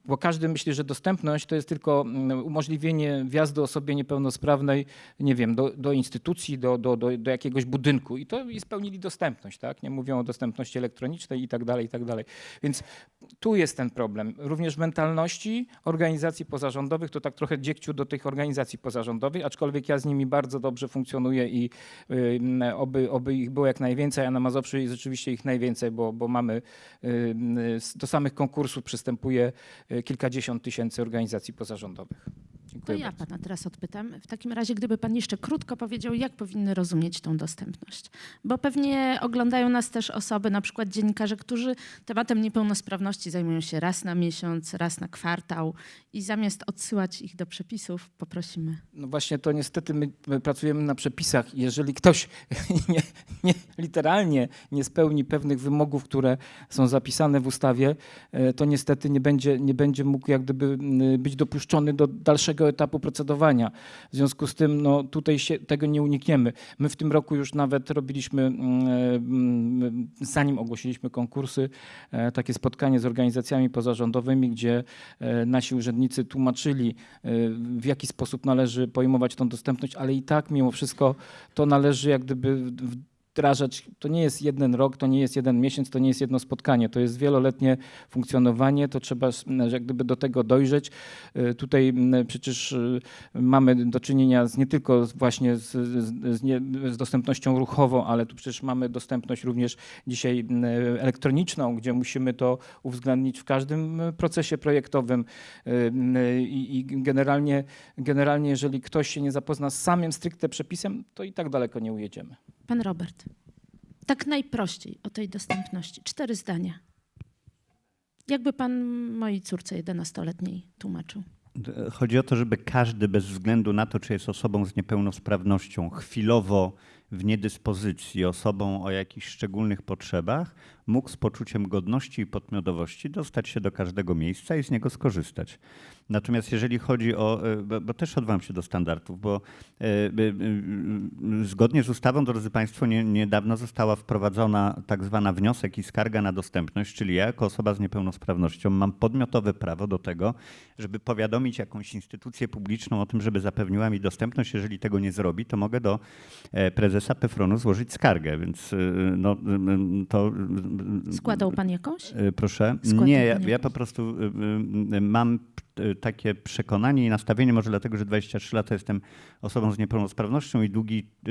[SPEAKER 7] bo każdy myśli, że dostępność to jest tylko umożliwienie wjazdu osobie niepełnosprawnej, nie wiem, do, do instytucji, do, do, do, do jakiegoś budynku i to i spełnili dostępność, tak? Nie mówią o dostępności elektronicznej i tak dalej, i tak dalej. Więc tu jest ten problem. Również mentalności organizacji pozarządowych, to tak trochę dziekciu do tych organizacji pozarządowych, aczkolwiek ja z nimi bardzo dobrze funkcjonuję i oby, oby ich było jak najwięcej, a na Mazowszu jest rzeczywiście ich najwięcej, bo, bo mamy do samych konkursów przystępuje y, kilkadziesiąt tysięcy organizacji pozarządowych.
[SPEAKER 2] To
[SPEAKER 7] Dziękuję
[SPEAKER 2] ja
[SPEAKER 7] bardzo.
[SPEAKER 2] pana teraz odpytam. W takim razie, gdyby pan jeszcze krótko powiedział, jak powinny rozumieć tą dostępność? Bo pewnie oglądają nas też osoby, na przykład dziennikarze, którzy tematem niepełnosprawności zajmują się raz na miesiąc, raz na kwartał i zamiast odsyłać ich do przepisów, poprosimy.
[SPEAKER 7] No właśnie to niestety my, my pracujemy na przepisach. Jeżeli ktoś [LAUGHS] nie, nie, literalnie nie spełni pewnych wymogów, które są zapisane w ustawie, e, to niestety nie będzie, nie będzie mógł jak gdyby być dopuszczony do dalszego etapu procedowania. W związku z tym no, tutaj się tego nie unikniemy. My w tym roku już nawet robiliśmy, mm, mm, zanim ogłosiliśmy konkursy, e, takie spotkanie z organizacjami pozarządowymi, gdzie e, nasi urzędnicy tłumaczyli, e, w jaki sposób należy pojmować tą dostępność, ale i tak mimo wszystko to należy jak gdyby wdrażać. To nie jest jeden rok, to nie jest jeden miesiąc, to nie jest jedno spotkanie, to jest wieloletnie funkcjonowanie, to trzeba jak gdyby do tego dojrzeć. E, Tutaj przecież e, mamy do czynienia z, nie tylko właśnie z, z, nie, z dostępnością ruchową, ale tu przecież mamy dostępność również dzisiaj elektroniczną, gdzie musimy to uwzględnić w każdym procesie projektowym m, i, i generalnie, generalnie jeżeli ktoś się nie zapozna z samym stricte przepisem, to i tak daleko nie ujedziemy.
[SPEAKER 2] Pan Robert, tak najprościej o tej dostępności. Cztery zdania. Jakby pan mojej córce 11-letniej tłumaczył?
[SPEAKER 8] Chodzi o to, żeby każdy bez względu na to, czy jest osobą z niepełnosprawnością, chwilowo w niedyspozycji, osobą o jakichś szczególnych potrzebach, mógł z poczuciem godności i podmiotowości dostać się do każdego miejsca i z niego skorzystać. Natomiast jeżeli chodzi o, e, bo, bo też odwołam się do standardów, bo e, zgodnie z ustawą, drodzy Państwo, nie, niedawno została wprowadzona tak zwana wniosek i skarga na dostępność, czyli ja jako osoba z niepełnosprawnością mam podmiotowe prawo do tego, żeby powiadomić jakąś instytucję publiczną o tym, żeby zapewniła mi dostępność. Jeżeli tego nie zrobi, to mogę do e, prezesa PFRON-u złożyć skargę, więc no, to...
[SPEAKER 2] Składał pan jakąś?
[SPEAKER 8] Proszę.
[SPEAKER 2] Składał
[SPEAKER 8] Nie, ja, ja po prostu mam takie przekonanie i nastawienie, może dlatego, że 23 lata jestem osobą z niepełnosprawnością i długi y,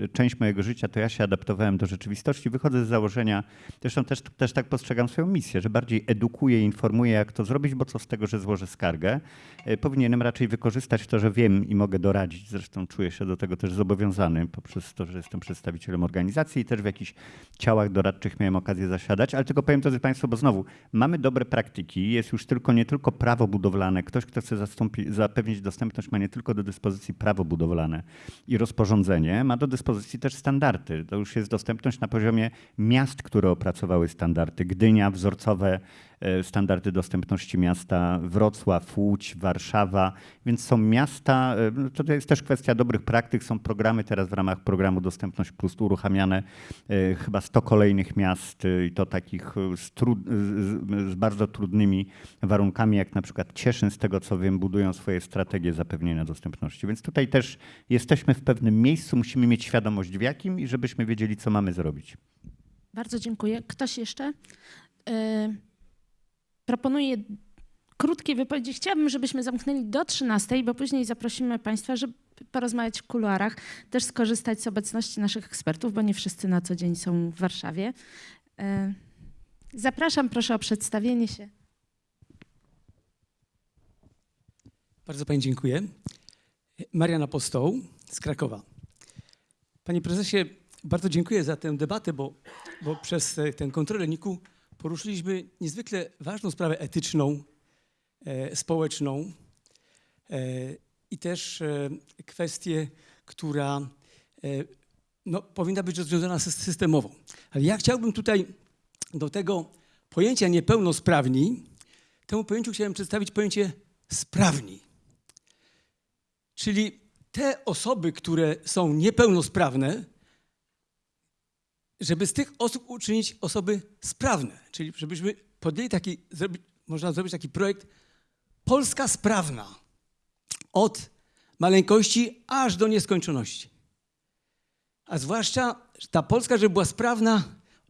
[SPEAKER 8] y, część mojego życia to ja się adaptowałem do rzeczywistości. Wychodzę z założenia, zresztą też, też tak postrzegam swoją misję, że bardziej edukuję, informuję, jak to zrobić, bo co z tego, że złożę skargę. Y, Powinienem raczej wykorzystać to, że wiem i mogę doradzić. Zresztą czuję się do tego też zobowiązany poprzez to, że jestem przedstawicielem organizacji i też w jakichś ciałach doradczych miałem okazję zasiadać, ale tylko powiem, drodzy Państwo, bo znowu mamy dobre praktyki, jest już tylko nie tylko prawo budowlane, budowlane. Ktoś, kto chce zastąpi, zapewnić dostępność, ma nie tylko do dyspozycji prawo budowlane i rozporządzenie, ma do dyspozycji też standardy. To już jest dostępność na poziomie miast, które opracowały standardy. Gdynia, wzorcowe standardy dostępności miasta, Wrocław, Łódź, Warszawa, więc są miasta, e, no to jest też kwestia dobrych praktyk, są programy teraz w ramach programu Dostępność Plus uruchamiane, e, chyba 100 kolejnych miast e, i to takich e, z, trud, z, z bardzo trudnymi warunkami, jak na przykład Cieszyn, z tego co wiem, budują swoje strategie zapewnienia dostępności. Więc tutaj też jesteśmy w pewnym miejscu, musimy mieć świadomość w jakim i żebyśmy wiedzieli, co mamy zrobić.
[SPEAKER 2] Bardzo dziękuję. Ktoś jeszcze? Proponuję krótkie wypowiedzi. Chciałabym, żebyśmy zamknęli do 13, bo później zaprosimy Państwa, żeby porozmawiać w kuluarach, też skorzystać z obecności naszych ekspertów, bo nie wszyscy na co dzień są w Warszawie. Y, Zapraszam, proszę o przedstawienie się.
[SPEAKER 10] Bardzo Pani dziękuję. Marian Apostoł z Krakowa. Panie prezesie, bardzo dziękuję za tę debatę, bo, bo przez e, tę kontrolę NIK-u poruszyliśmy niezwykle ważną sprawę etyczną, e, społeczną e, i też e, kwestię, która e, no, powinna być rozwiązana sys- systemowo. Ale ja chciałbym tutaj do tego pojęcia niepełnosprawni, temu pojęciu chciałem przedstawić pojęcie sprawni. Czyli te osoby, które są niepełnosprawne, żeby z tych osób uczynić osoby sprawne. Czyli żebyśmy podjęli taki, można zrobić taki projekt Polska sprawna. Od maleńkości aż do nieskończoności. A zwłaszcza ta Polska, żeby była sprawna,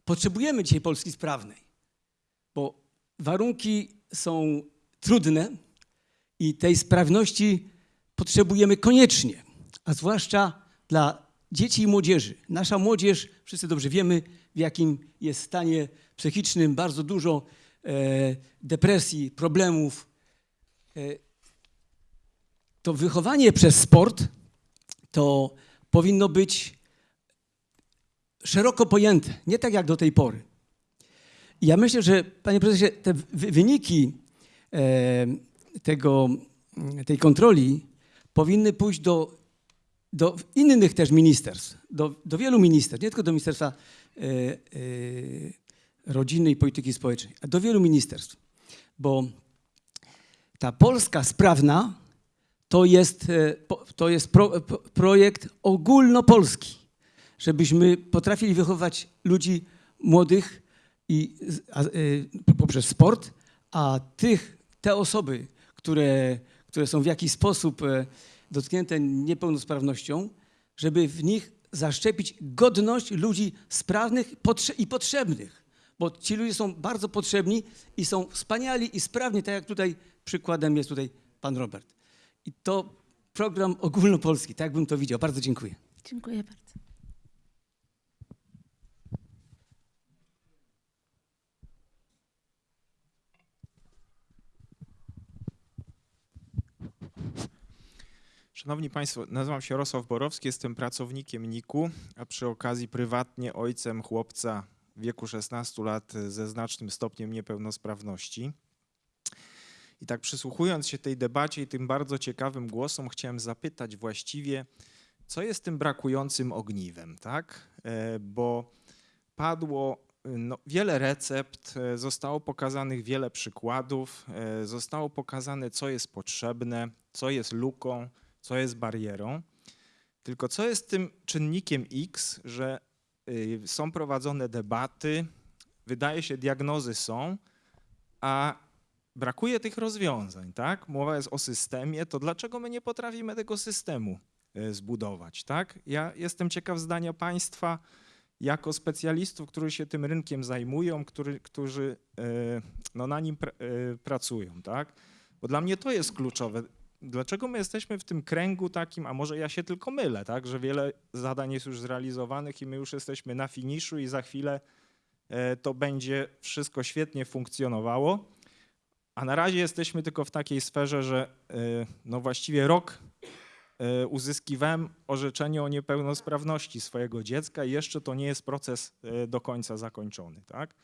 [SPEAKER 10] potrzebujemy dzisiaj Polski sprawnej. Bo warunki są trudne i tej sprawności potrzebujemy koniecznie, a zwłaszcza dla dzieci i młodzieży. Nasza młodzież, wszyscy dobrze wiemy, w jakim jest stanie psychicznym, bardzo dużo e, depresji, problemów. E, to wychowanie przez sport to powinno być szeroko pojęte, nie tak jak do tej pory. I ja myślę, że panie prezesie, te wy- wyniki e, tego, tej kontroli powinny pójść do, do innych też ministerstw, do, do wielu ministerstw, nie tylko do Ministerstwa e, Rodziny i Polityki Społecznej, a do wielu ministerstw. Bo ta Polska sprawna to jest, e, to jest pro, pro, projekt ogólnopolski, żebyśmy potrafili wychować ludzi młodych i, a, e, poprzez sport, a tych, te osoby, które, które są w jakiś sposób dotknięte niepełnosprawnością, żeby w nich zaszczepić godność ludzi sprawnych i potrzebnych. Bo ci ludzie są bardzo potrzebni i są wspaniali i sprawni, tak jak tutaj przykładem jest tutaj pan Robert. I to program ogólnopolski, tak bym to widział. Bardzo dziękuję.
[SPEAKER 2] Dziękuję bardzo.
[SPEAKER 11] Szanowni Państwo, nazywam się Jarosław Borowski, jestem pracownikiem NIK-u, a przy okazji prywatnie ojcem chłopca w wieku 16 lat ze znacznym stopniem niepełnosprawności. I tak przysłuchując się tej debacie i tym bardzo ciekawym głosom, chciałem zapytać właściwie, co jest tym brakującym ogniwem, tak? E, Bo padło no, wiele recept, e, zostało pokazanych wiele przykładów, e, zostało pokazane, co jest potrzebne, co jest luką, co jest barierą. Tylko co jest tym czynnikiem X, że y, są prowadzone debaty, wydaje się, diagnozy są, a brakuje tych rozwiązań, tak? Mowa jest o systemie, to dlaczego my nie potrafimy tego systemu y, zbudować, tak? Ja jestem ciekaw zdania państwa jako specjalistów, którzy się tym rynkiem zajmują, który, którzy y, no, na nim pr- pracują, tak? Bo dla mnie to jest kluczowe. Dlaczego my jesteśmy w tym kręgu takim, a może ja się tylko mylę, tak, że wiele zadań jest już zrealizowanych i my już jesteśmy na finiszu i za chwilę e, to będzie wszystko świetnie funkcjonowało, a na razie jesteśmy tylko w takiej sferze, że e, no właściwie rok e, uzyskiwałem orzeczenie o niepełnosprawności swojego dziecka i jeszcze to nie jest proces do końca zakończony, tak?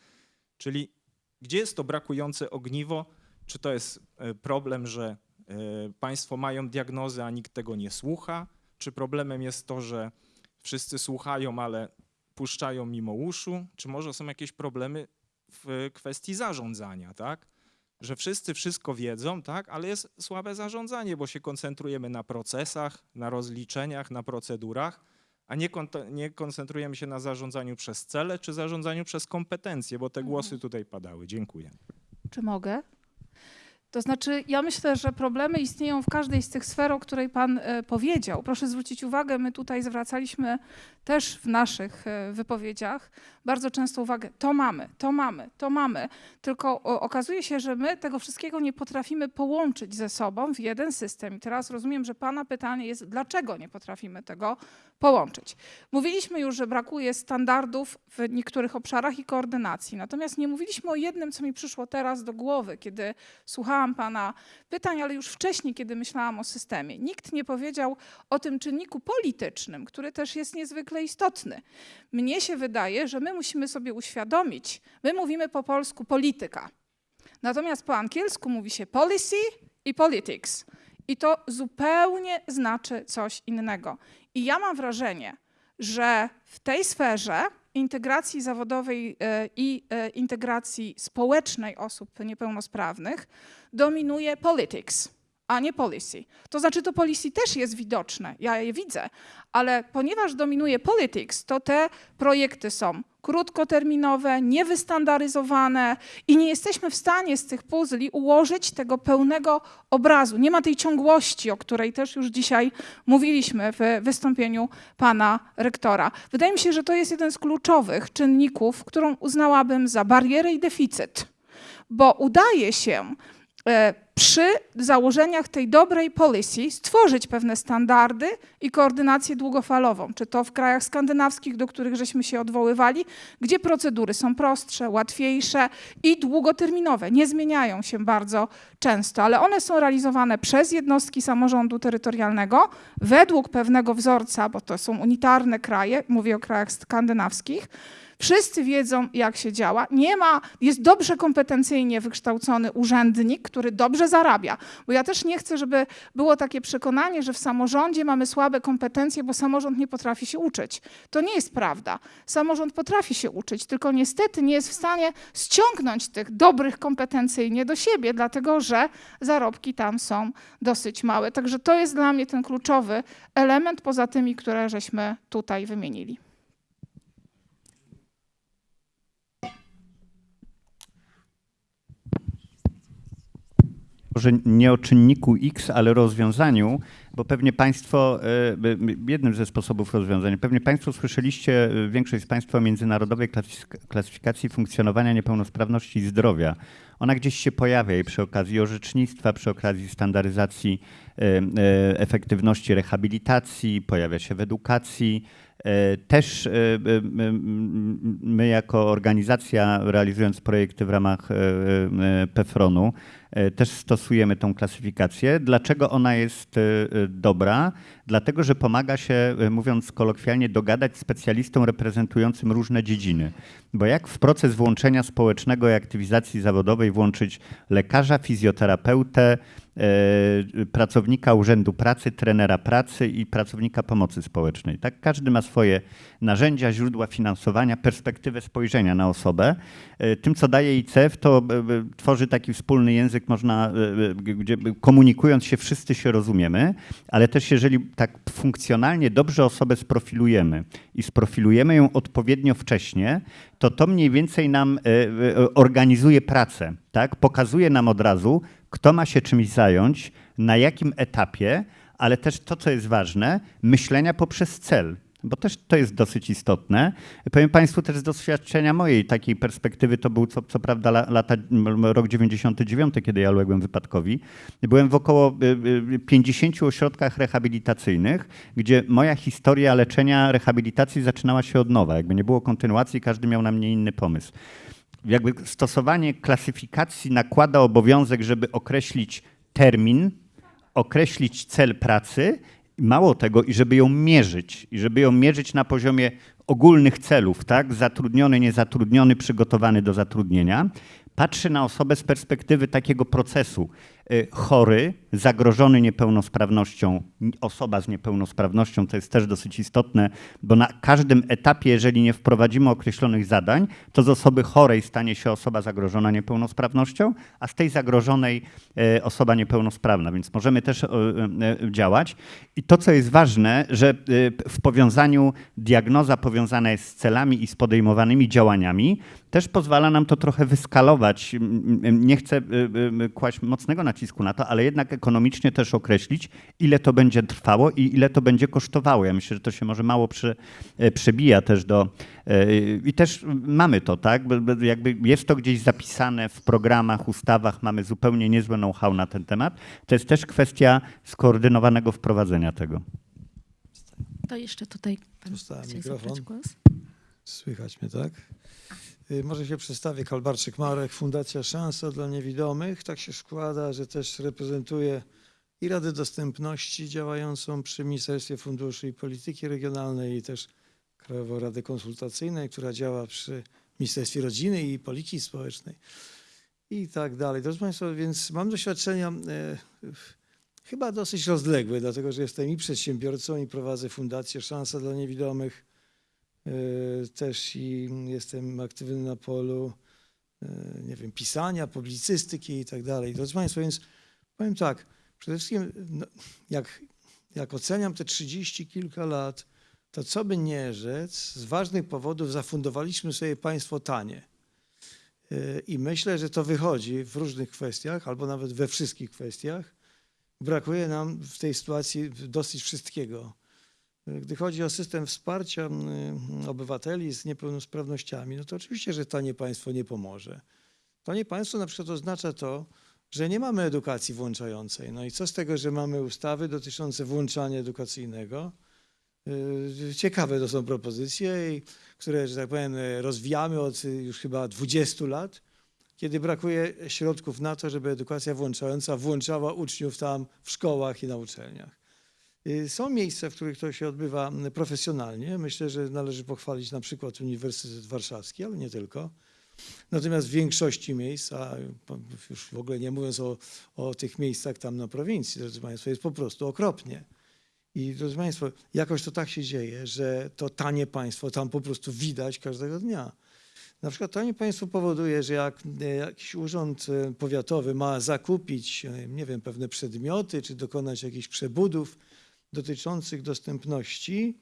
[SPEAKER 11] Czyli gdzie jest to brakujące ogniwo Czy to jest problem, że państwo mają diagnozę, a nikt tego nie słucha? Czy problemem jest to, że wszyscy słuchają, ale puszczają mimo uszu? Czy może są jakieś problemy w kwestii zarządzania, tak? Że wszyscy wszystko wiedzą, tak? Ale jest słabe zarządzanie, bo się koncentrujemy na procesach, na rozliczeniach, na procedurach, a nie, kont- nie koncentrujemy się na zarządzaniu przez cele czy zarządzaniu przez kompetencje, bo te głosy tutaj padały. Dziękuję.
[SPEAKER 6] Czy mogę? To znaczy, ja myślę, że problemy istnieją w każdej z tych sfer, o której Pan e, powiedział. Proszę zwrócić uwagę, my tutaj zwracaliśmy też w naszych e, wypowiedziach bardzo często uwagę, to mamy, to mamy, to mamy. Tylko okazuje się, że my tego wszystkiego nie potrafimy połączyć ze sobą w jeden system. I teraz rozumiem, że Pana pytanie jest, dlaczego nie potrafimy tego połączyć. Mówiliśmy już, że brakuje standardów w niektórych obszarach i koordynacji. Natomiast nie mówiliśmy o jednym, co mi przyszło teraz do głowy, kiedy słuchałam Pana pytań, ale już wcześniej, kiedy myślałam o systemie. Nikt nie powiedział o tym czynniku politycznym, który też jest niezwykle istotny. Mnie się wydaje, że my musimy sobie uświadomić, my mówimy po polsku polityka, natomiast po angielsku mówi się policy i politics. I to zupełnie znaczy coś innego. I ja mam wrażenie, że w tej sferze integracji zawodowej e, i e, integracji społecznej osób niepełnosprawnych dominuje politics, a nie policy. To znaczy, to policy też jest widoczne, ja je widzę, ale ponieważ dominuje politics, to te projekty są krótkoterminowe, niewystandaryzowane i nie jesteśmy w stanie z tych puzli ułożyć tego pełnego obrazu. Nie ma tej ciągłości, o której też już dzisiaj mówiliśmy w wystąpieniu pana rektora. Wydaje mi się, że to jest jeden z kluczowych czynników, którą uznałabym za barierę i deficyt, bo udaje się przy założeniach tej dobrej policy stworzyć pewne standardy i koordynację długofalową, czy to w krajach skandynawskich, do których żeśmy się odwoływali, gdzie procedury są prostsze, łatwiejsze i długoterminowe, nie zmieniają się bardzo często, ale one są realizowane przez jednostki samorządu terytorialnego według pewnego wzorca, bo to są unitarne kraje, mówię o krajach skandynawskich, Wszyscy wiedzą, jak się działa. Nie ma, jest dobrze kompetencyjnie wykształcony urzędnik, który dobrze zarabia. Bo ja też nie chcę, żeby było takie przekonanie, że w samorządzie mamy słabe kompetencje, bo samorząd nie potrafi się uczyć. To nie jest prawda. Samorząd potrafi się uczyć, tylko niestety nie jest w stanie ściągnąć tych dobrych kompetencyjnie do siebie, dlatego że zarobki tam są dosyć małe. Także to jest dla mnie ten kluczowy element poza tymi, które żeśmy tutaj wymienili.
[SPEAKER 8] Może nie o czynniku X, ale rozwiązaniu, bo pewnie Państwo, e, jednym ze sposobów rozwiązania, pewnie Państwo słyszeliście, e, większość z Państwa o międzynarodowej klasyfikacji funkcjonowania niepełnosprawności i zdrowia. Ona gdzieś się pojawia i przy okazji orzecznictwa, przy okazji standaryzacji e, efektywności rehabilitacji, pojawia się w edukacji. Też my jako organizacja realizując projekty w ramach PEFRON-u E, też stosujemy tą klasyfikację. Dlaczego ona jest e, dobra? Dlatego, że pomaga się, e, mówiąc kolokwialnie, dogadać specjalistom reprezentującym różne dziedziny. Bo jak w proces włączenia społecznego i aktywizacji zawodowej włączyć lekarza, fizjoterapeutę, E, pracownika Urzędu Pracy, trenera pracy i pracownika pomocy społecznej. Tak? Każdy ma swoje narzędzia, źródła finansowania, perspektywę spojrzenia na osobę. E, tym, co daje ICF, to e, tworzy taki wspólny język, można, gdzie komunikując się wszyscy się rozumiemy, ale też jeżeli tak funkcjonalnie dobrze osobę sprofilujemy i sprofilujemy ją odpowiednio wcześnie, to to mniej więcej nam organizuje pracę, tak? pokazuje nam od razu, kto ma się czymś zająć, na jakim etapie, ale też to, co jest ważne, myślenia poprzez cel. Bo też to jest dosyć istotne. Powiem Państwu też z doświadczenia mojej takiej perspektywy, to był co, co prawda lata, rok 99, kiedy ja uległem wypadkowi. Byłem w około 50 y, y, ośrodkach rehabilitacyjnych, gdzie moja historia leczenia, rehabilitacji zaczynała się od nowa. Jakby nie było kontynuacji, każdy miał na mnie inny pomysł jakby stosowanie klasyfikacji nakłada obowiązek, żeby określić termin, określić cel pracy, mało tego, i żeby ją mierzyć, i żeby ją mierzyć na poziomie ogólnych celów, tak? Zatrudniony, niezatrudniony, przygotowany do zatrudnienia. patrzy na osobę z perspektywy takiego procesu. Y, Chory, zagrożony niepełnosprawnością, osoba z niepełnosprawnością, to jest też dosyć istotne, bo na każdym etapie, jeżeli nie wprowadzimy określonych zadań, to z osoby chorej stanie się osoba zagrożona niepełnosprawnością, a z tej zagrożonej e, osoba niepełnosprawna, więc możemy też e, e, działać. I to, co jest ważne, że w powiązaniu diagnoza powiązana jest z celami i z podejmowanymi działaniami, też pozwala nam to trochę wyskalować. Nie chcę kłaść mocnego nacisku na to, ale jednak ekonomicznie też określić, ile to będzie trwało i ile to będzie kosztowało. Ja myślę, że to się może mało przy, e, przebija też do. e, I też mamy to, tak? Jakby jest to gdzieś zapisane w programach, ustawach, mamy zupełnie niezłe know-how na ten temat. To jest też kwestia skoordynowanego wprowadzenia tego.
[SPEAKER 2] To jeszcze tutaj pan
[SPEAKER 12] mikrofon.
[SPEAKER 2] zabrać głos.
[SPEAKER 12] Słychać mnie, tak? Y, Może się przedstawię. Kalbarczyk Marek, Fundacja Szansa dla Niewidomych. Tak się składa, że też reprezentuję i Radę Dostępności działającą przy Ministerstwie Funduszy i Polityki Regionalnej i też Krajową Radę Konsultacyjną, która działa przy Ministerstwie Rodziny i Polityki Społecznej i tak dalej. Drodzy Państwo, więc mam doświadczenia e, chyba dosyć rozległe, dlatego że jestem i przedsiębiorcą i prowadzę Fundację Szansa dla Niewidomych. E, Też i jestem aktywny na polu, e, nie wiem, pisania, publicystyki i tak dalej. Drodzy Państwo, więc powiem tak, przede wszystkim no, jak, jak oceniam te 30 kilka lat, to co by nie rzec, z ważnych powodów zafundowaliśmy sobie państwo tanie. E, I myślę, że to wychodzi w różnych kwestiach, albo nawet we wszystkich kwestiach. Brakuje nam w tej sytuacji dosyć wszystkiego. Gdy chodzi o system wsparcia mm, obywateli z niepełnosprawnościami, no to oczywiście, że tanie państwo nie pomoże. Tanie państwo na przykład oznacza to, że nie mamy edukacji włączającej. No i co z tego, że mamy ustawy dotyczące włączania edukacyjnego? Yy, Ciekawe to są propozycje, które, że tak powiem, rozwijamy od już chyba 20 lat, kiedy brakuje środków na to, żeby edukacja włączająca włączała uczniów tam w szkołach i na uczelniach. Y, Są miejsca, w których to się odbywa profesjonalnie. Myślę, że należy pochwalić na przykład Uniwersytet Warszawski, ale nie tylko. Natomiast w większości miejsc, a już w ogóle nie mówiąc o, o tych miejscach tam na prowincji, drodzy Państwo, jest po prostu okropnie. I drodzy Państwo, jakoś to tak się dzieje, że to tanie państwo tam po prostu widać każdego dnia. Na przykład tanie państwo powoduje, że jak e, jakiś urząd e, powiatowy ma zakupić, e, nie wiem, pewne przedmioty, czy dokonać jakichś przebudów dotyczących dostępności,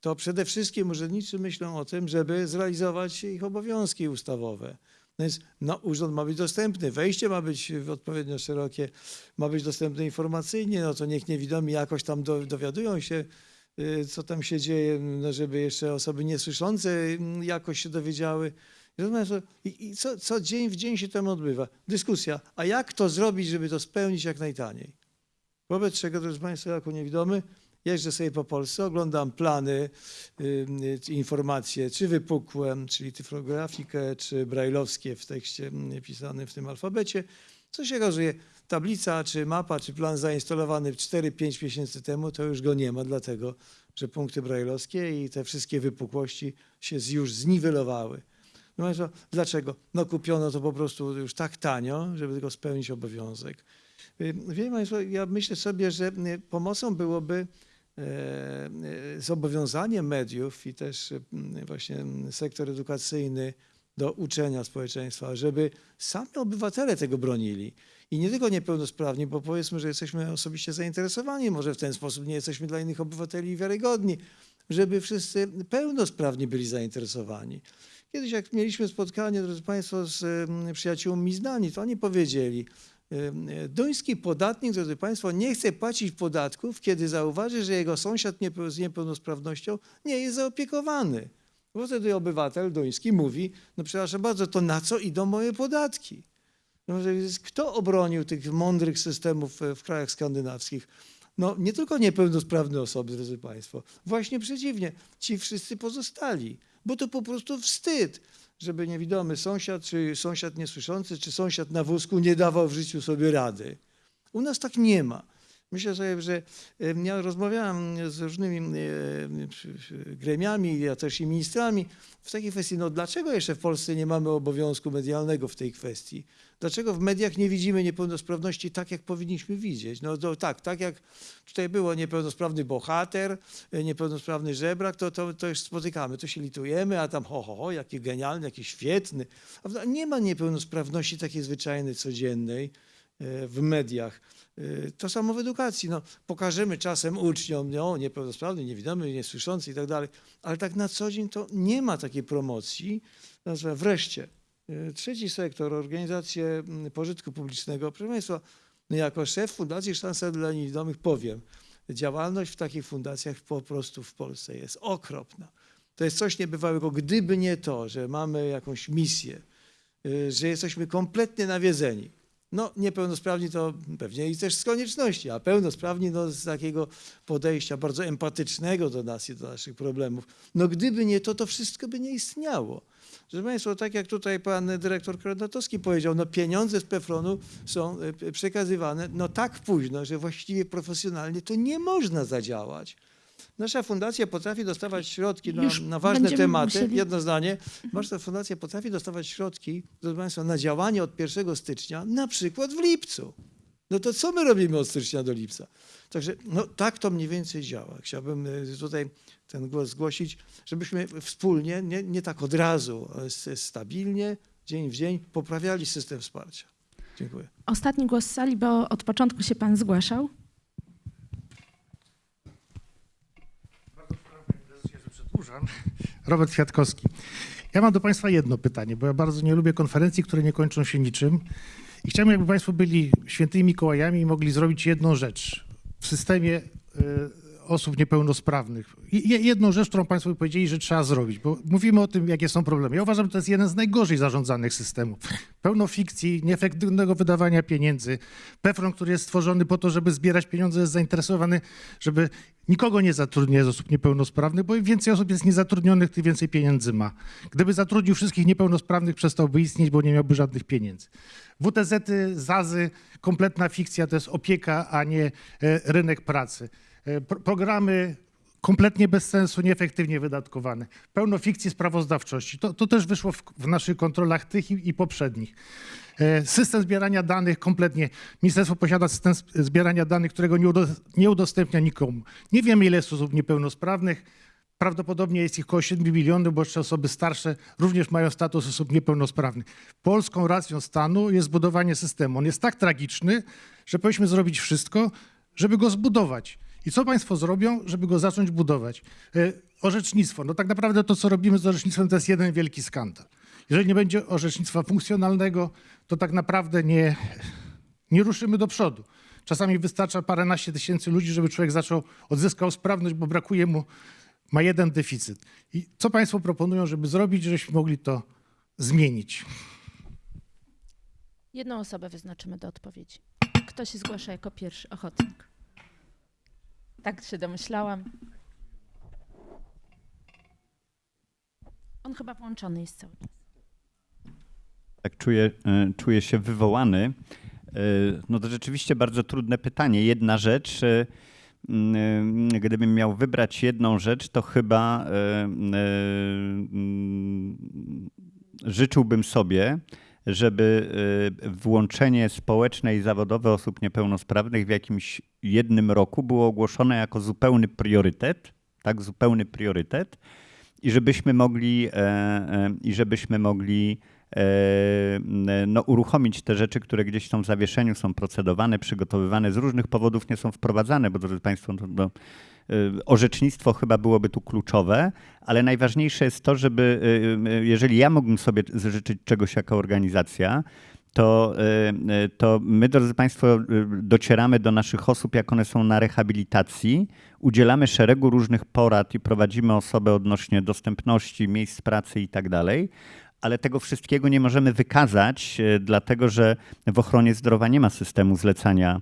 [SPEAKER 12] to przede wszystkim urzędnicy myślą o tym, żeby zrealizować ich obowiązki ustawowe. No więc no, urząd ma być dostępny, wejście ma być odpowiednio szerokie, ma być dostępne informacyjnie, no to niech niewidomi jakoś tam do, dowiadują się, y, co tam się dzieje, no żeby jeszcze osoby niesłyszące mm, jakoś się dowiedziały. I, i co, co dzień w dzień się tam odbywa? Dyskusja. A jak to zrobić, żeby to spełnić jak najtaniej? Wobec czego, drodzy Państwo, jako niewidomy, jeżdżę sobie po Polsce, oglądam plany, y, y, informacje, czy wypukłe, czyli typografikę, czy brajlowskie w tekście mm, pisanym w tym alfabecie. Co się okazuje, tablica, czy mapa, czy plan zainstalowany 4-5 miesięcy temu, to już go nie ma, dlatego że punkty brajlowskie i te wszystkie wypukłości się już zniwelowały. No dlaczego? No kupiono to po prostu już tak tanio, żeby tylko spełnić obowiązek. Y, Wie Państwo, ja myślę sobie, że y, pomocą byłoby e, e, zobowiązanie mediów i też y, właśnie mm, sektor edukacyjny do uczenia społeczeństwa, żeby sami obywatele tego bronili. I nie tylko niepełnosprawni, bo powiedzmy, że jesteśmy osobiście zainteresowani, może w ten sposób nie jesteśmy dla innych obywateli wiarygodni, żeby wszyscy pełnosprawni byli zainteresowani. Kiedyś jak mieliśmy spotkanie, drodzy Państwo, z przyjaciółmi z Danii, to oni powiedzieli, duński podatnik, drodzy Państwo, nie chce płacić podatków, kiedy zauważy, że jego sąsiad z niepełnosprawnością nie jest zaopiekowany. Bo wtedy obywatel duński mówi, no przepraszam bardzo, to na co idą moje podatki? No, Kto obronił tych mądrych systemów e, w krajach skandynawskich? No nie tylko niepełnosprawne osoby, drodzy Państwo. Właśnie przeciwnie, ci wszyscy pozostali. Bo to po prostu wstyd, żeby niewidomy sąsiad, czy sąsiad niesłyszący, czy sąsiad na wózku nie dawał w życiu sobie rady. U nas tak nie ma. Myślę sobie, że ja rozmawiałem z różnymi gremiami, ja też i ministrami w takiej kwestii, no dlaczego jeszcze w Polsce nie mamy obowiązku medialnego w tej kwestii? Dlaczego w mediach nie widzimy niepełnosprawności tak, jak powinniśmy widzieć? No to, tak, tak jak tutaj było niepełnosprawny bohater, e, niepełnosprawny żebrak, to, to, to już spotykamy, to się litujemy, a tam ho, ho, ho, jaki genialny, jaki świetny. Nie ma niepełnosprawności takiej zwyczajnej, codziennej w mediach. E, To samo w edukacji. No, pokażemy czasem uczniom, no, niepełnosprawny, niewidomy, niesłyszący i tak dalej, ale tak na co dzień to nie ma takiej promocji. Wreszcie. e, Trzeci sektor, organizacje mm, pożytku publicznego. Proszę Państwa, no jako szef Fundacji Szansa dla Niewidomych powiem, działalność w takich fundacjach po prostu w Polsce jest okropna. To jest coś niebywałego. Gdyby nie to, że mamy jakąś misję, że jesteśmy kompletnie nawiedzeni. No, niepełnosprawni to pewnie i też z konieczności, a pełnosprawni no, z takiego podejścia bardzo empatycznego do nas i do naszych problemów. No, gdyby nie to, to wszystko by nie istniało. Proszę Państwa, tak jak tutaj pan dyrektor Kronatowski powiedział, no pieniądze z PEFRON-u są p- przekazywane no tak późno, że właściwie profesjonalnie to nie można zadziałać. Nasza fundacja potrafi dostawać środki na, na ważne tematy.
[SPEAKER 2] musieli-
[SPEAKER 12] Jedno zdanie. Nasza fundacja potrafi dostawać środki, proszę Państwa, na działanie od 1 stycznia, na przykład w lipcu. No to co my robimy od stycznia do lipca? Także no, tak to mniej więcej działa. Chciałbym y, tutaj ten głos zgłosić, żebyśmy wspólnie, nie, nie tak od razu, ale stabilnie, dzień w dzień poprawiali system wsparcia. Dziękuję.
[SPEAKER 2] Ostatni głos z sali, bo od początku się pan zgłaszał.
[SPEAKER 13] Przedłużam. [LAUGHS] Robert Kwiatkowski. Ja mam do Państwa jedno pytanie, bo ja bardzo nie lubię konferencji, które nie kończą się niczym. I chciałbym, jakby Państwo byli świętymi Mikołajami i mogli zrobić jedną rzecz w systemie y, osób niepełnosprawnych. Jedną rzecz, którą Państwo powiedzieli, że trzeba zrobić, bo mówimy o tym, jakie są problemy. Ja uważam, że to jest jeden z najgorzej zarządzanych systemów. Pełno fikcji, nieefektywnego wydawania pieniędzy. PEFRON, który jest stworzony po to, żeby zbierać pieniądze, jest zainteresowany, żeby nikogo nie zatrudniać z osób niepełnosprawnych, bo im więcej osób jest niezatrudnionych, tym więcej pieniędzy ma. Gdyby zatrudnił wszystkich niepełnosprawnych, przestałby istnieć, bo nie miałby żadnych pieniędzy. WTZ-y, ZAZy, kompletna fikcja, to jest opieka, a nie e, rynek pracy. E, pro- Programy kompletnie bez sensu, nieefektywnie wydatkowane. Pełno fikcji sprawozdawczości. To, to też wyszło w, w naszych kontrolach tych i, i poprzednich. E, System zbierania danych kompletnie. Ministerstwo posiada system zbierania danych, którego nie, nie udostępnia nikomu. Nie wiemy, ile jest osób niepełnosprawnych. Prawdopodobnie jest ich około 7 milionów, bo jeszcze osoby starsze również mają status osób niepełnosprawnych. Polską racją stanu jest zbudowanie systemu. On jest tak tragiczny, że powinniśmy zrobić wszystko, żeby go zbudować. I co państwo zrobią, żeby go zacząć budować? E, Orzecznictwo. No tak naprawdę to, co robimy z orzecznictwem, to jest jeden wielki skandal. Jeżeli nie będzie orzecznictwa funkcjonalnego, to tak naprawdę nie, nie ruszymy do przodu. Czasami wystarcza paręnaście tysięcy ludzi, żeby człowiek zaczął, odzyskał sprawność, bo brakuje mu, ma jeden deficyt. I co państwo proponują, żeby zrobić, żebyśmy mogli to zmienić?
[SPEAKER 2] Jedną osobę wyznaczymy do odpowiedzi. Kto się zgłasza jako pierwszy ochotnik? Tak się domyślałam. On chyba włączony jest cały czas.
[SPEAKER 8] Tak czuję, e, czuję się wywołany. E, No to rzeczywiście bardzo trudne pytanie. Jedna rzecz, e, mm, gdybym miał wybrać jedną rzecz, to chyba mm, życzyłbym sobie, żeby e, włączenie społeczne i zawodowe osób niepełnosprawnych w jakimś jednym roku było ogłoszone jako zupełny priorytet, tak, zupełny priorytet i żebyśmy mogli, e, e, i żebyśmy mogli e, no, uruchomić te rzeczy, które gdzieś są w zawieszeniu, są procedowane, przygotowywane, z różnych powodów nie są wprowadzane, bo drodzy Państwo, no, no, orzecznictwo chyba byłoby tu kluczowe, ale najważniejsze jest to, żeby, e, e, jeżeli ja mógłbym sobie życzyć czegoś jako organizacja, to, to my, drodzy Państwo, docieramy do naszych osób, jak one są na rehabilitacji, udzielamy szeregu różnych porad i prowadzimy osoby odnośnie dostępności, miejsc pracy i tak dalej, ale tego wszystkiego nie możemy wykazać, dlatego że w ochronie zdrowia nie ma systemu zlecania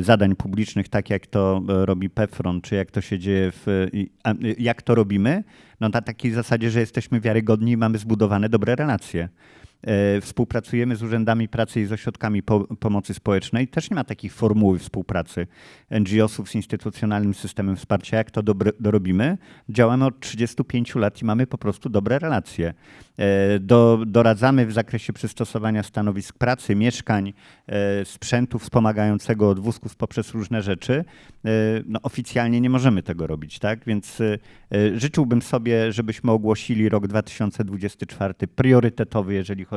[SPEAKER 8] zadań publicznych, tak jak to e, robi PEFRON, czy jak to się dzieje, w, e, jak to robimy, no na takiej zasadzie, że jesteśmy wiarygodni i mamy zbudowane dobre relacje. E, Współpracujemy z urzędami pracy i z ośrodkami po, pomocy społecznej. Też nie ma takiej formuły współpracy NGO-sów z instytucjonalnym systemem wsparcia. Jak to dorobimy? Działamy od 35 lat i mamy po prostu dobre relacje. E, Do, doradzamy w zakresie przystosowania stanowisk pracy, mieszkań, e, sprzętu wspomagającego od wózków poprzez różne rzeczy. No, oficjalnie nie możemy tego robić, tak? Więc życzyłbym sobie, żebyśmy ogłosili rok 2024 priorytetowy, jeżeli chodzi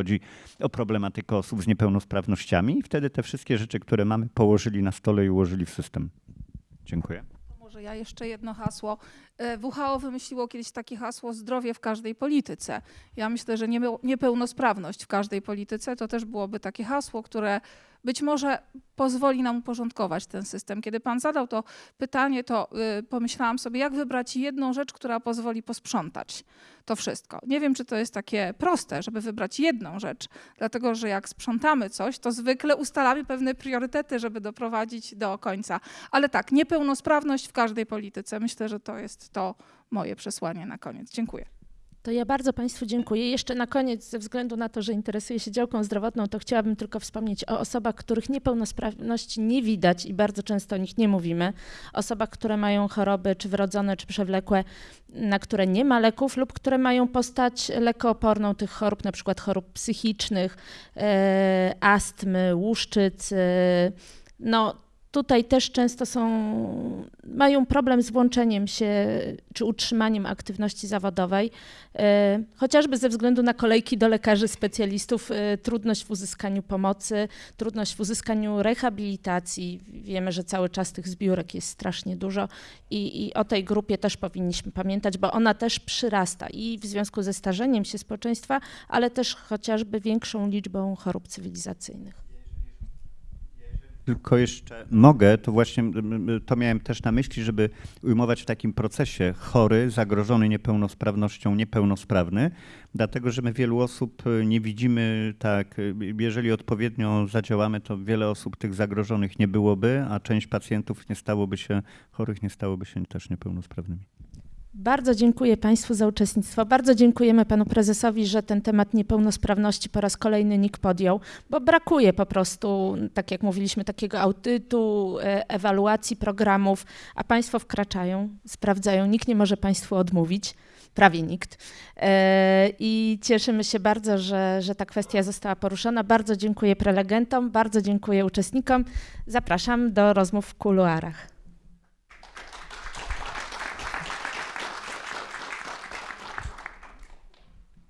[SPEAKER 8] o problematykę osób z niepełnosprawnościami i wtedy te wszystkie rzeczy, które mamy, położyli na stole i ułożyli w system. Dziękuję.
[SPEAKER 6] Może ja jeszcze jedno hasło. E, WHO wymyśliło kiedyś takie hasło zdrowie w każdej polityce. Ja myślę, że niepełnosprawność w każdej polityce to też byłoby takie hasło, które być może pozwoli nam uporządkować ten system. Kiedy pan zadał to pytanie, to y, pomyślałam sobie, jak wybrać jedną rzecz, która pozwoli posprzątać to wszystko. Nie wiem, czy to jest takie proste, żeby wybrać jedną rzecz, dlatego że jak sprzątamy coś, to zwykle ustalamy pewne priorytety, żeby doprowadzić do końca. Ale tak, niepełnosprawność w każdej polityce. Myślę, że to jest to moje przesłanie na koniec. Dziękuję.
[SPEAKER 2] To ja bardzo Państwu dziękuję. Jeszcze na koniec, ze względu na to, że interesuję się działką zdrowotną, to chciałabym tylko wspomnieć o osobach, których niepełnosprawności nie widać i bardzo często o nich nie mówimy. Osobach, które mają choroby, czy wrodzone, czy przewlekłe, na które nie ma leków lub które mają postać lekooporną tych chorób, na przykład chorób psychicznych, e, astmy, łuszczyc. E, no, tutaj też często są, mają problem z włączeniem się czy utrzymaniem aktywności zawodowej, e, chociażby ze względu na kolejki do lekarzy specjalistów, e, trudność w uzyskaniu pomocy, trudność w uzyskaniu rehabilitacji. Wiemy, że cały czas tych zbiórek jest strasznie dużo i, i o tej grupie też powinniśmy pamiętać, bo ona też przyrasta i w związku ze starzeniem się społeczeństwa, ale też chociażby większą liczbą chorób cywilizacyjnych.
[SPEAKER 8] Tylko jeszcze mogę, to właśnie to miałem też na myśli, żeby ujmować w takim procesie chory, zagrożony niepełnosprawnością, niepełnosprawny, dlatego że my wielu osób y, nie widzimy tak, y, jeżeli odpowiednio zadziałamy, to wiele osób tych zagrożonych nie byłoby, a część pacjentów nie stałoby się chorych, nie stałoby się też niepełnosprawnymi.
[SPEAKER 2] Bardzo dziękuję Państwu za uczestnictwo. Bardzo dziękujemy Panu Prezesowi, że ten temat niepełnosprawności po raz kolejny NIK podjął, bo brakuje po prostu, tak jak mówiliśmy, takiego audytu, e, ewaluacji programów, a Państwo wkraczają, sprawdzają. Nikt nie może Państwu odmówić, prawie nikt. E, I cieszymy się bardzo, że, że ta kwestia została poruszona. Bardzo dziękuję prelegentom, bardzo dziękuję uczestnikom. Zapraszam do rozmów w kuluarach.